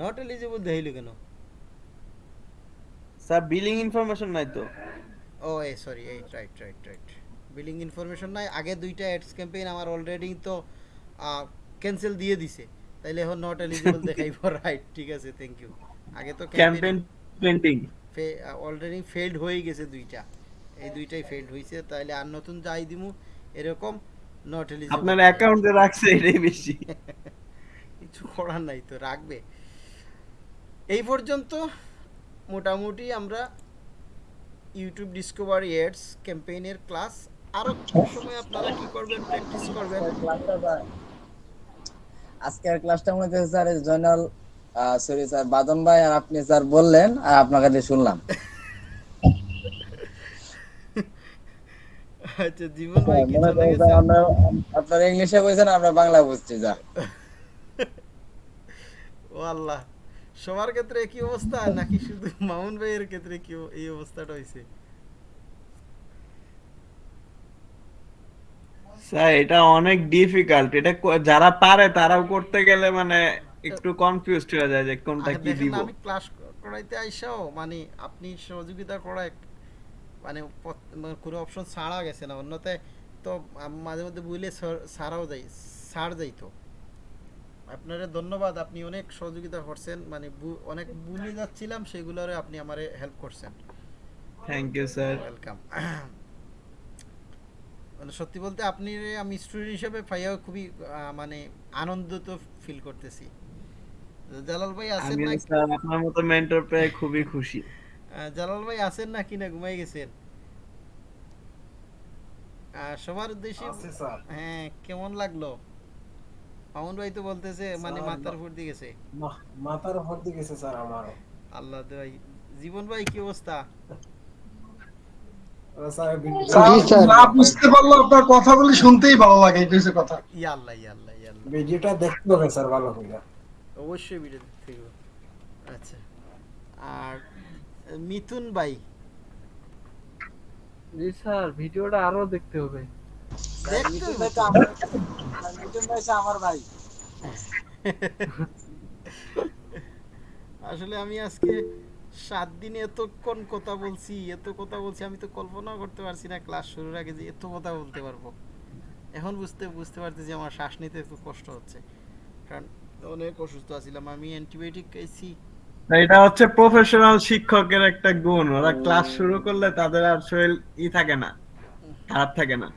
নট এলিজিবল দেখাইলো কেন? স্যার বিলিং ইনফরমেশন নাই তো। ও এই সরি এই right right right billing information নাই আগে দুইটা অ্যাডস ক্যাম্পেইন আমার অলরেডি তো ক্যান্সেল দিয়ে দিছে। তাইলে এখন নট এলিজিবল দেখাইব রাইট ঠিক আছে থ্যাংক ইউ আগে তো ক্যাম্পেইন প্রিন্টিং অলরেডি ফেলড হয়ে গেছে দুইটা। এই দুইটাই ফেলড হইছে তাইলে আর নতুন যাই দিমু এরকম নট এলিজিবল আপনার অ্যাকাউন্টে রাখছে এটাই বেশি। কিছু করার নাই তো রাখবে। এই পর্যন্ত মোটামুটি আমরা ইউটিউব ডিসকভারি এডস ক্যাম্পেইনের ক্লাস আরও সময় আপনারা কি করবেন প্র্যাকটিস করবেন? ক্লাসটা আজকের ক্লাসটার মধ্যে স্যার জয়নাল সরি স্যার বাদন ভাই আর আপনি স্যার বললেন আর আপনার কাছে শুনলাম। আচ্ছা জীবন ভাই কি মনে চলে করেন গেছে স্যার আমরা আপনারা ইংলিশে কইছেন আমরা বাংলা বুঝছি যা ও আল্লাহ সবার ক্ষেত্রে কি অবস্থা নাকি শুধু মামুন ভাইয়ের ক্ষেত্রে কি এই অবস্থাটা হয়েছে স্যার এটা অনেক ডিফিকাল্ট এটা যারা পারে তারাও করতে গেলে মানে একটু কনফিউজড হয়ে যায় যে কোনটা কি দিব। আমি ক্লাস করাইতে আইসাও মানে আপনি সহযোগিতা করায় মানে মানে কোনো অপশন ছাড়া গেছে না। অন্যতে তো মাঝে মধ্যে বুঝলে ছাড়াও যাই ছাড় যাইতো। আপনারে ধন্যবাদ আপনি অনেক সহযোগিতা করছেন। মানে অনেক ভুলে যাচ্ছিলাম সেগুলোরে আপনি আমারে হেল্প করছেন। থ্যাংক ইউ স্যার ওয়েলকাম মানে সত্যি বলতে আপনি আমি স্টুডেন্ট হিসেবে পাইয়াও খুবই মানে আনন্দিত ফিল করতেছি। জালাল ভাই আছেন আমি না স্যার আপনার মতো মেন্টর পেয়ে খুবই খুশি। জালাল ভাই আছেন না কিনা ঘুমাই গেছেন? সবার উদ্দেশ্যে আছে স্যার। হ্যাঁ কেমন লাগল? মামুন ভাই তো বলতেছে মানে মাথার ফুট দিয়ে গেছে। মাথার দিয়ে গেছে স্যার আমারও। আল্লাহ ভাই। জীবন ভাই কি অবস্থা আহ, স্যার ভিডিও- জি, স্যার। না বুঝতে পারলে আপনার কথাগুলি শুনতেই ভালো লাগে এই হচ্ছে কথা। আল্লাহ আল্লাহ আল্লাহ ভিডিওটা দেখতে হবে স্যার ভালো করে। অবশ্যই ভিডিও দেখতে হইব। আচ্ছা। আর মিথুন ভাই? জি স্যার ভিডিওটা আরও দেখতে হবে। দেখতে মিঠুন তো। তো আমার মিঠুন ভাই আমার ভাই। আসলে আমি আজকে সাত দিনে এতক্ষণ কথা বলছি এত কথা বলছি আমি তো কল্পনাও করতে পারছি না ক্লাস শুরুর আগে যে এত কথা বলতে পারব। এখন বুঝতে বুঝতে পারতেছি আমার শ্বাস নিতে একটু কষ্ট হচ্ছে। কারণ অনেক অসুস্থ আছিলাম আমি অ্যান্টিবায়োটিক খাইছি। এটা হচ্ছে প্রফেশনাল শিক্ষকের একটা গুণ। ওরা ক্লাস শুরু করলে তাদের আর শরীর ই থাকে না খারাপ থাকে না।